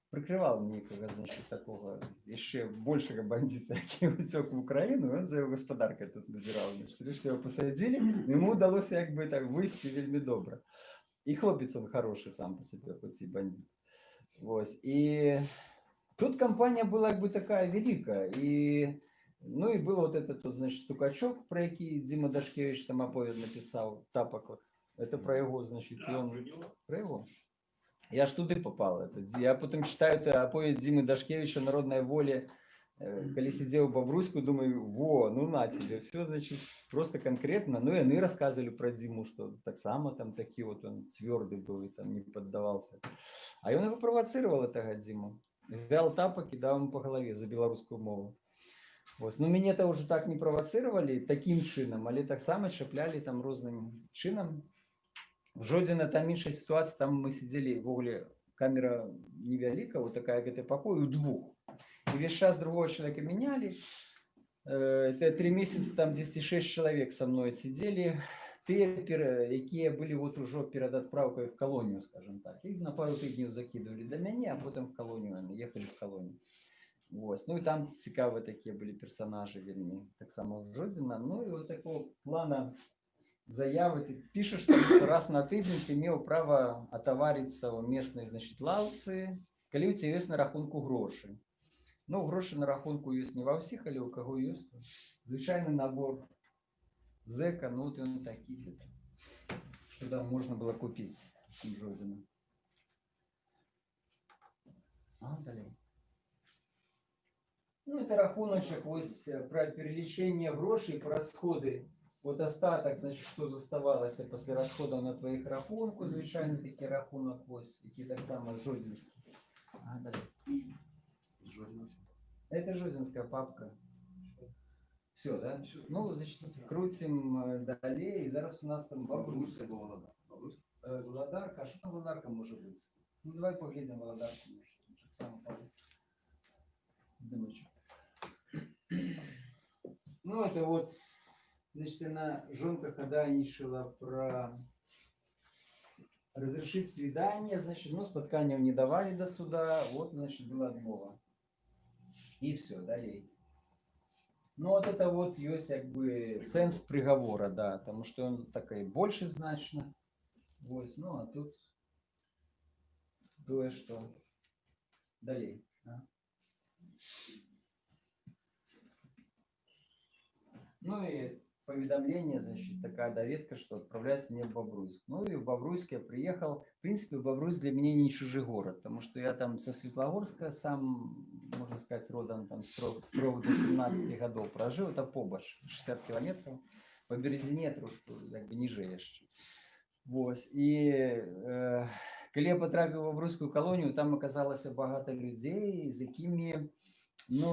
[SPEAKER 11] прикривав некого, значить, такого ще більшого бандита, <laughs> який утек в Україну, він за його господаркою тут назирав. Значить, Врешті його посадили, йому вдалося якби так вийти вельми добре. І хлопець він хороший сам по собі, хоч і бандит. Ось. І тут компанія була якби така велика. І, ну і був от этот, от, значить, стукачок, про який Дима Дашкевич там оповідь написав, тапок. Це про його, значить, і он... Про його. Я ж туди попав. Это, я потім читаю это оповідь Димы Дашкевича «Народная воля». Э, калі сидзеў бабруську думаю во ну на тебе все значит просто конкретно ну яны рассказывали про дзіму что таксама там такі вот он цвёрды быў і там не поддавался. А ён его правацыравал этого дзіму взял тапак і даў ему по галаве за беларускую мову. Вось. ну мяне то уже так не правацыравалі таким чынам але таксама чаплялі там розным чынам жодзіна там іншая сітуацыя там мы сидзелі ввогуле камера невяліка вот такая гэты пакой у двух. И весь час другого человека меняли. Э, Это три месяца, там 10-6 человек со мной сидели. Те, пер- якія были вот уже перед отправкой в колонию, скажем так. Их на пару тижнів закидывали до меня, а потом в колонию, они ехали в колонию. Ось. Ну і там цікаві такі були персонажі вельми. Так само в Жодіна. Ну і от такого плана заявы, ты пишешь, там, что раз на тыдзень ты имел право отовариться у местной, значит, лавцы, калі ў цябе ёсць на рахунку грошы ну грошы на рахунку ёсць не ва ўсіх але ў каго ёсць то звычайны набор зэка ну вот ён такі дзе-то что там можна было купіць жодзіна а, далей ну это рахуночак вось э, про перелічэнне грошай по расходы вот остаток значит что заставалася пасля расходаў на твоих рахунку звычайны такі рахунок вось які таксама жодзінскі а, далей. Это жодзінская папка все да ну значит крутим э, далей зараз у нас там бабруйска Э, Володарка, а что там Володарка может быть? Ну, давай поглядим Володарку. так само падает. Здымочек. Ну, это вот, значит, она жонка ходайничала про разрешить свидание, значит, ну, спотканию не давали до суда, вот, значит, была отмова. И все, далее. Ну, вот это вот есть, как бы, сенс приговора, да, потому что он такой больше значно. Вось, ну а тут тое, што далей. А? Ну и поведомление, значит, такая доведка, что отправляется мне в Бобруйск. Ну и в Бобруйск я приехал. В принципе, Бобруйск для меня не чужий город, потому что я там со Светлогорска сам, можно сказать, родом там строго, строго до 17 годов прожил. Это побач, 60 километров. По Березине трошку, как бы, ниже еще. Вось і э, калі я патрапіў ва брускую калонію там аказалася багата людзей з якімі ну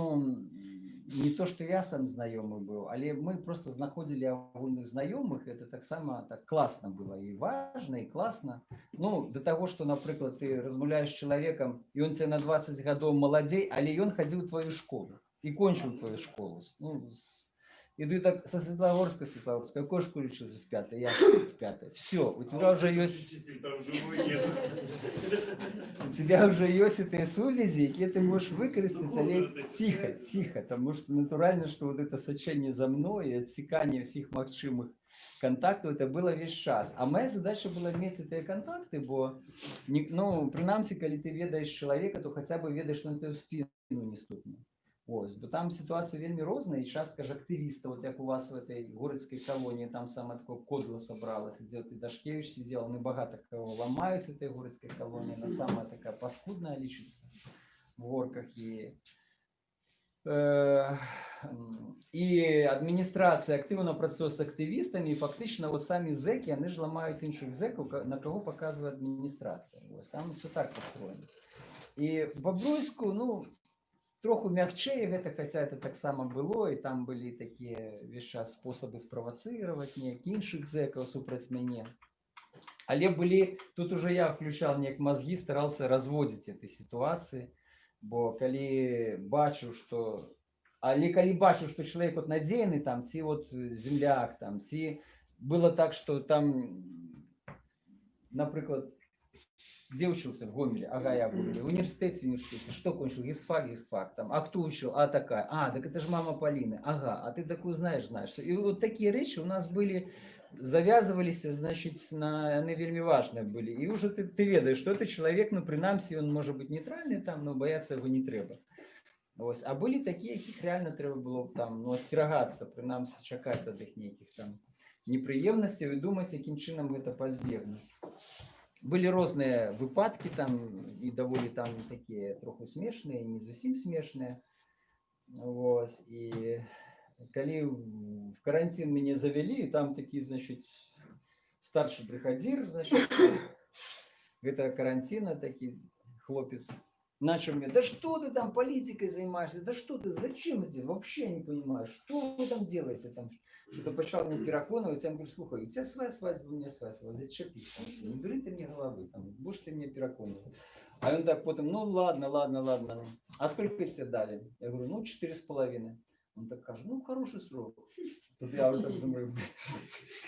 [SPEAKER 11] не то што я сам знаёмы быў але мы просто знаходзілі агульных знаёмых это таксама так класна было і важна і класна ну да таго што напрыклад ты размаўляеш з чалавекам і он цябе на 20 гадоў маладзей але ён хадзіў у твою школу і кончыў твою школу ну, з- Иду так со Светлогорска, Светлогорска, какой школе учился в пятой? Я в пятой. Все, у тебя уже есть... У тебя уже есть эти сувязі, які ти можеш використати, але тихо, тихо, тому що натурально, що вот это сочение за мной, и отсекание всех магчимых контактов, это было весь час. А моя задача была иметь эти контакты, бо, не- ну, принамсі, коли ти ведаєш чоловіка, то хоча б ведаєш, що він тебе в спину не стукне. Ось, бо там ситуація вельми розна, і частка ж активістів, от як у вас в этой городській колонії, там саме таке кодло собралося, де ти Дашкевич сидів, вони багато кого ламають з цієї городської колонії, вона сама така паскудна лічиться в горках і Е, м, І адміністрація активно працює з активістами, і фактично от самі зеки, вони ж ламають інших зеків, ка- на кого показує адміністрація. Ось там все так построєно. І в Бобруйську, ну, троху мягчэй гэта хаця это таксама было і там былі такія час спосабы справацыраваць неяк іншых зэкаў супраць мяне але былі тут уже я включал неяк мозги старался разводзіць этой ситуации бо калі бачыў что але калі бачу что чалавек вот надзейны там ці вот э, земляк там ці было так что там напрыклад где учился в Гомеле? Ага, я в Гомеле. Университете, университете. Что кончил? Гисфак, гисфак. Там. А кто учил? А такая. А, так это же мама Полины. Ага, а ты такую знаешь, знаешь. И вот такие речи у нас были, завязывались, значит, на, они вельми важные были. И уже ты, ты ведаешь, что это человек, ну, принамсі, он может быть нейтральный там, но бояться его не треба. Ось. А были такие, яких реально треба было там, ну, остерагаться, принамсі, чакать от их неких там неприемностей и думать, яким чином это позбегнуть. Былі розныя выпадкі там і даволі там такія троху смешныя, не зусім смешныя. Вось. І калі в карантин мяне завялі, там такі, значит, старшы бригадзір, значит, гэта каранціна такі хлопец начал мне, да что ты там политикой занимаешься, да что ты, зачем это, вообще не понимаю, что вы там делаете там, Что-то почал мне переконывать, я ему говорю, слухай, у тебя своя свадьба, у меня своя свадьба, зачепись, не дури ты мне головы, там, будешь ты меня переконывать. А он так потом, ну ладно, ладно, ладно, а сколько тебе дали? Я говорю, ну четыре с половиной. Он так кажет, ну хороший срок. Тут я вот так думаю, «Блин,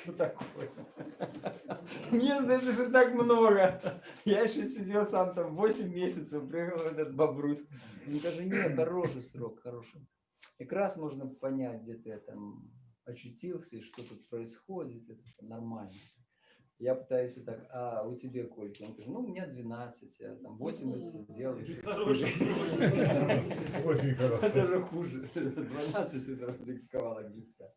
[SPEAKER 11] что такое? Мне, знаете, что так много. Я еще сидел сам там 8 месяцев, приехал этот Бобруйск. Он говорит, нет, хороший срок, хороший. Как раз можно понять, где ты там очутился и что тут происходит, это нормально. Я пытаюсь вот так, а у тебя сколько? Он говорит, ну, у меня 12, я там 80 делаешь. <laughs>
[SPEAKER 2] Хороший <laughs>
[SPEAKER 14] Очень хороший.
[SPEAKER 11] Это же хуже. 12 это рекомендовала лица.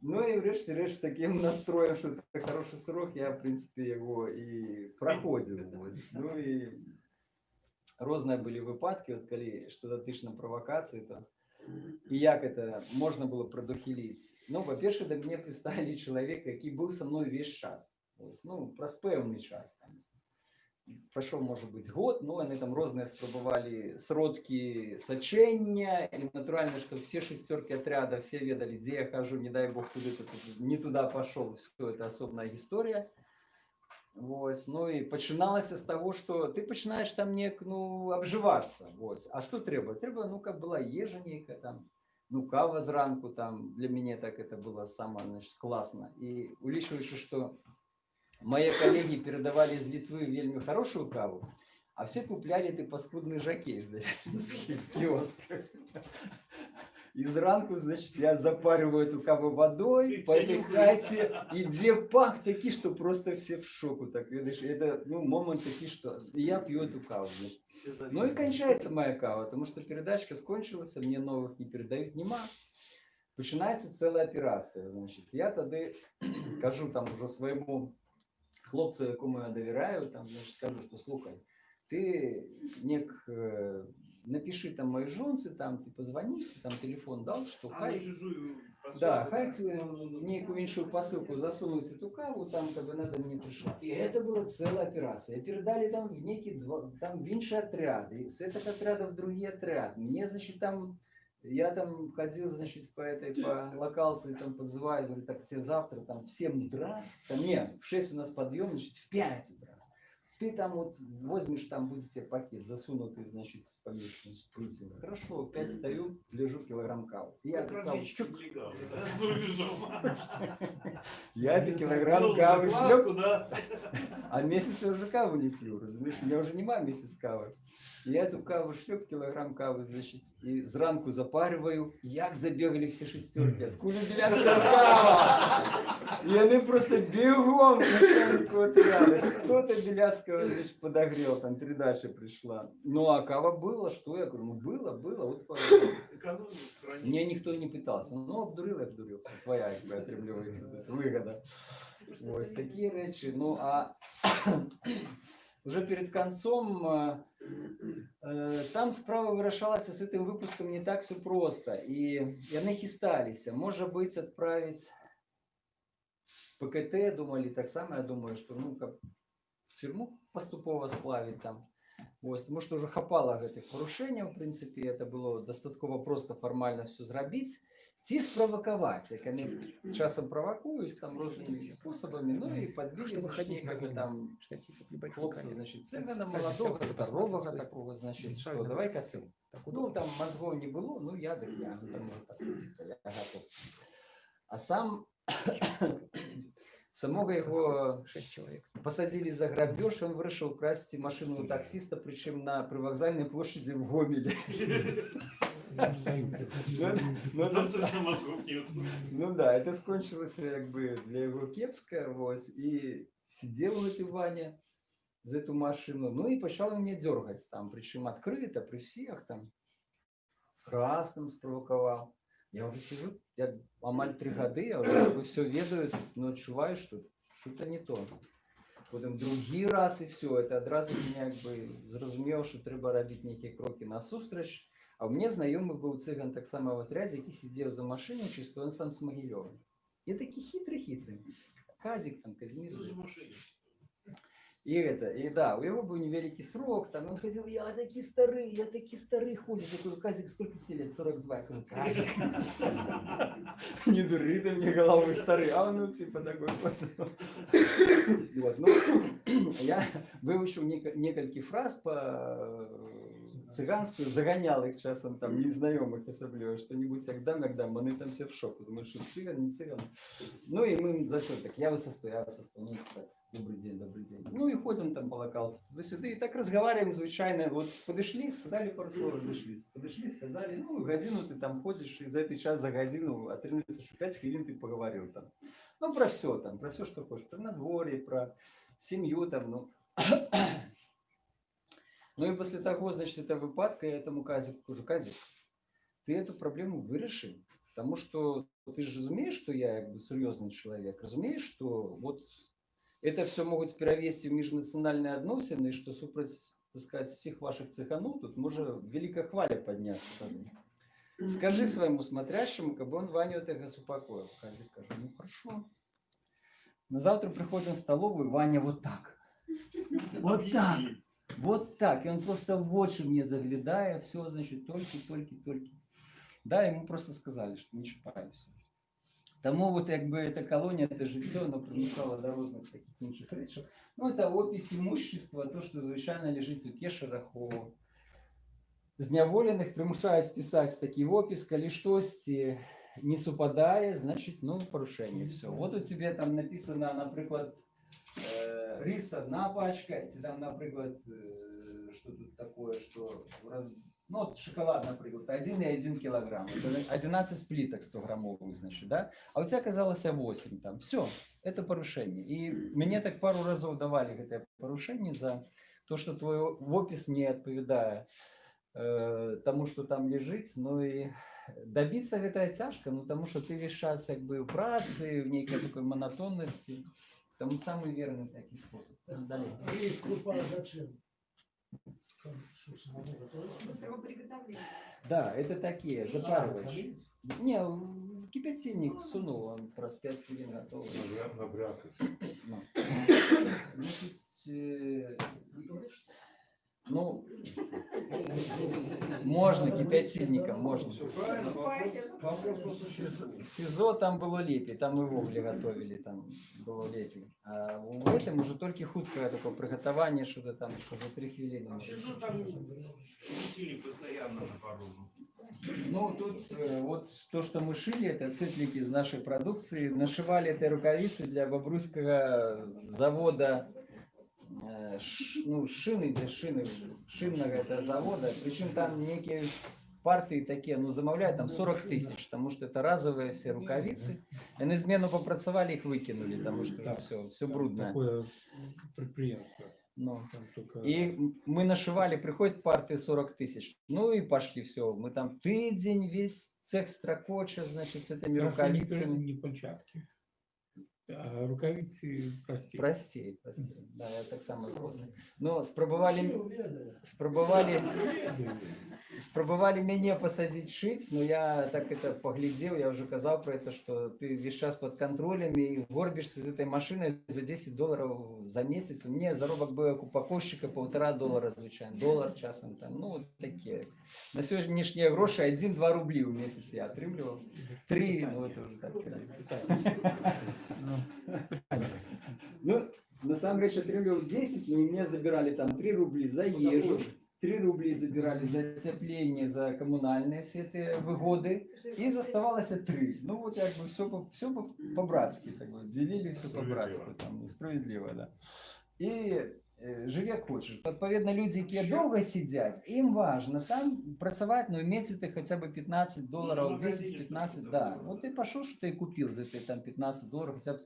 [SPEAKER 11] Ну и врешті решт таким настроем, что это хороший срок, я, в принципе, его и проходил. Вот. Ну и розные были выпадки, вот коли что дотычно провокации, то і як это можна було продохилити? Ну, по-перше, до мене представили чоловіка, який був со мною весь час. Ось, ну, про певний час. Там. Пройшов, може бути, год, ну, вони там різні спробували сродки сочення, і натурально, що всі шестерки отряда, всі ведали, де я хожу, не дай Бог, куди-то тут не туди пішов, все, це особна історія. Ось, ну і починалося з того, що ти починаєш там нек, ну, обживатися. Ось. А що треба? Треба, ну, як була їжа ніяка там, ну, кава зранку там, для мене так это было самое, значит, классно. И улічуючи, що мої колеги передавали з Литвы вельми хорошую каву, а все купляли ты паскудный жакей, <laughs> значит, в киосках. И зранку, значит, я запариваю эту каву водой по этой хате, и где пах такие, что просто все в шоку. Так, видишь, это, ну, момент такие, что и я пью эту каву. значит. Ну и кончается моя кава, потому что передачка скончилась, а мне новых не передают, нема. Починається ціла операція. Значить, я тоді кажу <clears throat> там уже своєму хлопцю, якому я довіряю, там, значить, кажу, що слухай, ти нек, е, напиши там моей жонці, там, типа, звоните, там телефон дал, що
[SPEAKER 2] А,
[SPEAKER 11] хай...
[SPEAKER 2] ну, чужую
[SPEAKER 11] Да,
[SPEAKER 2] посылку,
[SPEAKER 11] хай э, некую іншую посылку засунуть эту каву, там как бы надо мне пришла. И это была целая операция. Передали там в некий, два, там в інший отряд, и с этого отряда в другие отряд. Мне, значит, там, я там ходил, значит, по этой, по локалции, там подзываю, говорю, так, тебе завтра там в 7 утра, там нет, в 6 у нас подъем, значит, в 5 утра. Ты там вот возьмешь, там будет тебе пакет засунутый, значит, с помещенным шприцем. Хорошо, опять стою, лежу килограмм кавы. Я
[SPEAKER 2] Как нелегал, да, <laughs> за рубежом.
[SPEAKER 11] я килограмм кавы шлеп, а месяц я уже каву не пью, разумеешь? У меня уже нема месяц кавы. Я эту каву шлеп, килограмм кавы, значит, и зранку запариваю. Як забегали все шестерки, откуда беляцкая кава? И они просто бегом к начальнику отряда. Кто-то беляцкого, значит, подогрел, там передача пришла. Ну, а кава было, что я говорю, ну, было, было, вот пожалуйста.
[SPEAKER 2] Экономию хранить.
[SPEAKER 11] Мне никто не питался. Ну, обдурил, я обдурил. Твоя, якби, отримлюється вигода. Ось такі речі. Ну, а <coughs> вже перед концом е, е, там справа вирішалася з цим випуском не так все просто. І вони хисталися. Може бути, відправити ПКТ, думали так само, я думаю, що ну, как в тюрму поступово сплавить там. Ось, тому що вже хапало гэтых порушень, в принципі, це було достатково просто формально все зробити. Ці спровокувати, як вони часом провокують там різними способами, ну і підбили,
[SPEAKER 4] Чтобы
[SPEAKER 11] значить,
[SPEAKER 4] ходить
[SPEAKER 11] как бы
[SPEAKER 4] по
[SPEAKER 11] там
[SPEAKER 4] штатив небольшой
[SPEAKER 11] хлопца,
[SPEAKER 4] камеры.
[SPEAKER 11] значит,
[SPEAKER 4] Так,
[SPEAKER 11] цыгана
[SPEAKER 4] специально
[SPEAKER 11] молодого,
[SPEAKER 4] хотел бы
[SPEAKER 11] здорового
[SPEAKER 4] посмотреть,
[SPEAKER 11] такого, значит,
[SPEAKER 4] Специально
[SPEAKER 11] что, давай-ка ты.
[SPEAKER 4] Так
[SPEAKER 11] Ну,
[SPEAKER 4] удобно.
[SPEAKER 11] там мозгов не было, ну, я, так я, ну, там, может, так, типа, я готов. А сам, самого его
[SPEAKER 4] Шесть человек.
[SPEAKER 11] посадили за грабеж, он вышел красить машину у таксиста, причем на привокзальной площади в Гомеле. Ну, ну, да, это скончилось как бы для его кепска, вот, и сидел вот и Ваня за эту машину, ну и почал меня дергать там, причем открыто, при всех там, красным спровоковал. Я уже сижу, я амаль три года, я уже все ведаю, но отчуваю, что что-то не то. Потім другий раз і все, це одразу мене якби зрозуміло, що треба робити які кроки насустрач. А у мене знайомий був циган так само в отряді, який сидів за машиною, чисто він сам з Могильова. І такий хитрий-хитрий. Казик там, Казимир. И это, и да, у него был невеликий срок, там он ходил, я такие старый, я такие старый ходит. Я говорю, Казик, сколько тебе лет? 42. Я говорю, Казик. <laughs> Не дури ты мне головой старый, а он ну, типа такой. Вот, ну, <clears throat> я выучил несколько фраз по цыганскую, загонял их часом там незнайомых особливо, что-нибудь як дам, як дам, вони там все в шоку, думают, что цыган, не цыган. Ну и мы за что так, я высосту, я высосту, ну так, добрый день, добрый день. Ну и ходим там по локалству, туда-сюда, и так разговариваем звичайно, вот подошли, сказали пару слов, разошлись, подошли, сказали, ну годину ты там ходишь, и за этот час за годину отрывается, что 5 хвилин ты поговорил там. Ну про все там, про все, что хочешь, про надворье, про семью там, ну. Ну и после того, значит, этого выпадка я этому Казику кажу, Казик, ты эту проблему виріши, тому що ти ж розумієш, що я якби серйозний чоловік, розумієш, що вот это все можуть перевести в міжнаціональні відносини, і що супроть, так сказать, всіх ваших цеханов тут може велика хваля піднятися. Скажи своему смотрящему, как бы он Ваню это успокоил. Казик каже, ну хорошо. На завтра приходим в столовую, Ваня вот так. <laughs> Вот так. Вот так. И он просто в очи мне заглядая, все, значит, только, только, только. Да, ему просто сказали, что не чіпай все. Тому от якби эта колония, это життя, воно примусало до різних таких інших речей. Ну, это опись имущества, то, що звичайно лежить у кешерах, у зняволених, примушають списати такий опис, коли щось е, не супадає, значить, ну, порушення, все. Вот у тебе там написано, наприклад, э, рис одна пачка, и там, например, э, что тут такое, что раз, ну, вот шоколад, например, 1,1 килограмм, это 11 плиток 100 граммовых, значит, да, а у тебя оказалось 8 там, все, это порушение. И мне так пару разов давали это порушение за то, что твой опис не отповедает э, тому, что там лежит, ну и добиться гэта цяжка, ну тому что ты час як бы в працы, в нейкай такой монотонности, тому самый верный такой способ. Далее.
[SPEAKER 15] Рис крупа зачем?
[SPEAKER 12] Быстрого приготовления.
[SPEAKER 11] Да, это такие, запарываешь. Не, в кипятильник сунул, он про 5 хвилин готов. Ну. Значит, э, ну, <laughs> можно кипятильником, можно. В СИЗО- в СИЗО там было лепей, там и вугли готовили, там было лепей. А в этом уже только хуткое такое приготовление, что-то там, что за три хвилины.
[SPEAKER 13] Сижу там, крутили постоянно на пару.
[SPEAKER 11] Ну, тут э, вот то, что мы шили, это цветлики из нашей продукции. Нашивали этой рукавицы для Бобруйского завода, ну, шины, где шины, шинного это завода. Причем там некие партии такие, ну, замовляют там 40 тысяч, потому что это разовые все рукавицы. И на измену попрацевали, их выкинули, потому что все, все брудное.
[SPEAKER 6] Такое предприятство.
[SPEAKER 11] Ну,
[SPEAKER 6] только-
[SPEAKER 11] И мы нашивали, приходит партия 40 тысяч. Ну и пошли, все. Мы там тыдень, весь цех строкоча, значит, с этими
[SPEAKER 6] Хорошо, не
[SPEAKER 11] рукавицами.
[SPEAKER 6] Не перчатки. А рукавиці прості.
[SPEAKER 11] Простей, простей. Да, я так само згоден. Но спробували, спробували, спробували меня посадить шить, но я так это поглядел, я уже казал про это, что ты весь час под контролем и горбишься с этой машиной за 10 долларов за месяц. Мне заробок был как упаковщика полтора доллара звичайно, доллар часом там, ну вот такие. На сьогоднішні гроші 1-2 рублі в місяць я отримлював. 3, ну это уже так. Ну, на самом деле, отрывал 10, но мне забирали там 3 рубли за ежу, 3 рубли забирали за отопление, за коммунальные все эти выгоды, и заставалось 3. Ну вот как бы все, по, все по- по-братски, как бы, делили все по-братски, там, справедливо, да. І е, живе як хочеш. Відповідно, люди, які довго сидять, їм важно там працювати, ну, місяці хоча б 15 доларів, 10-15, да. Вот ты пошел, что ты купил за эти там 15 долларов, хотя бы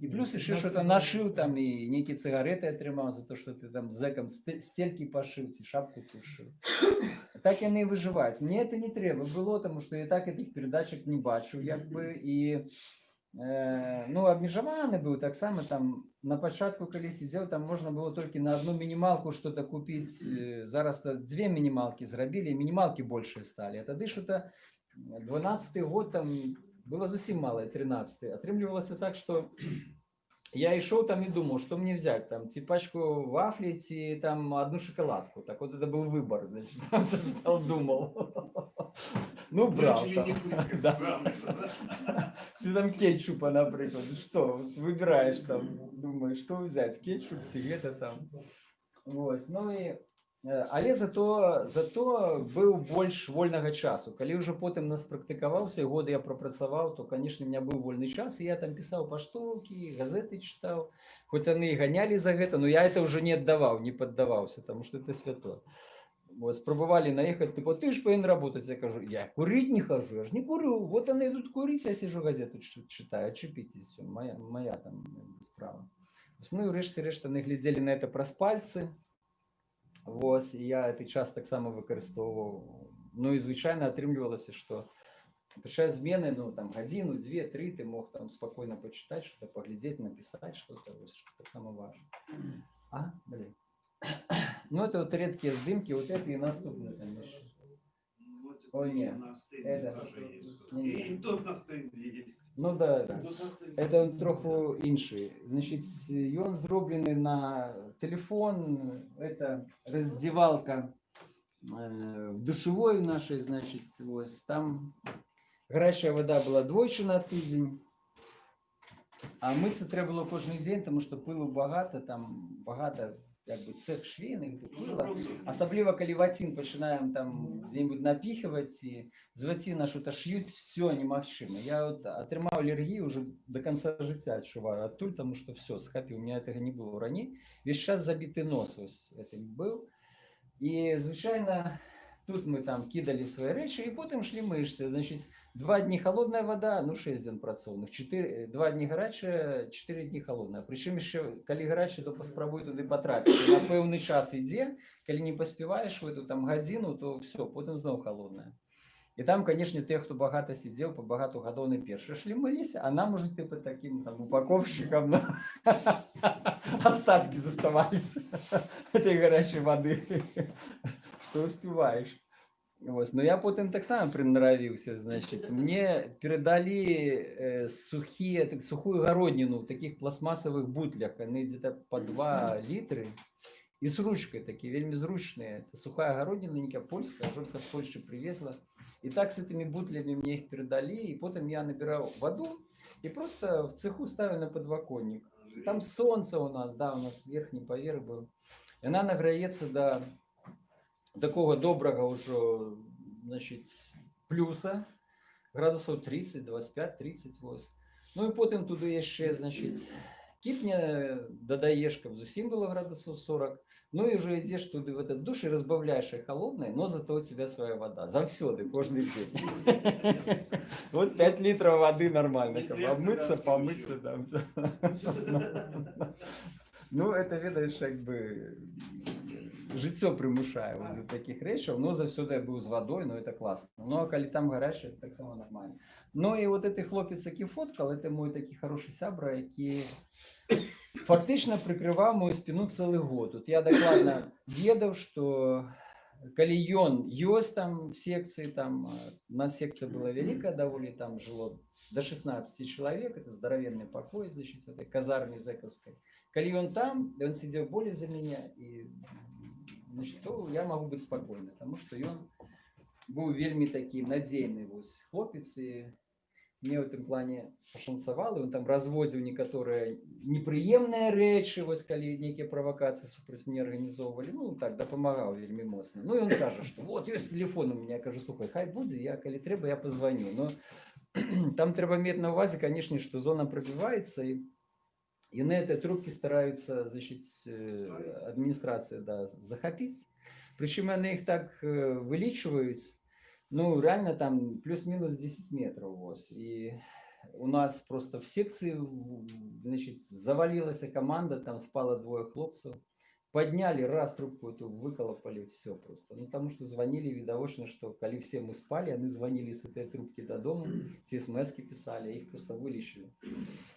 [SPEAKER 11] и плюс еще что-то нашил там, и некие сигареты отримав за то, что ты там зэком сте- стельки пошив, ці шапку пошив. <coughs> Так вони і виживають. Мені це не треба було, тому що я так цих передачок не бачу, якби, і Е, ну, обмежований був так само там на початку, коли сидів, там можна було тільки на одну мінімалку щось купити. Е, Зараз то дві мінімалки зробили, і мінімалки більше стали. А тоді що-то 12-й год там було зовсім мало, і 13-й. Отримлювалося так, що <clears throat> я йшов там і думав, що мені взяти, там, ці пачку вафлі, ці там одну шоколадку. Так от це був вибір, значить, там <laughs> сидів, думав. <laughs> Ну, брав.
[SPEAKER 13] Начали
[SPEAKER 11] там.
[SPEAKER 13] не быть,
[SPEAKER 11] Да.
[SPEAKER 13] главное,
[SPEAKER 11] Ты там кетчупа, например, что, выбираешь там, думаешь, что взять, кетчуп, сигарета там. Вот, ну и Э, Але зато зато быў больш вольнага часу калі ўжо потым нас практыкаваўся і годы я прапрацаваў то конечно у меня быў вольны час і я там пісаў паштоўкі газеты чытаў хоць яны і ганялі за гэта но я это уже не аддаваў не паддаваўся тому что это свято вот спрабавалі наехаць типа ты ж павінен работаць я кажу я курить не хожу я ж не курю вот они идут курить я сижу газету чы- читаю отчепитесь моя моя там як бы, справа ну і ўрэшце рэшт яны глядзелі на это праз пальцы Вось, і я гэты час таксама выкарыстоўваў. Ну і звычайна атрымлівалася, што падчас змены ну там гадзіну, дзве, тры ты мог там спакойна пачытаць, што паглядзець, напісаць что-то вось, што таксама важна. А, блин. Ну это вот редкие здымки, вот это и наступное, конечно. Ой, не,
[SPEAKER 13] На стенде
[SPEAKER 11] это...
[SPEAKER 13] И тут на стенде есть.
[SPEAKER 11] Ну да, да. Это троху інший. Значить, ён зроблений на телефон, это раздевалка э, в душевой нашей, значит, ось там гарячая вода була двойчы на тиждень, а мыться треба було кожен день, тому що пилу багато, там багато якби цех швейних, де пила. Особливо, коли ватин починаємо там где-нибудь напихивать, и з ватина що-то шьють, все немагчыма. Я вот отримав аллергію уже до конца життя відчуваю оттуль, тому що все, схапів, у меня этого не було ранее. Весь час забитый нос ось этим был. І, звичайно, тут ми там кидали свої речі, і потім шли мишці. Значить, два дні холодна вода, ну 6 днів працовних, 4, два дні гаряча, 4 дні холодна. Причому ще, коли гаряча, то поспробуй туди потрапити. На певний час йде, коли не поспіваєш в эту там годину, то все, потім знову холодна. І там, конечно, те, хто багато сидів, по багато годов не перші шли милися, а нам уже типу таким там упаковщикам ну, <laughs> остатки заставались <laughs> этой горячей воды, что успеваешь. Ось. Но я потім так само приноровився, значить, <laughs> мне передали э, сухие, так, сухую городнину в таких пластмассовых бутлях, они где-то по 2 литры, и с ручкой такие, вельми зручные. Это сухая городина, некая польская, жонка с Польши привезла. И так с этими бутлями мне их передали, и потом я набирал воду и просто в цеху ставил на подвоконник. Там солнце у нас, да, у нас верхний поверх был. И она награється до такого доброго уже, значить, плюса, градусів 30, 25, 38. Ну і потім туди ще, значить, кипня додаєш, щоб зовсім було градусів 40. Ну і вже йдеш туди в этот душ і розбавляєш її холодною, но зато у тебе своя вода. Завсюди, кожен день. <laughs> Вот 5 литров воды нормально.
[SPEAKER 13] Не
[SPEAKER 11] Как бы
[SPEAKER 13] сердце,
[SPEAKER 11] обмыться,
[SPEAKER 13] да,
[SPEAKER 11] помыться там все. <laughs> Ну, это, видиш, якби життя примушає ось до таких речей. Ну, завсюди я був з водою, ну, це класно. Ну, а коли там гаряче, так само нормально. Ну, і от цей хлопець, який фоткав, це мій такий хороший сябра, який фактично прикривав мою спину цілий год. От я докладно <coughs> ведав, що коли ён ёсць там в секції, там э, у нас секція була велика доволі, там жило до 16 человек, это здоровенный покой, значит, в этой казарме зэковской. Коли он там, и он сидел более за меня, и, значит, то я могу быть спокойна, потому что он был вельми такий надзейны вось хлопец, и мне в этом плане пашанцавала, он там разводзіў некаторыя непрыемныя рэчы, вось калі нейкія правакацыі супраць мне арганізоўвалі, ну так дапамагаў вельмі моцна. Ну і он кажа, што вот ёсць телефон у меня, я кажу, слухай, хай будзе, я калі трэба, я позвоню. Но <clears throat> там трэба мець на увазе, канешне, што зона прабіваецца і яны этой трубкі стараюцца значит э, адміністрацыя да, захапіць. Прычым яны іх так э, вылічваюць, ну реально там плюс-минус 10 метров вось. И у нас просто в секции значит, завалилась команда, там спало двое хлопцев. Подняли, раз трубку эту выколопали, все просто. Ну, потому что звонили, видовочно, что коли все мы спали, они звонили с этой трубки до дома, все смс писали, а их просто вылечили.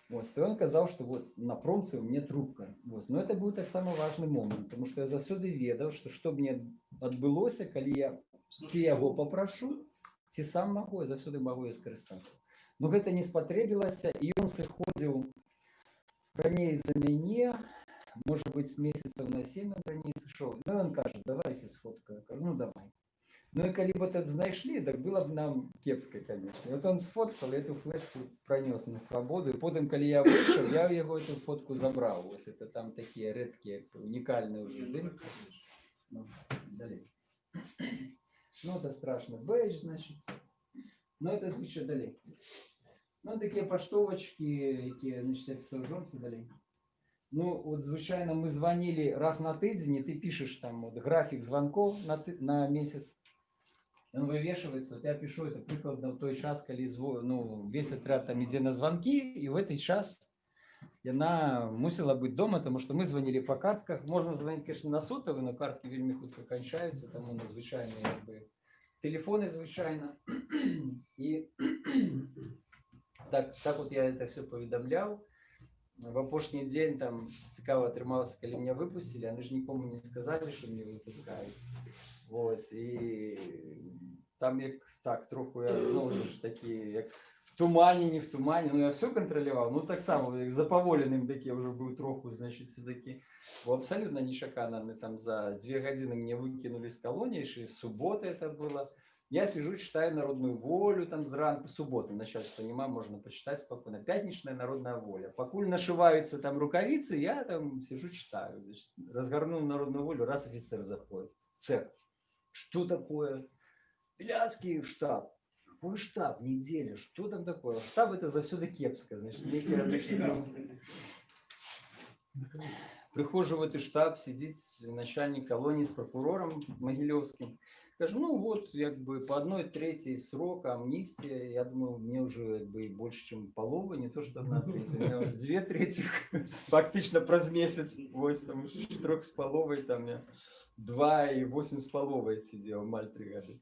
[SPEAKER 11] Вот, и он казал, что вот на промце у меня трубка. Вот. Но это был так самый важный момент, потому что я завсёды ведал, что что мне отбылося, коли я ці яго папрашу, ці сам магу, я заўсёды магу і скарыстацца. Ну гэта не спатрэбілася, і ён сыходзіў раней за мяне, можа быць, месяцаў на 7 ён раней сышоў. Ну ён кажа, давайте сфоткаю. Я кажу, ну давай. Ну и коли бы это знайшли, так было бы нам кепска, конечно. Вот он сфоткал, эту флешку пронес на свободу. И потом, коли я вышел, я его эту фотку забрал. Вот это там такие редкие, унікальные уже здымки. Ну, далей. Ну, это страшно. Бейдж, значит. Ну, это звучит далей. Ну, такі поштовочки, які, значить, я писав жонці далі. Ну, от, звичайно, ми дзвонили раз на тиждень, і ти пишеш там от, графік дзвонків на, ти- на місяць. Он вывешивается, вот я пишу это прикладно в той час, коли зво- ну, весь отряд там іде на звонки, і в этот час яна мусила бути дома, тому що ми дзвонили по картках. Можна дзвонити, конечно, на сотові, але картки вельми хутко кончаються, тому на звичайні якби, телефони, звичайно. <clears throat> І <clears throat> так, так от я це все повідомляв. В опошній день там цікаво трималося, коли мене випустили, вони ж нікому не сказали, що мене випускають. Ось, і там як так, трохи я знову ж таки, як в тумані, не в тумані, ну я все контролював, ну так само, як заповоленим таки я вже був трохи, значить, все-таки. Бо абсолютно нечаканно, вони там за дві години мене викинули з колонії, ще з суботи це було. Я сижу, читаю «Народную волю» там зранку, субботу, начальство нема, можно почитать спокойно. Пятничная «Народная воля». Покуль нашиваются там рукавицы, я там сижу, читаю. Значит, разгорнул «Народную волю», раз офицер заходит. в Цех. Что такое? Беляцкий в штаб. Какой штаб? Неделя. Что там такое? Штаб это кепска. Значит, некий, значит, ну, Прихожу в этот штаб, сидит начальник колонии с прокурором Могилевским. Кажу, ну вот, як бы по одной трети срока амнистия, я думаю, мне уже как бы больше, чем полова, не то, что одна треть, у меня уже две трети, <laughs> фактично праз месяц, ось там трох с половой, там я два и восемь с половой сидел, маль три года.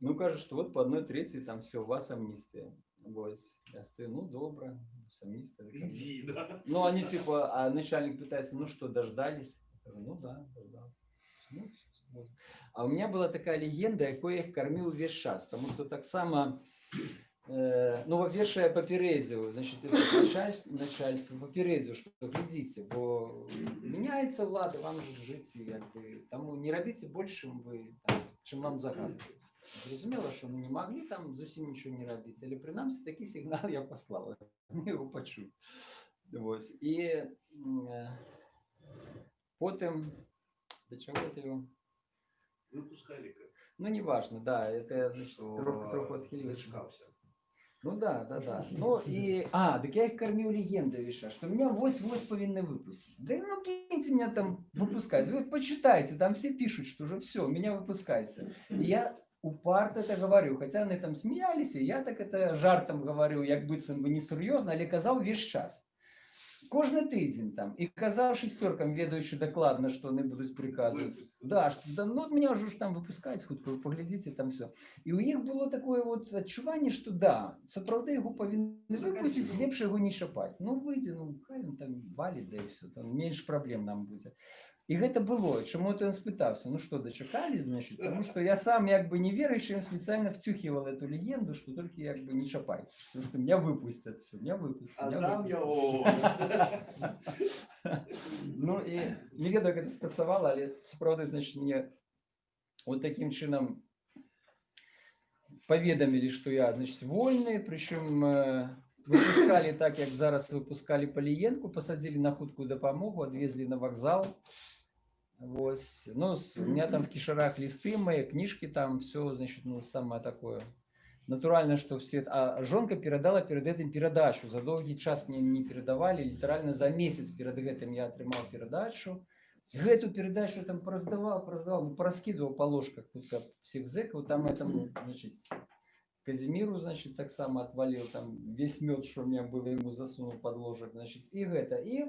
[SPEAKER 11] Ну, кажется, что вот по одной трети там все, у вас амнистия. Ось, я стою, ну, добро, с амнистией. так
[SPEAKER 13] Иди,
[SPEAKER 11] амнистия».
[SPEAKER 13] да.
[SPEAKER 11] Ну, они типа, а начальник пытается, ну что, дождались? Я говорю, ну да, дождался. Ну. А у меня была такая легенда, якою я їх кормив весь час, тому що так само, ну, во-первых, я попередил, значит, <laughs> это начальство, начальство попередил, что глядите, бо меняется влада, вам же жить, якби, тому не робите больше, чим ви, там, чим вам загадується. Зрозуміло, що ми не могли там зовсім нічого не робити, але принаймні такий сигнал я <laughs> послав, ми його почули. Ось. І м, е, потім, до чого я його?
[SPEAKER 13] Выпускали как.
[SPEAKER 11] Ну, неважно, да, это значит, трохи, трохи отхилился. ну да, да, да. Ну и, а, так я их кормил легендой, Виша, что меня вось-вось повинны выпустить. Да ну киньте меня там выпускать. Вы почитайте, там все пишут, что уже все, меня выпускайте. И я упарто это говорю, хотя они там смеялись, и я так это жартом говорю, як быцем бы не серьезно, але казав весь час Кожний тиждень там. І казав шестеркам, ведаючи докладно, що вони будуть приказувати. Да, що, да, ну от мене вже ж там випускають, хутко ви поглядите, там все. І у їх було таке от відчування, що да, справді його повинні випустити, ліпше його не шапати. Ну вийде, ну хай він там валить, да і все, там менше проблем нам буде. І гэта было. Чому то він спитався? Ну що, дочекались, значить? Тому що я сам якби не віруючий, він спеціально втюхивал эту легенду, що тільки якби не шапайте. Тому що меня выпустят, все, меня выпустят.
[SPEAKER 13] А
[SPEAKER 11] меня
[SPEAKER 13] там
[SPEAKER 11] выпустят.
[SPEAKER 13] його. <laughs>
[SPEAKER 11] Ну і не ведаю, як це спрацювало, але справді, значить, мені от таким чином повідомили, що я, значить, вольний, причому е, випускали так, як зараз випускали Полієнку, посадили на худку допомогу, відвезли на вокзал. Ось. Ну, у меня там в кишарах листы мои, книжки там, все, значит, ну, самое такое. Натурально, что все... А жонка передала перед этим передачу. За долгий час мне не передавали. Литерально за месяц перед этим я отримал передачу. Гэту передачу там пораздавал, пораздавал, ну, пораскидывал по ложках тут как всех зэков. Там этому, значит, Казимиру, значит, так само отвалил там весь мед, что у меня было, ему засунул под ложек, значит, и это. И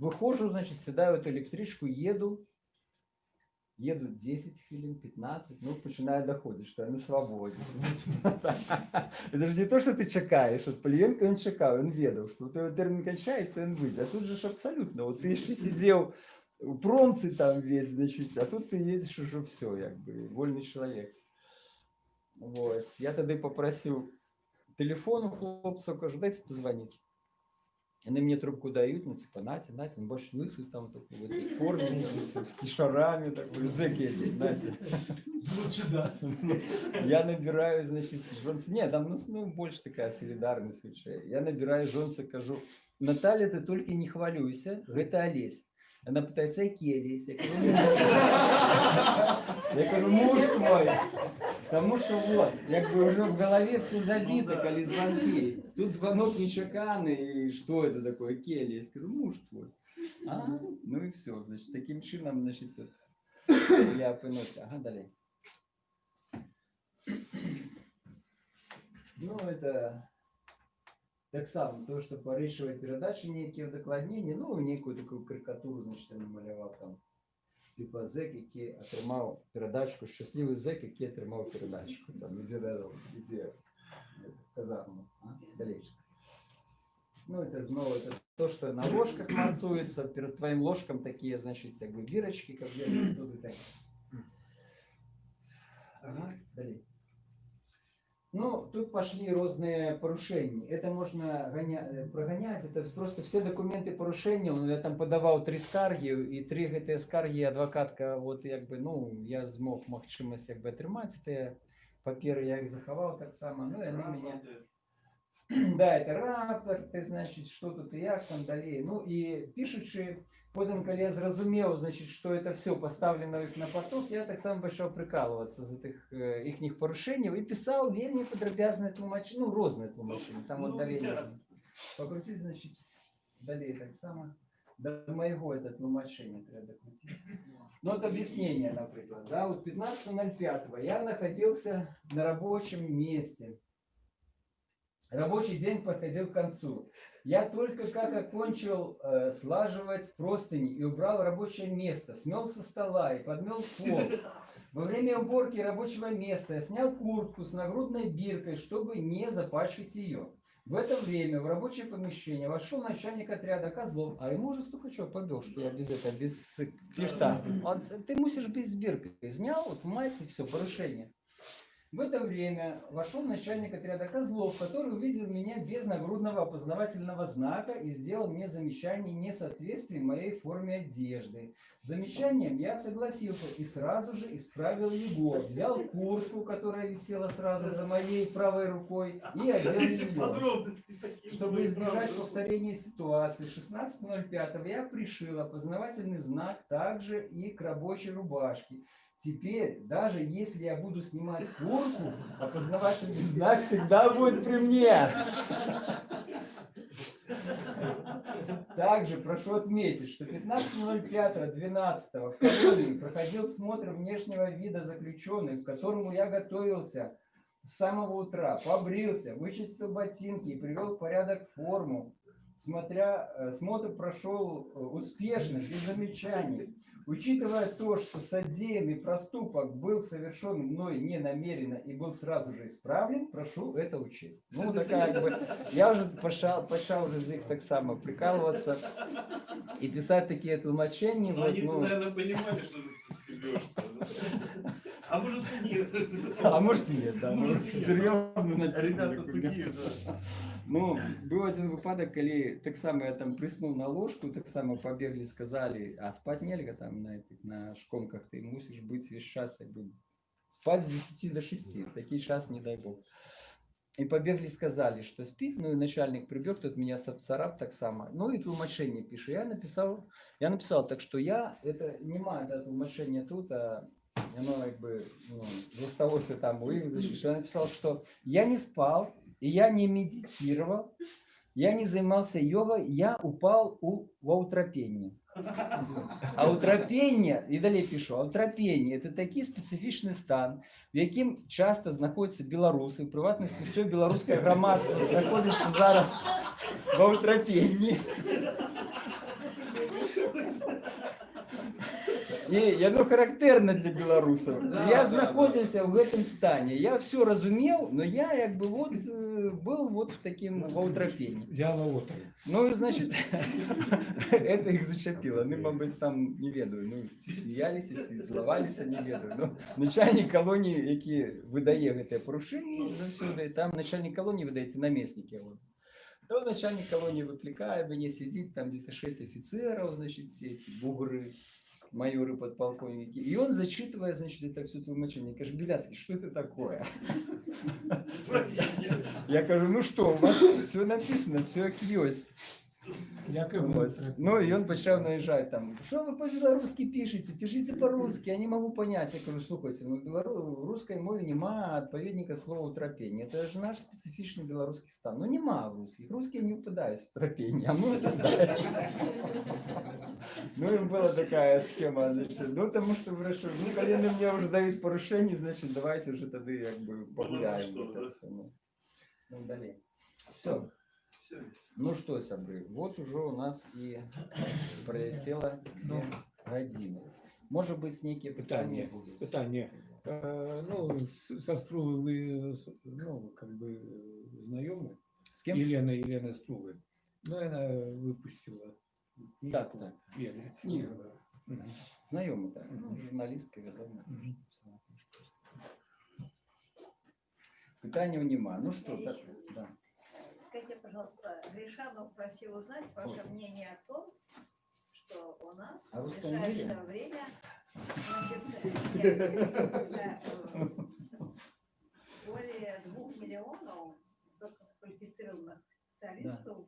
[SPEAKER 11] выхожу, значит, сідаю в эту электричку, еду, еду 10 хвилин, 15, ну, починаю доходить, что я на свободі. <laughs> Это же не то, что ты чекаешь, от Полієнко він чекав, він ведав, що у тебе термін кончається, він вийде. А тут же ж абсолютно, от ти ще сидів у промці там весь, значить, а тут ти їдеш уже все, якби, вольний чоловік. Ось. Я тоді попросив телефон у хлопців, кажу, дайте позвонити. Они мне трубку дают, ну, типа, Натя, Натя, он больше лысый там такой, <laughs> в этой форме, с кишарами, такой, зэки эти, Натя.
[SPEAKER 16] Лучше дать.
[SPEAKER 11] Я набираю, значит, жонцы, нет, там, ну, ну, больше такая солидарность вообще. Я набираю жонцы, кажу, Наталья, ты только не хвалюйся, это Олесь. Она пытается, я келья есть. Я говорю, «Ну, я говорю, муж твой. Потому что вот, як бы уже в голове все забито, коли звонки. Тут звонок не чеканный, и что это такое, келья? Я скажу, муж твой. А, ну и все, значит, таким чином, значит, це- я опинився. Ага, далі. Ну, это так само, то, что порішувати передачі ніякі удокладнення, ну, некую таку карикатуру, значить, я намалював там. Типа зек, який отримав передачку, щасливий зек, який отримав передачку. Там, іде, іде в казарму. А? Далі. Ну, это снова это то, что на ложках мацуется, перед твоим ложком такие, значит, как бы бирочки, как я тут и так. Ага, далі. Ну, тут пошли разные порушения. Это можно гоня... э, прогонять, это просто все документы порушения. Ну, Я там подавав три скарги, і три ГТ скарги адвокатка, от якби, ну, я змог можливість якби отримати це папери, я їх заховав так само. Ну, і вони мене <clears throat> Да, это рапорт, ты, значит, что тут и як там далее. Ну и пишучи, потім, коли я зрозумів, значить, що це все поставлено їх на поток, я так само почав прикалуватися з тих е, їхніх порушень і писав вельми подробязне тлумачення, ну, різне тлумачення. Там от
[SPEAKER 2] Ну,
[SPEAKER 11] далі
[SPEAKER 2] ясно.
[SPEAKER 11] покрутити, значить, далі так само. До моего это тлумачення треба докрутити. Ну, от объяснение, например. Да, вот 15.05 я находился на рабочем месте. Рабочий день подходил к концу. Я только как окончил э, слаживать простыни и убрал рабочее место, смел со стола и подмел пол. Во время уборки рабочего места я снял куртку с нагрудной биркой, чтобы не запачкать ее. В это время в рабочее помещение вошел начальник отряда Козлов, а ему уже чего побил, что я без этого, без клешта. Он, ты мусишь без биркой. Снял, вот в майце, все, порушение. В это время вошел начальник отряда Козлов, который увидел меня без нагрудного опознавательного знака и сделал мне замечание несоответствия моей форме одежды. Замечанием я согласился и сразу же исправил его. Взял куртку, которая висела сразу за моей правой рукой, и одел ее. Чтобы избежать повторения ситуации, 16.05 я пришил опознавательный знак также и к рабочей рубашке. Теперь, даже если я буду снимать куртку, опознавательный <laughs> знак всегда будет при мне. Также прошу отметить, что 15.05.12 в колонии проходил смотр внешнего вида заключенных, к которому я готовился с самого утра, побрился, вычистил ботинки и привел в порядок форму. Смотря, э, смотр прошел э, успешно, без замечаний. Учитывая то, что содеянный проступок был совершен мной не намеренно и был сразу же исправлен, прошу это учесть. Ну, такая как бы, я уже пошел, пошел уже за их так само прикалываться и писать такие тлумачения.
[SPEAKER 2] Ну,
[SPEAKER 11] вот,
[SPEAKER 2] они,
[SPEAKER 11] ну,
[SPEAKER 2] наверное, понимали, что ты стебешься. А может и нет.
[SPEAKER 11] А может и нет, да. Может, серьезно написано.
[SPEAKER 2] Ребята тугие, да.
[SPEAKER 11] Ну, быў один выпадак, калі таксама я там прыснуў на ложку, таксама пабеглі, сказалі, а спаць нельга там на этих на шконках, ты мусіш быць весь час як бы спаць з 10 до 6, такі час не дай бог. І пабеглі сказалі, што спіць, ну і начальнік прыбег, тут меня царап таксама. Ну і тлумачэнне піша. Я напісаў, я написал, так што я это не маю да, тлумачэння тут, а яно як бы ну, засталося там у іх, значит, я написал, что я не спал, и я не медитировал, я не занимался йогой, я упал у, в аутропение. Аутропение, і далі пишу, аутропение – это такий специфічний стан, в яким часто знаходяться білоруси, в приватності все білоруське громадство знаходиться зараз в аутропенні. І яно характерне для білорусів.
[SPEAKER 4] Да,
[SPEAKER 11] я
[SPEAKER 4] да,
[SPEAKER 11] знаходився в этом стані. Я все розумів, но я як би вот э, был вот в таким в аутропении.
[SPEAKER 6] Взяла отр.
[SPEAKER 11] Ну, і, значить, <laughs> это їх зачепило. Вони, мабуть, там не ведаю. Ну, ці сміялися, ці зливалися, не ведаю. Ну, начальник колонії, який видає гэта порушення завсюди, там начальник колонії видається намесники. Вот. То начальник колонии выкликает, мне сидит там где-то шесть офицеров, значит, все эти бугры, майоры, подполковники. И он зачитывая, значит, это все тлумачение. Кажет, Беляцкий, что это такое? Я кажу, ну что, у вас все написано, все как есть.
[SPEAKER 6] Дякую.
[SPEAKER 11] Вот. Ну и он почав наезжать там, что вы по-белорусски пишете, пишите по-русски, я не могу понять. Я говорю, слухайте, ну в белору- в русской мове нема отповедника слова утропение. Это же наш специфичный белорусский стан. Ну нема в русских. Русские не упадают в утропение, а мы упадаем. Ну и была такая схема. Значит, ну тому що вирішив, ну коли на мене вже дають порушення, значить давайте вже тоді якби погуляємо.
[SPEAKER 1] що,
[SPEAKER 11] це
[SPEAKER 1] да?
[SPEAKER 11] все, ну. Ну, далі. Все. Ну что, сябры, вот уже у нас и <coughs> пролетело две годины. Может быть, некие
[SPEAKER 6] Питание.
[SPEAKER 11] питания будут.
[SPEAKER 6] Питание. Э, Ну, с- со Струвой вы, с- ну, как бы знакомы?
[SPEAKER 11] С кем?
[SPEAKER 6] Елена, Елена Струвы. Ну, она выпустила книгу.
[SPEAKER 11] Так, так.
[SPEAKER 6] Елена. Циммерова. Мгм.
[SPEAKER 11] Знакомый, так. Ну, журналистка, ведомо. Питания нема. Ну что, так, да.
[SPEAKER 9] Скажите, пожалуйста, Гришанов просил узнать ваше мнение о том, что у нас
[SPEAKER 11] О
[SPEAKER 9] в ближайшее
[SPEAKER 11] мире?
[SPEAKER 9] время значит, э, более двух миллионов высококвалифицированных специалистов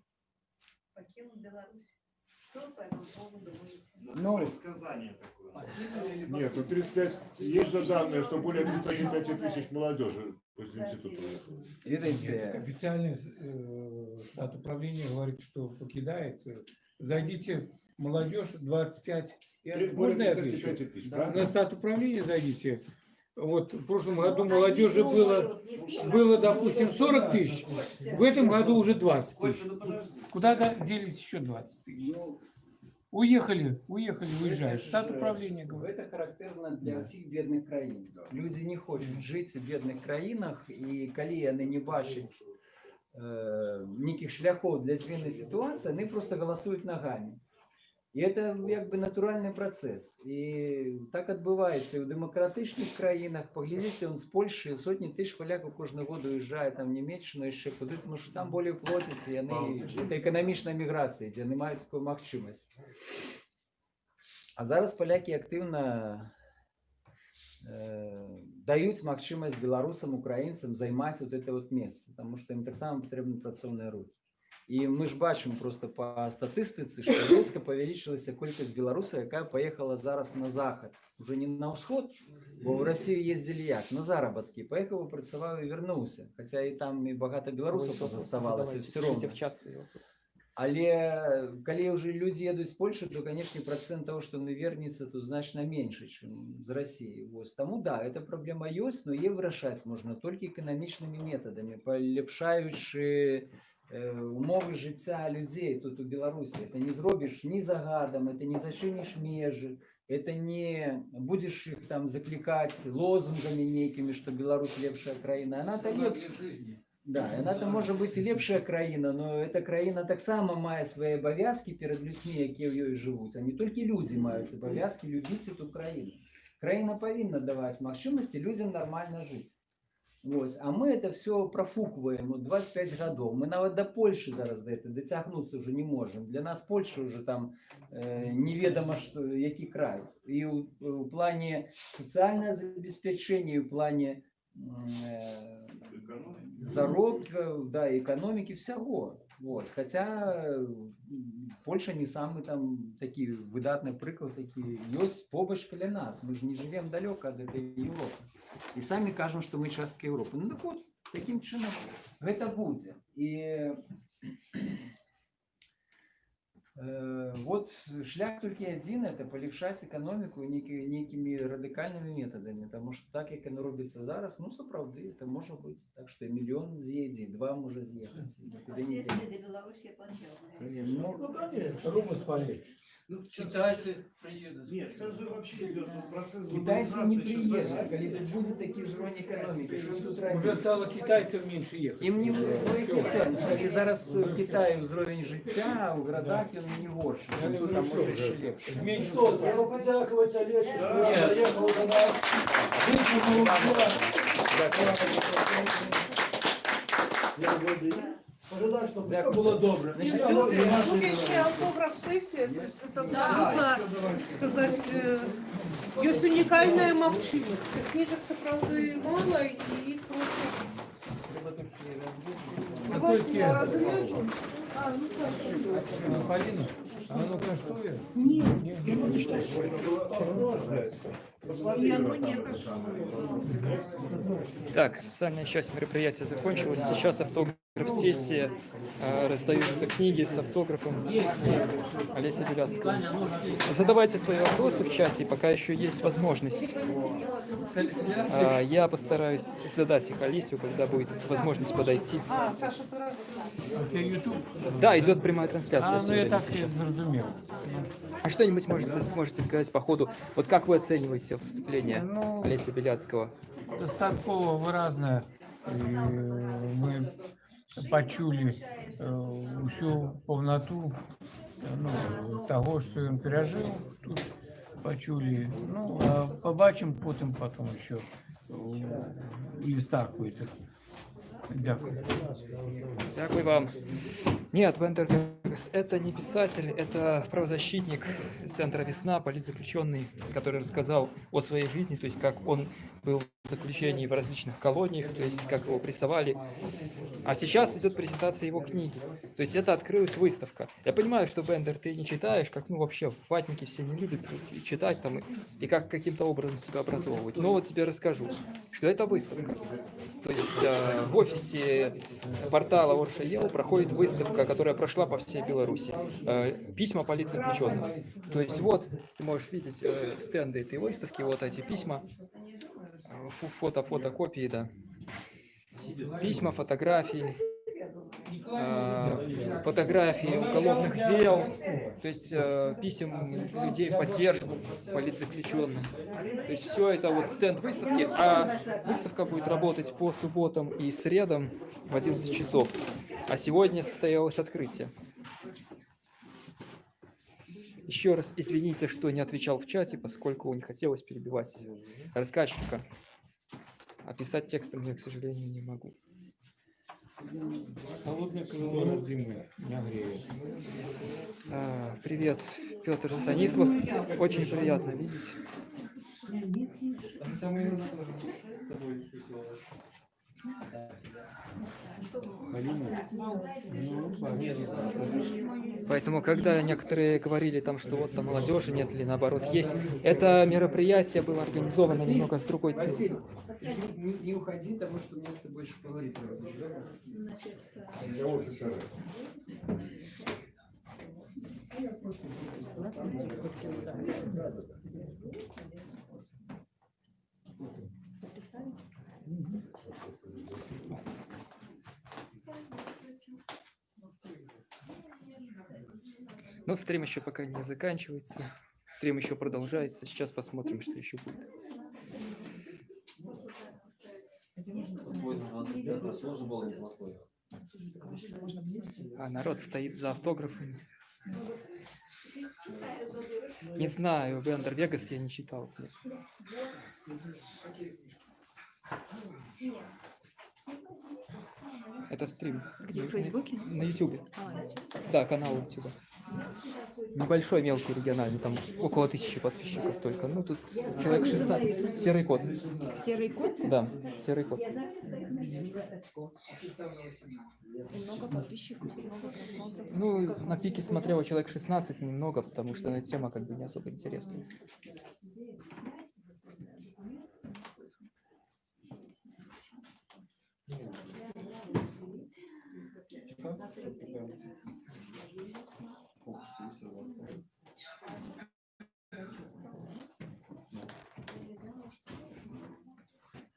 [SPEAKER 9] покинут Беларусь. Что по этому поводу думаете?
[SPEAKER 11] Ну,
[SPEAKER 1] Предсказание такое.
[SPEAKER 2] Нет, ну 35, есть же данные, что более 35 тысяч молодежи после института.
[SPEAKER 6] Нет,
[SPEAKER 11] Видите,
[SPEAKER 6] официальный э, управления говорит, что покидает. Зайдите, молодежь 25. Я, можно я
[SPEAKER 2] 35
[SPEAKER 6] отвечу?
[SPEAKER 2] тысяч,
[SPEAKER 6] Да.
[SPEAKER 2] правильно?
[SPEAKER 6] На стат управления зайдите. Вот в прошлом
[SPEAKER 9] Ну,
[SPEAKER 6] году молодежи было,
[SPEAKER 9] ты,
[SPEAKER 6] было, допустим, 40 тысяч. В этом году уже 20 тысяч. Куда делись еще 20 тысяч? Уехали, уехали, уезжают.
[SPEAKER 11] Это
[SPEAKER 6] Стат
[SPEAKER 11] же-
[SPEAKER 6] управления говорит.
[SPEAKER 11] Это характерно для
[SPEAKER 6] Да.
[SPEAKER 11] всіх бідних країн. Люди не хочуть жити в бідних країнах, і коли вони не бачать е, ніяких шляхов для зміни ситуації, вони просто голосують ногами. І це якби натуральний процес. І так відбувається і в демократичних країнах. Поглядіться, он з Польщі сотні тисяч поляків кожного року уїжджає там в Німеччину і ще куди, тому що там більше платять, і вони, це економічна міграція, де не мають такої можливості. А зараз поляки активно е, дають можливість білорусам, українцям займати от це от місце, тому що їм так само потрібні працівні руки. І ми ж бачимо просто по статистиці, що різко повеличилася кількість білорусів, яка поїхала зараз на захід. Уже не на сход, бо в Росію їздили як? На заробітки. Поїхав, працював і вернувся. Хоча і там і багато білорусів позаставалося, все одно.
[SPEAKER 4] в чат свої вопроси.
[SPEAKER 11] Але коли вже люди їдуть з Польщі, то, конечно, процент того, що не вернеться, то значно менше, ніж з Росії. Ось. Тому да, ця проблема є, але її вирішати можна тільки економічними методами, поліпшаючи е, умови життя людей тут у Білорусі. Це не зробиш ні загадом, це не зачиниш межі, это не будешь их там закликать лозунгами некими, что Беларусь лепшая країна. Она то леп... Да, яна то може бути і лепшая країна, но эта країна так само має свої обов'язки перед людьми, які в їй живуть. А не тільки люди мають обов'язки любити цю країну. Країна повинна давати можливості людям нормально жити. Ось. А ми це все профукуємо 25 років. Ми навіть до Польщі зараз до этого дотягнутися вже не можемо. Для нас Польща вже там е, невідомо, що, який край. І у, у плані соціального забезпечення, і у плані м, е, заробків, да, економіки, всього. Ось. Хоча е, Польща не самий там такий видатний приклад, який є побач для нас. Ми ж не живемо далеко від цієї Європи. І самі кажемо, що ми частка Європи. Ну так от, таким чином це буде. І Э, Вот шлях только один это полегшать экономику некі- некими радикальными методами, тому що так як воно робиться зараз, ну сапраўды это може бути так, що і мільйон з'їде, і два може з'їхати. і нікуди не
[SPEAKER 9] Последствия
[SPEAKER 11] дінеться.
[SPEAKER 9] для Беларуси плачевные.
[SPEAKER 11] Конечно.
[SPEAKER 9] Ну,
[SPEAKER 2] конечно.
[SPEAKER 6] Рубль спалить.
[SPEAKER 1] Ну,
[SPEAKER 17] Китайцы приедут.
[SPEAKER 1] Нет, сейчас же вообще идет вот процесс
[SPEAKER 11] Китайці не
[SPEAKER 1] глобализации, сейчас
[SPEAKER 11] приїдуть,
[SPEAKER 1] совсем
[SPEAKER 11] коли
[SPEAKER 1] не
[SPEAKER 11] тут буде такий ж рівень економіки, що тут
[SPEAKER 6] Уже
[SPEAKER 11] робити?
[SPEAKER 6] стало китайцев меньше ехать.
[SPEAKER 11] Їм не
[SPEAKER 6] Уже
[SPEAKER 11] ну, який
[SPEAKER 6] всё.
[SPEAKER 11] сенс. І зараз в Китаї уровень життя, а у городах він не горший.
[SPEAKER 6] Я
[SPEAKER 11] Тут
[SPEAKER 6] говорю,
[SPEAKER 11] там
[SPEAKER 6] що
[SPEAKER 11] може
[SPEAKER 6] вже
[SPEAKER 11] ще легше.
[SPEAKER 6] зменшився.
[SPEAKER 13] Что, треба подякувати Олесю, що
[SPEAKER 11] Ні.
[SPEAKER 13] він заїхав до нас. Витягнув Пожелаю, щоб все було добре.
[SPEAKER 11] Значить,
[SPEAKER 10] Тут
[SPEAKER 11] це наші
[SPEAKER 10] тут еще автограф-сессия, то есть это абсолютно, сказать, э, есть уникальная молчимость. Книжек, правда, мало, и их просто...
[SPEAKER 11] Треба такі розбити.
[SPEAKER 10] Давайте я разрежу.
[SPEAKER 6] Полина, а оно коштує?
[SPEAKER 10] Нет,
[SPEAKER 6] Ні?
[SPEAKER 10] я не читаю. И оно не
[SPEAKER 4] Так, официальная часть мероприятия закончилась. Сейчас автограф-сессия. э, Раздаются книги с автографом Олеся Беляцкого. Задавайте свои вопросы в чате, пока еще есть возможность. А, Я постараюсь задать их Олесю, когда будет возможность подойти.
[SPEAKER 10] А?
[SPEAKER 4] Да, идет прямая трансляция.
[SPEAKER 6] А, ну я так
[SPEAKER 4] сейчас. А что-нибудь можете, сможете сказать по ходу? Вот как вы оцениваете выступление
[SPEAKER 6] Ну,
[SPEAKER 4] Олеся Беляцкого?
[SPEAKER 6] Достатково выразно і ми почули е, усю повноту ну, того, що він пережив тут. Почули. Ну, а побачимо потім, потім ще у листах этих. Дякую.
[SPEAKER 4] Дякую вам. Нет, Бендер Вегас, это не писатель, это правозащитник Центра «Весна», политзаключенный, который рассказал о своей жизни, то есть как он был в заключении в различных колониях, то есть как его прессовали. А сейчас идет презентация его книги. То есть это открылась выставка. Я понимаю, что Бендер ты не читаешь, как ну вообще ватники все не любят читать там и, и как каким-то образом себя образовывать. Но вот тебе расскажу, что это выставка. То есть э, в офисе портала Орша проходит выставка, которая прошла по всей Беларуси. Э, письма полиции заключенным. То есть вот ты можешь видеть э, стенды этой выставки, вот эти письма, Э, фо- фото, фотокопии, да. Письма, фотографии, э, фотографии уголовных дел, то есть э, писем людей в поддержку политзаключенным. То есть все это вот стенд выставки, а выставка будет работать по субботам и средам в 11 часов. А сегодня состоялось открытие. Еще раз извините, что не отвечал в чате, поскольку не хотелось перебивать рассказчика. Описать текстом я, к сожалению, не могу.
[SPEAKER 6] Холодная колонна зимы не греет.
[SPEAKER 4] А, привет, Петр Станислав. Очень приятно видеть. Поэтому, когда некоторые говорили там, что вот там молодежи нет или наоборот есть, это мероприятие было организовано немного с другой целью.
[SPEAKER 13] Не, не уходи, потому что мне с тобой еще поговорить надо.
[SPEAKER 4] Но стрим еще пока не заканчивается. Стрим еще продолжается. Сейчас посмотрим, что еще будет. А народ стоит за автографами. Не знаю, Бендер Вегас я не читал. Это стрим.
[SPEAKER 12] Где, в Фейсбуке?
[SPEAKER 4] На Ютубе.
[SPEAKER 12] А, YouTube.
[SPEAKER 4] Да, канал Ютуба. Небольшой, мелкий, региональный, там около тысячи подписчиков только. Ну, тут человек 16. Серый кот.
[SPEAKER 12] Серый кот?
[SPEAKER 4] Да, серый кот.
[SPEAKER 12] И много подписчиков, много просмотров.
[SPEAKER 4] Ну,
[SPEAKER 12] Как-
[SPEAKER 4] на пике смотрело человек 16, немного, потому что эта тема как бы не особо интересная.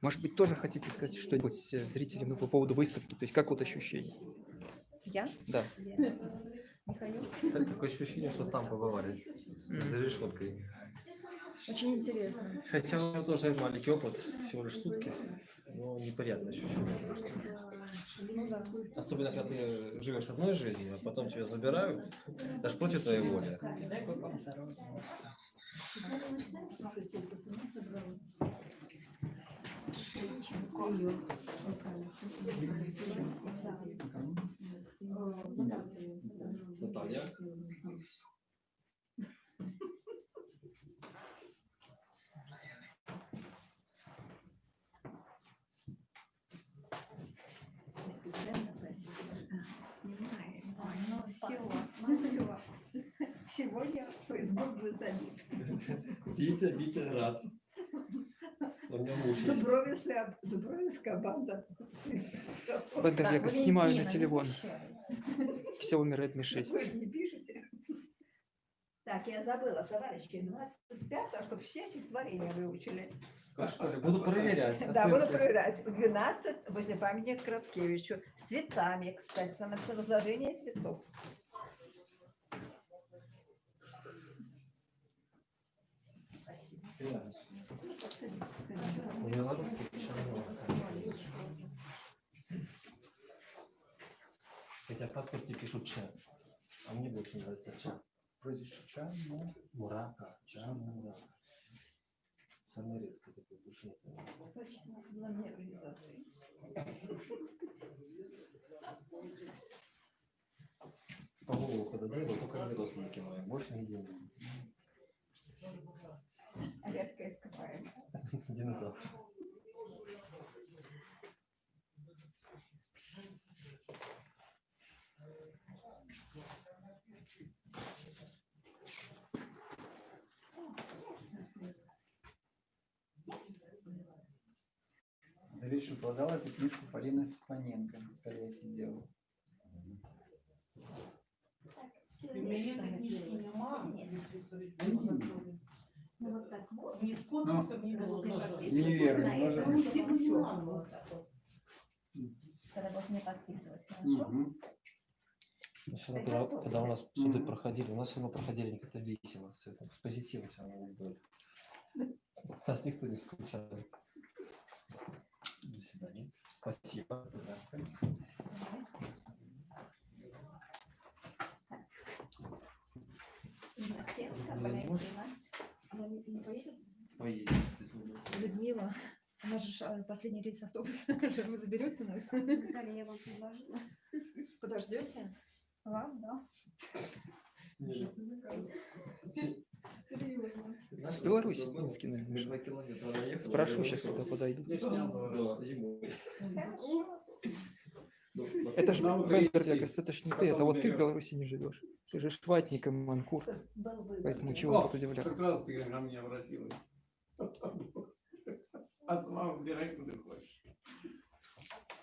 [SPEAKER 4] Может быть, тоже хотите сказать что-нибудь э, зрителям ну, по поводу выставки? То есть как вот ощущение?
[SPEAKER 12] Я?
[SPEAKER 4] Да.
[SPEAKER 12] Михаил?
[SPEAKER 18] Так, такое ощущение, что там побывали. За решеткой.
[SPEAKER 12] Очень интересно.
[SPEAKER 18] Хотя у меня тоже маленький опыт, всего лишь сутки. Но неприятное ощущение.
[SPEAKER 12] Ну да.
[SPEAKER 18] Особенно, когда ты живешь одной жизнью, а потом тебя забирают, даже против твоей воли. Наталья.
[SPEAKER 9] Просили. Снимаем. Сегодня Facebook был забит.
[SPEAKER 18] Витя, Витя рад. У меня муж есть.
[SPEAKER 9] Дубровинская, Дубровинская банда.
[SPEAKER 4] Бендерлега снимаю на телефон. Xiaomi Redmi 6.
[SPEAKER 9] Вы не пишете? Так, я забыла, товарищи, 25 чтобы все стихотворения выучили.
[SPEAKER 18] В школе? Буду проверять.
[SPEAKER 9] Да, буду проверять. В 12 возле памятника Краткевичу. С цветами, кстати, там написано разложение цветов. Спасибо.
[SPEAKER 18] У. Хотя в паспорте пишут Ча. А мне больше нравится Ча. Прозвище Ча, ну, Мурака, Ча, Мурака. Самое редкое такое,
[SPEAKER 9] у нас была мне организации.
[SPEAKER 18] По голову когда делаю, только не родственники мои, больше не делаю.
[SPEAKER 9] Редко ископаем.
[SPEAKER 18] Динозавр.
[SPEAKER 13] Говорит, что продал эту книжку Полина Степаненко, когда я сидел.
[SPEAKER 9] Ну вот так вот.
[SPEAKER 5] Не с подписью, не без
[SPEAKER 13] Неверно, может быть.
[SPEAKER 9] Тогда вот не подписывать, хорошо?
[SPEAKER 18] Равно, когда, когда у нас суды проходили, у нас все равно проходили они как-то весело, с позитивом все равно были. Нас никто не скучал. До свидания. Спасибо. Пожалуйста.
[SPEAKER 12] Она не, не поедет? Людмила. У нас же последний рейс автобуса. <laughs> Вы заберете нас?
[SPEAKER 9] Наталья, я вам предложила.
[SPEAKER 12] Подождете?
[SPEAKER 9] Вас, да?
[SPEAKER 4] В Беларуси, Минске, наверное. Спрошу сейчас, когда подойду.
[SPEAKER 18] Да, зимой.
[SPEAKER 4] Это же Бендерлегас, это ж не ты, это вот ты в Беларуси не живешь. Ты же шватник и манкурт. Поэтому чего тут
[SPEAKER 1] Как
[SPEAKER 4] удивляться?
[SPEAKER 1] раз ты ко мне обратилась. А сама выбирай, куда хочешь.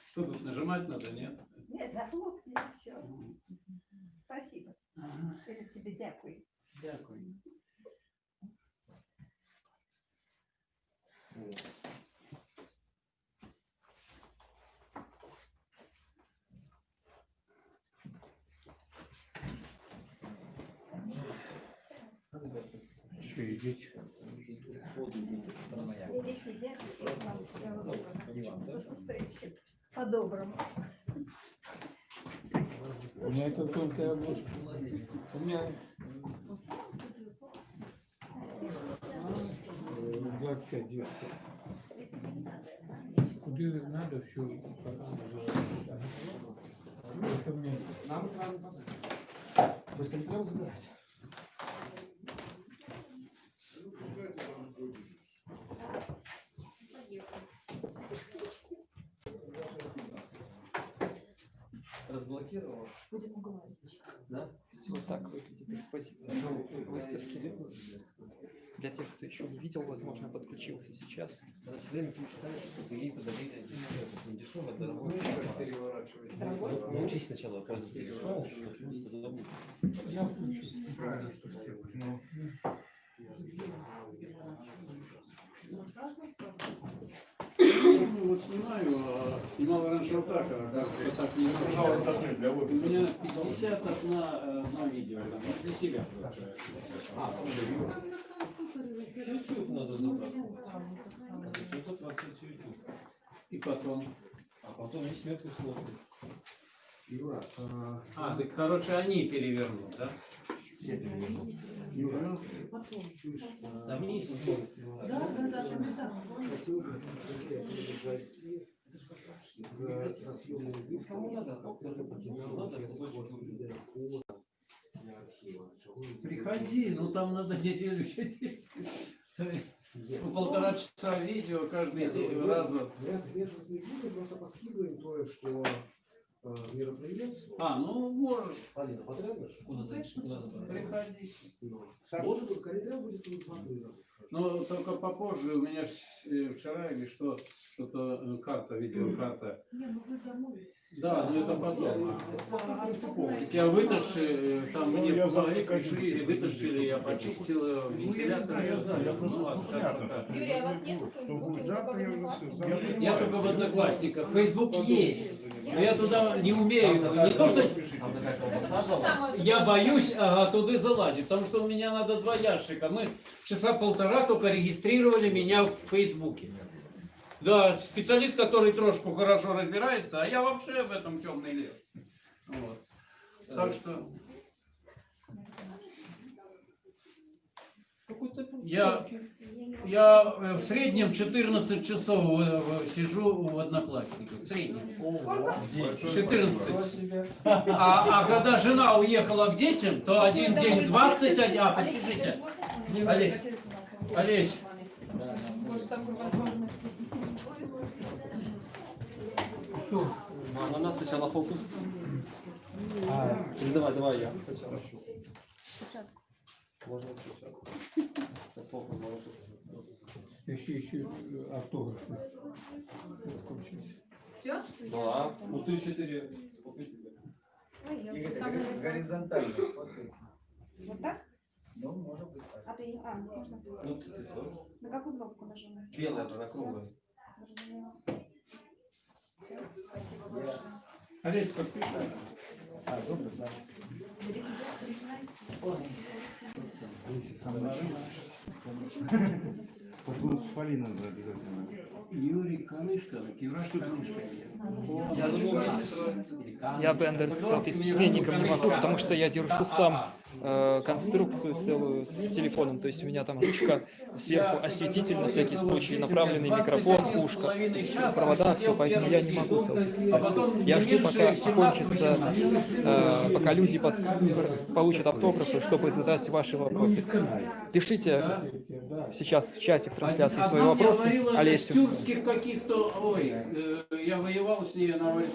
[SPEAKER 1] Что тут нажимать надо, нет?
[SPEAKER 9] Нет, захлопни, все. Спасибо. Тебе дякую.
[SPEAKER 1] Дякую.
[SPEAKER 6] Еще и дети.
[SPEAKER 9] Великий дякую. Я вам всего доброго. До встречи. По-доброму.
[SPEAKER 6] У меня это только обложка. У меня э, 25 девушка. Куда надо, все. Это мне
[SPEAKER 7] Нам это надо подать. То есть не треба забирать.
[SPEAKER 18] Разблокировал?
[SPEAKER 12] Будем уговаривать.
[SPEAKER 18] Да?
[SPEAKER 4] Вот так выглядит экспозиция выставки. Для тех, кто еще не видел, возможно, подключился сейчас.
[SPEAKER 18] Когда все время ты читаешь, что ей подарили это не дешевое, дорогое.
[SPEAKER 9] Дорогой?
[SPEAKER 18] Ну, Научись сначала, оказывается, дешевое, что потом позабудь.
[SPEAKER 6] Я включу.
[SPEAKER 7] Ну.
[SPEAKER 1] Ну, вот снимаю, а снимал раньше вот так, а как вот так не
[SPEAKER 14] для
[SPEAKER 1] У меня 50 одна, э, на видео, там, для себя.
[SPEAKER 18] Чуть-чуть надо забраться. Надо все забраться чуть-чуть.
[SPEAKER 1] И потом.
[SPEAKER 18] А потом весь сверху смотрит.
[SPEAKER 7] Юра, а,
[SPEAKER 1] А, так, короче, они перевернут, да?
[SPEAKER 7] Юра,
[SPEAKER 18] Там есть
[SPEAKER 10] Да, да, да,
[SPEAKER 7] хотел бы произвести из- со съемной выставки, тоже покидал вот этот вот для архива.
[SPEAKER 1] Приходи, ну там надо неделю <laughs> сидеть. По полтора часа видео каждый день
[SPEAKER 7] Нет,
[SPEAKER 1] раза.
[SPEAKER 7] Вариант вежливости не будет, просто поскидываем то, что э, мероприятию.
[SPEAKER 1] А, ну можешь.
[SPEAKER 7] Алина, потребуешь?
[SPEAKER 18] Куда забрать?
[SPEAKER 1] Приходи.
[SPEAKER 7] Ну, Может, только не треба будет смотреть.
[SPEAKER 1] Но только попозже, у меня э, вчера или что, что-то э, карта, <clears throat> видеокарта.
[SPEAKER 9] Не, ну вы домовитесь.
[SPEAKER 1] Да, но это потом.
[SPEAKER 9] Это принципово.
[SPEAKER 1] Так я вытащил, там
[SPEAKER 14] Ну,
[SPEAKER 1] мне помогли, пришли, вытащили, я почистил э,
[SPEAKER 14] Ну, я
[SPEAKER 1] вентилятор.
[SPEAKER 14] знаю, я знаю, я просто
[SPEAKER 1] Ну, а сейчас
[SPEAKER 14] понятно,
[SPEAKER 5] Юрий, а у вас нету Фейсбука?
[SPEAKER 14] Я
[SPEAKER 1] только в Одноклассниках. Фейсбук есть. Но я туда не умею. Не то, что я боюсь ага, туда залазить, потому что у меня надо два ящика. Мы часа полтора только регистрировали меня в Фейсбуке. Да, специалист, который трошку хорошо разбирается, а я вообще в этом темный лес. Вот. Так что я, я э, в среднем 14 часов э, сижу в Одноклассниках. В среднем. 14. А, а когда жена уехала к детям, то один день 21. А, подождите. Олесь, Олесь.
[SPEAKER 6] Что?
[SPEAKER 18] А на нас сначала фокус. А, или давай, давай я. Сначала. Можно сначала. Сейчас фокус наложу.
[SPEAKER 6] Еще, еще автограф.
[SPEAKER 5] Все?
[SPEAKER 18] Да. Ну ты четыре.
[SPEAKER 13] Игорь, горизонтально.
[SPEAKER 12] Вот так?
[SPEAKER 13] Ну, может быть так.
[SPEAKER 12] А ты, а, можно.
[SPEAKER 18] Ну ты, ты тоже.
[SPEAKER 12] На какую кнопку нажимать?
[SPEAKER 18] Белая, она круглая.
[SPEAKER 12] Спасибо большое.
[SPEAKER 1] Олесь, подпиши.
[SPEAKER 8] А, добре, зараз. Потом надо обязательно.
[SPEAKER 1] Юрий Канышко, Кираж Канышко.
[SPEAKER 18] Я думал, вместе
[SPEAKER 4] Я Бендер с письменником не могу, потому что я держу сам э, конструкцию целую с телефоном. То есть у меня там ручка сверху осветитель на всякий случай, направленный микрофон, есть провода, все, поэтому я не могу селфи. Я жду, пока кончится, э, пока люди под- получат автографы, чтобы задать ваши вопросы. Пишите сейчас в чате в трансляции свои вопросы. Олесю.
[SPEAKER 1] тюркских каких-то, ой, э, я воевал с ней, она говорит,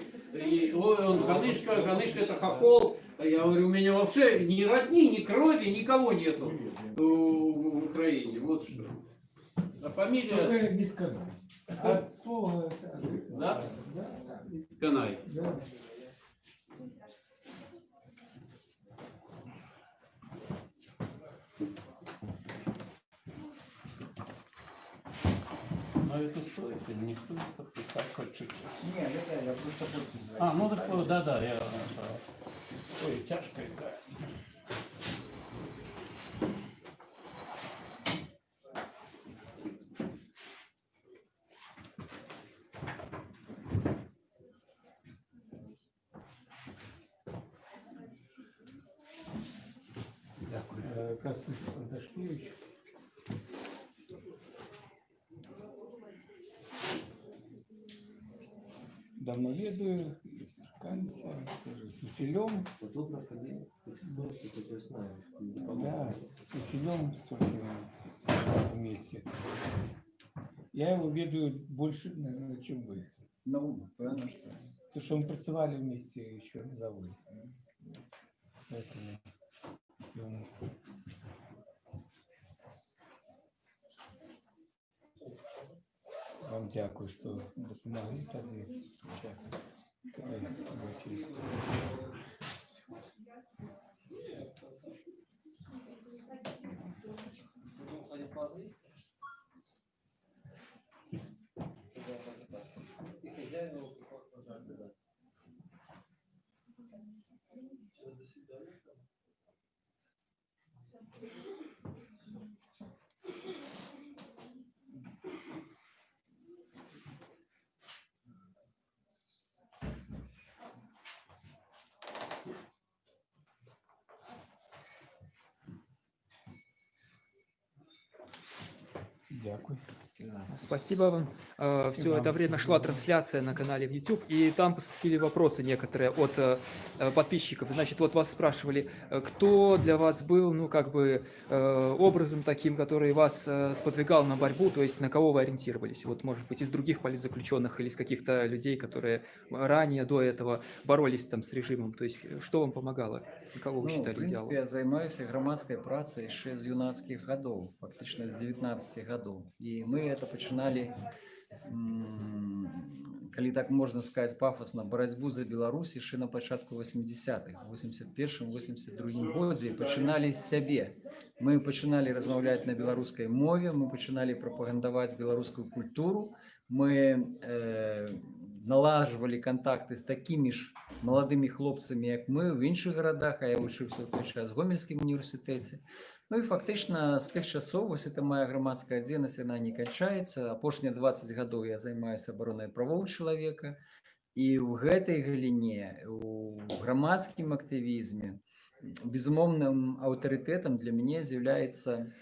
[SPEAKER 1] ой, он Канышка, Канышка это хохол. А Я говорю, у меня вообще ни родни, ни крови, никого нету в, Украине, вот что. А фамилия...
[SPEAKER 6] Только не сказал. От слова...
[SPEAKER 1] Да?
[SPEAKER 6] Да.
[SPEAKER 1] Сканай.
[SPEAKER 6] Да.
[SPEAKER 1] Но это стоит или не стоит подписать хоть чуть-чуть?
[SPEAKER 13] Не, это я просто.
[SPEAKER 1] А, ну так, вот, да-да, я... Ой, тяжко это.
[SPEAKER 6] Э, Костюш Дашкевич. Давно ведаю, Канца, тоже с Василем.
[SPEAKER 18] Вот тут на коне.
[SPEAKER 6] Да, с Василем вместе. Я его ведаю больше, наверное, чем вы.
[SPEAKER 13] Ну, що.
[SPEAKER 6] Потому что мы працевали вместе еще на заводе. Поэтому ну, вам дякую, що допомогли тоді час.
[SPEAKER 18] До свидания.
[SPEAKER 6] Дякую.
[SPEAKER 4] Спасибо вам. Все это время шла трансляция на канале в YouTube, и там поступили вопросы некоторые от э, э, подписчиков. Значит, вот вас спрашивали, э, кто для вас был, ну, как бы, э, образом таким, который вас э, сподвигал на борьбу, то есть на кого вы ориентировались? Вот, может быть, из других политзаключенных или из каких-то людей, которые ранее до этого боролись там с режимом? То есть, э, что вам помогало? Кого вы
[SPEAKER 11] Ну, в
[SPEAKER 4] считали
[SPEAKER 11] принципе,
[SPEAKER 4] идеалом?
[SPEAKER 11] я займаюся громадской працей с юнацких годов, фактично с 19 годов. И мы это починали, м, коли так можно сказать пафосно, борьбу за Беларусь еще на початку 80-х, в 81-82 году, и починали с себе. Мы починали размовлять на белорусской мове, мы починали пропагандовать белорусскую культуру, мы э, налаживали контакты з такими ж молодими хлопцами, як ми в інших городах, а я вчився в той час в Гомельському університеті. Ну і фактично з тих часов, ось це моя громадська діяльність, вона не кінчається. Апошнія 20 гадоў я займаюся оборонай правоў чалавека. І ў гэтай галіне, у грамадскім актывізме, безумоўным аўтарытэтам для мяне з'яўляецца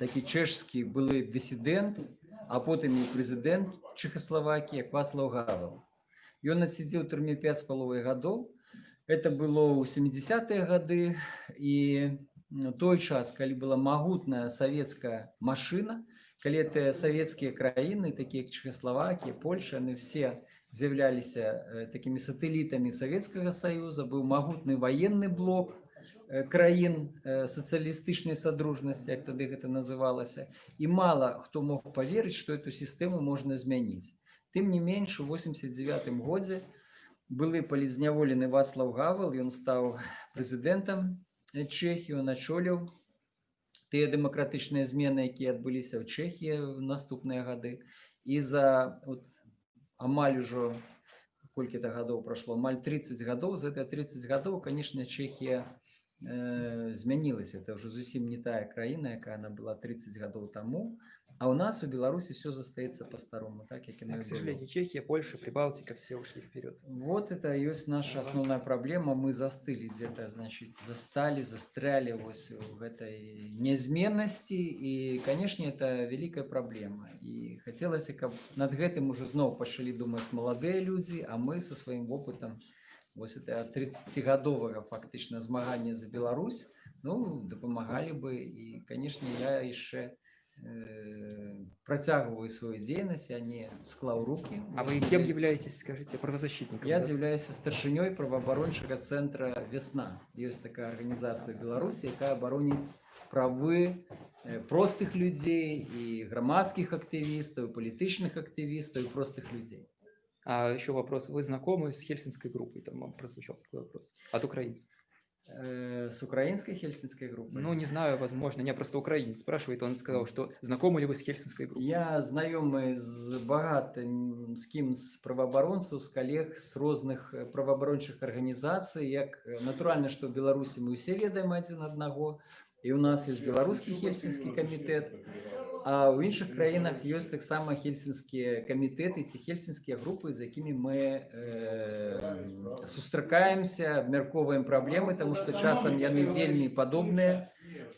[SPEAKER 11] такі чэшскі былы дысідэнт, а потым і прэзідэнт Чехословакии Вацлав Гавел. Ён адсидзеў у турме 5,5 гадоў. Это было ў 70-е гады і м, той час, калі была магутная савецкая машына, калі это савецкія краіны, такія як Чехословакия, Польша, яны все з'яўляліся э, такімі сатэлітамі Савецкага Саюза, быў магутны военны блок, э, краін э, сацыялістычнай садружнасці, як тады гэта называлася. І мала хто мог поверыць, што эту сістэму можна змяніць. Тым не менш, у 89 годзе былы палізняволены Вацлав Гавел, ён стаў прэзідэнтам Чэхіі, ён ачоліў тыя дэмакратычныя змены, якія адбыліся ў Чэхіі ў наступныя гады. І за от, амаль ужо колькі-то гадоў прашло, амаль 30 гадоў, за это 30 гадоў, конечно, Чэхія э, змянілася. Это ўжо зусім не тая краіна, якая она была 30 гадоў таму. А у нас у Беларуси все застаецца по-старому, так як
[SPEAKER 4] А,
[SPEAKER 11] яно і
[SPEAKER 4] к
[SPEAKER 11] было.
[SPEAKER 4] сожалению, Чехия, Польша, Прибалтика все ушли вперед.
[SPEAKER 11] Вот это и есть наша основная проблема. Мы застыли где-то, значит, застали, застряли вось в этой неизменности. И, конечно, это великая проблема. И хотелось, каб над гэтым уже зноў пачалі думаць маладыя людзі, а мы со сваім опытом вось это 30гадовага фактычна змагання за Беларусь, ну, дапамагалі бы. И, конечно, я яшчэ э, працягваю свою дзейнасць, я не склаў руки.
[SPEAKER 4] А вы кем являетесь, скажите, правозащитником?
[SPEAKER 11] Я
[SPEAKER 4] да?
[SPEAKER 11] з'яўляюся старшынёй праваабарончага цэнтра вясна. Ёсць такая арганізацыя Беларусі, якая абароніць правы э, простых людзей і грамадскіх актывістаў, і палітычных актывістаў і простых людзей.
[SPEAKER 4] А еще вопрос. Вы знакомы с хельсинской группой? Там вам прозвучал такой вопрос. От украинцев.
[SPEAKER 11] Э, С украинской хельсинской группой?
[SPEAKER 4] Ну, не знаю, возможно. Я просто украинец спрашивает. Он сказал, что знакомы ли вы с хельсинской группой?
[SPEAKER 11] Я знаёмы з багатым з кім з праваабаронцаў, з калег з розных э, праваабарончых арганізацый, як э, натуральна, што ў Беларусі мы ўсе ведаем адзін аднаго. І ў нас ёсць беларускі хельсінскі камітэт, А ў іншых краінах ёсць таксама хельсінскія камітэты ці хельсінскія групы, з якімі мы э, сустракаемся, абмяркоўваем праблемы, таму што часам яны вельмі падобныя.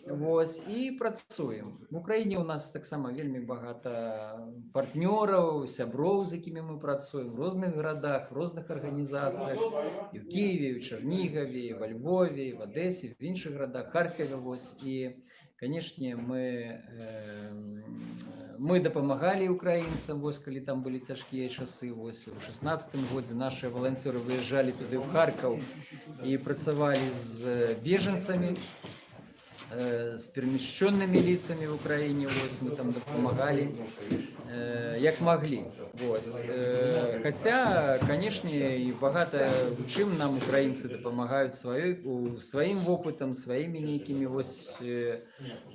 [SPEAKER 11] Вось і працуем. В Украіне у нас таксама вельмі багата партнёраў, сяброў, з якімі мы працуем в розных гарадах, в розных арганізацыях, і в Киеве, і в Чарнігаве, і во Львове, і в Одесе, в іншых гарадах, Харкове вось і канешне мы э, мы дапамагалі украінцам вось калі там былі цяжкія часы вось у 16 годзе наши валанцёры выязджалі туды ў Харкаў і працавалі з бежанцамі э, с перемещенными лицами в Украине, вот, мы там помогали, э, як могли. Вот. Э, хотя, конечно, и богато чым нам украинцы допомагають свою, у- своим опытом, своими некими э,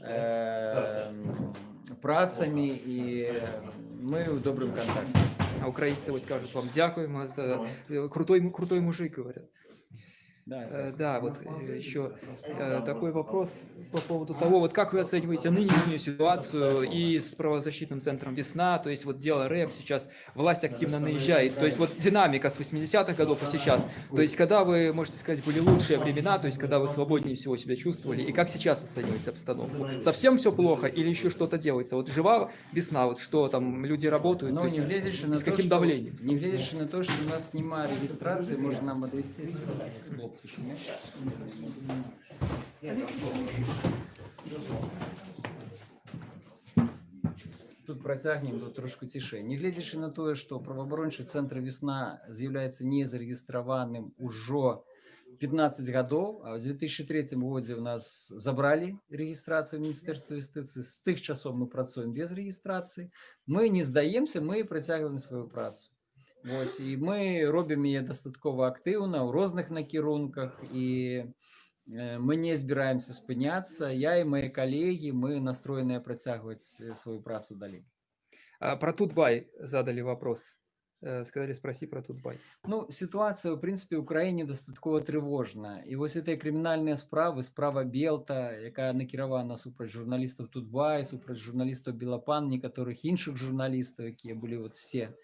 [SPEAKER 11] э, працами, и мы в добрым контакте.
[SPEAKER 4] А украинцы вот скажут вам дякуємо э, крутой, крутой мужик, говорят. Э, Да, вот э, еще э, такой вопрос по поводу того, вот как вы оцениваете нынешнюю ситуацию и с правозащитным центром «Весна», то есть вот дело рэп, сейчас власть активно наезжает, то есть вот динамика с 80-х годов и сейчас, то есть когда вы, можете сказать, были лучшие времена, то есть когда вы свободнее всего себя чувствовали, и как сейчас оцениваете обстановку? Совсем все плохо или еще что-то делается? Вот жива весна, вот что там, люди работают,
[SPEAKER 11] Но
[SPEAKER 4] то
[SPEAKER 11] не
[SPEAKER 4] есть
[SPEAKER 11] глядячи на
[SPEAKER 4] с
[SPEAKER 11] то,
[SPEAKER 4] каким
[SPEAKER 11] что-
[SPEAKER 4] давлением?
[SPEAKER 11] Не глядячи на то, что у нас немає регистрации, можно нам отвести хлопцы, що ні? Тут працягнем тут трошку цішэй. Не гледзячы на тое, што праваабарончы цэнтр весна з'яўляецца незарэгістраваным ужо 15 гадоў, а ў 2003 годзе ў нас забралі рэгістрацыю міністэрства юстыцыі. З тых часоў мы працуем без рэгістрацыі. Мы не здаемся, мы працягваем сваю працу. Вось, і мы робім яе дастаткова актыўна ў розных накірунках і э, мы не збіраемся спыняцца. Я і мои калегі мы настроеныя працягваць э, сваю працу далей.
[SPEAKER 4] А, Про Тутбай задали вопрос. Э, Сказали, спроси про Тутбай.
[SPEAKER 11] Ну, ситуация, в принципе, в Украине достатково тревожна. И вот этой криминальные справы, справа Белта, якая накіравана супраць журналістаў Тутбай, супраць журналістаў Белапан, некаторых іншых журналістаў, якія былі вот все э,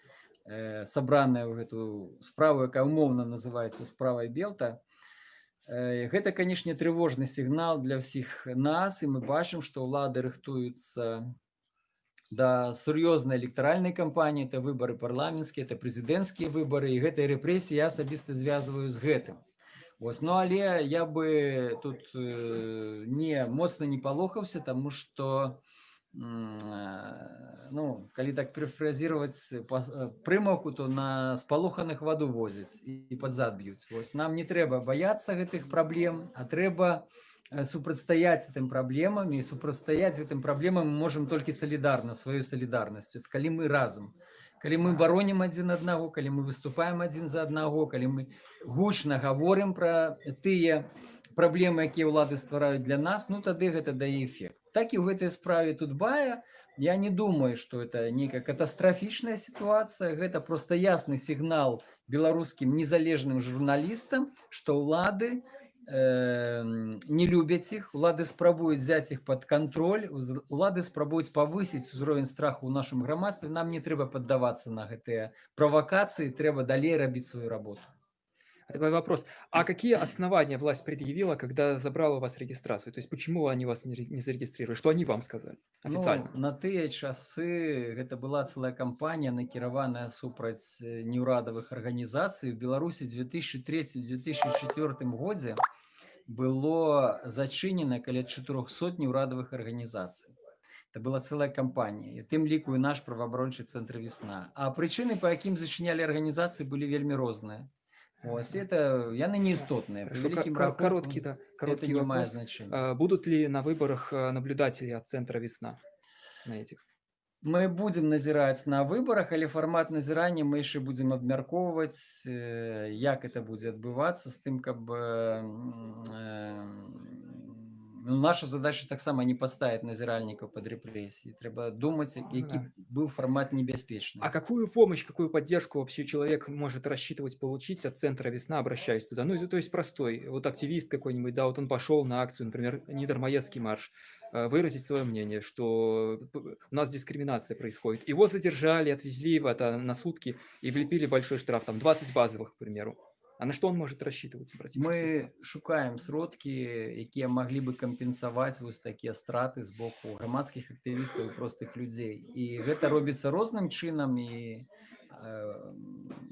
[SPEAKER 11] сабраныя ў гэту справу, якая умоўна называецца справай Белта. Э, Гэта, канешне, трывожны сігнал для ўсіх нас, і мы бачым, што ўлады рыхтуюцца да сур'ёзнай электаральнай кампаніі, это выбары парламенцкія, это прэзідэнцкія выбары, і гэтыя рэпрэсіі я асабіста звязваю з гэтым. Вось, ну але я бы тут э, не моцна не палохаўся, таму што м, э, ну, калі так перефразировать прымаўку, то на спалоханых ваду возяць і, пад зад б'юць. Вось, нам не трэба баяцца гэтых праблем, а трэба э, супрацьстаяць гэтым праблемам і супрацьстаяць гэтым праблемам мы можам толькі салідарна сваёй салідарнасцю. Калі мы разам калі мы баронім адзін аднаго, калі мы выступаем адзін за аднаго, калі мы гучна гаворым пра тыя праблемы, якія ўлады ствараюць для нас, ну тады гэта дае эфект. Так і ў гэтай справе тут бая, я не думаю, што это нейкая катастрафічная сітуацыя, гэта проста ясны сігнал беларускім незалежным журналістам, што ўлады э, не любяць іх, улады спрабуюць взять іх под контроль, улады спрабуюць павысіць узровень страху ў нашым грамадстве, нам не трэба паддавацца на гэтыя правакацыі, трэба далей рабіць сваю работу.
[SPEAKER 4] Такой вопрос. А какие основания власть предъявила, когда забрала у вас регистрацию? То есть почему они вас не не зарегистрировали? Что они вам сказали официально?
[SPEAKER 11] Ну, на тыя часы гэта была цэлая кампанія накіраваная супраць э, неўрадавых арганізацый. У Беларусі 2003-2004 годзе было зачынена каля 400 неўрадавых арганізацый. Это была целая кампанія. І тым ліку і наш праваабарончы цэнтр весна. А прычыны, па якім зачынялі арганізацыі, былі вельмі розныя. Ось это яны неістотныя. Пры
[SPEAKER 4] Хорошо, ка-
[SPEAKER 11] вялікім
[SPEAKER 4] ка-
[SPEAKER 11] рахунку
[SPEAKER 4] короткий, да,
[SPEAKER 11] это
[SPEAKER 4] короткий
[SPEAKER 11] не мае
[SPEAKER 4] вопрос.
[SPEAKER 11] значэння.
[SPEAKER 4] А, Будут ли на выборах а, наблюдатели от центра «Весна» на этих?
[SPEAKER 11] Мы будзем назіраць на выбарах, але фармат назірання мы яшчэ будзем абмяркоўваць, э, як это будзе адбывацца з тым, каб э, м, э, ну, наша задача таксама не падставіць назіральнікаў пад рэпрэсіі. Трэба думаць, які
[SPEAKER 4] да.
[SPEAKER 11] быў фармат небяспечны.
[SPEAKER 4] А какую помощь, какую поддержку вообще человек может рассчитывать получить от центра «Весна», обращаясь туда? Ну, это, то есть простой, вот активист какой-нибудь, да, вот он пошел на акцию, например, Нидермаецкий марш, э, выразить свое мнение, что п- у нас дискриминация происходит. Его задержали, отвезли в это на сутки и влепили большой штраф, там 20 базовых, к примеру. А на что он может рассчитывать, «Весну»?
[SPEAKER 11] Мы шукаем сродкі, якія маглі бы кампенсаваць вось такія страты з боку грамадскіх актывістаў простых людзей. І гэта робіцца розным чынам і э,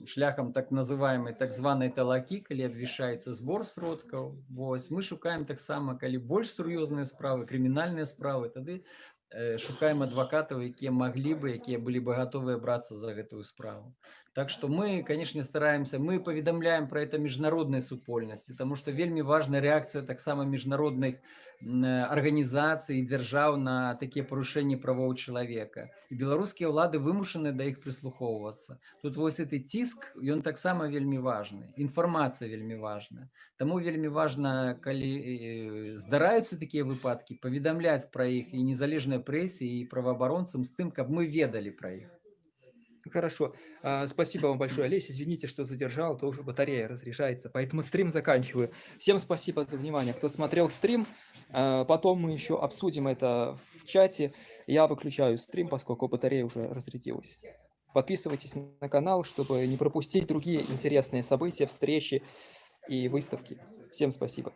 [SPEAKER 11] шляхам так называемой так званай талакі, калі абвішаецца збор сродкаў. Вось мы шукаем таксама, калі больш сур'ёзныя справы, крымінальныя справы, тады э, шукаем адвакатаў, якія маглі бы, якія былі бы гатовыя брацца за гэтую справу. Так што мы, канешне, стараемся, мы паведамляем пра это міжнароднай супольнасці, таму што вельмі важная рэакцыя таксама міжнародных м, э, арганізацый і дзяржаў на такія парушэнні правоў чалавека. І беларускія ўлады вымушаны да іх прыслухоўвацца. Тут вось гэты ціск, ён таксама вельмі важны. Інфармацыя вельмі важная. Таму вельмі важна, калі э, здараюцца такія выпадкі, паведамляць пра іх і незалежнай прэсе і праваабаронцам з тым, каб мы ведалі пра іх.
[SPEAKER 4] Хорошо. А, Спасибо вам большое, Олесь. Извините, что задержал, тоже батарея разряжается, поэтому стрим заканчиваю. Всем спасибо за внимание, кто смотрел стрим. А, Потом мы еще обсудим это в чате. Я выключаю стрим, поскольку батарея уже разрядилась. Подписывайтесь на канал, чтобы не пропустить другие интересные события, встречи и выставки. Всем спасибо.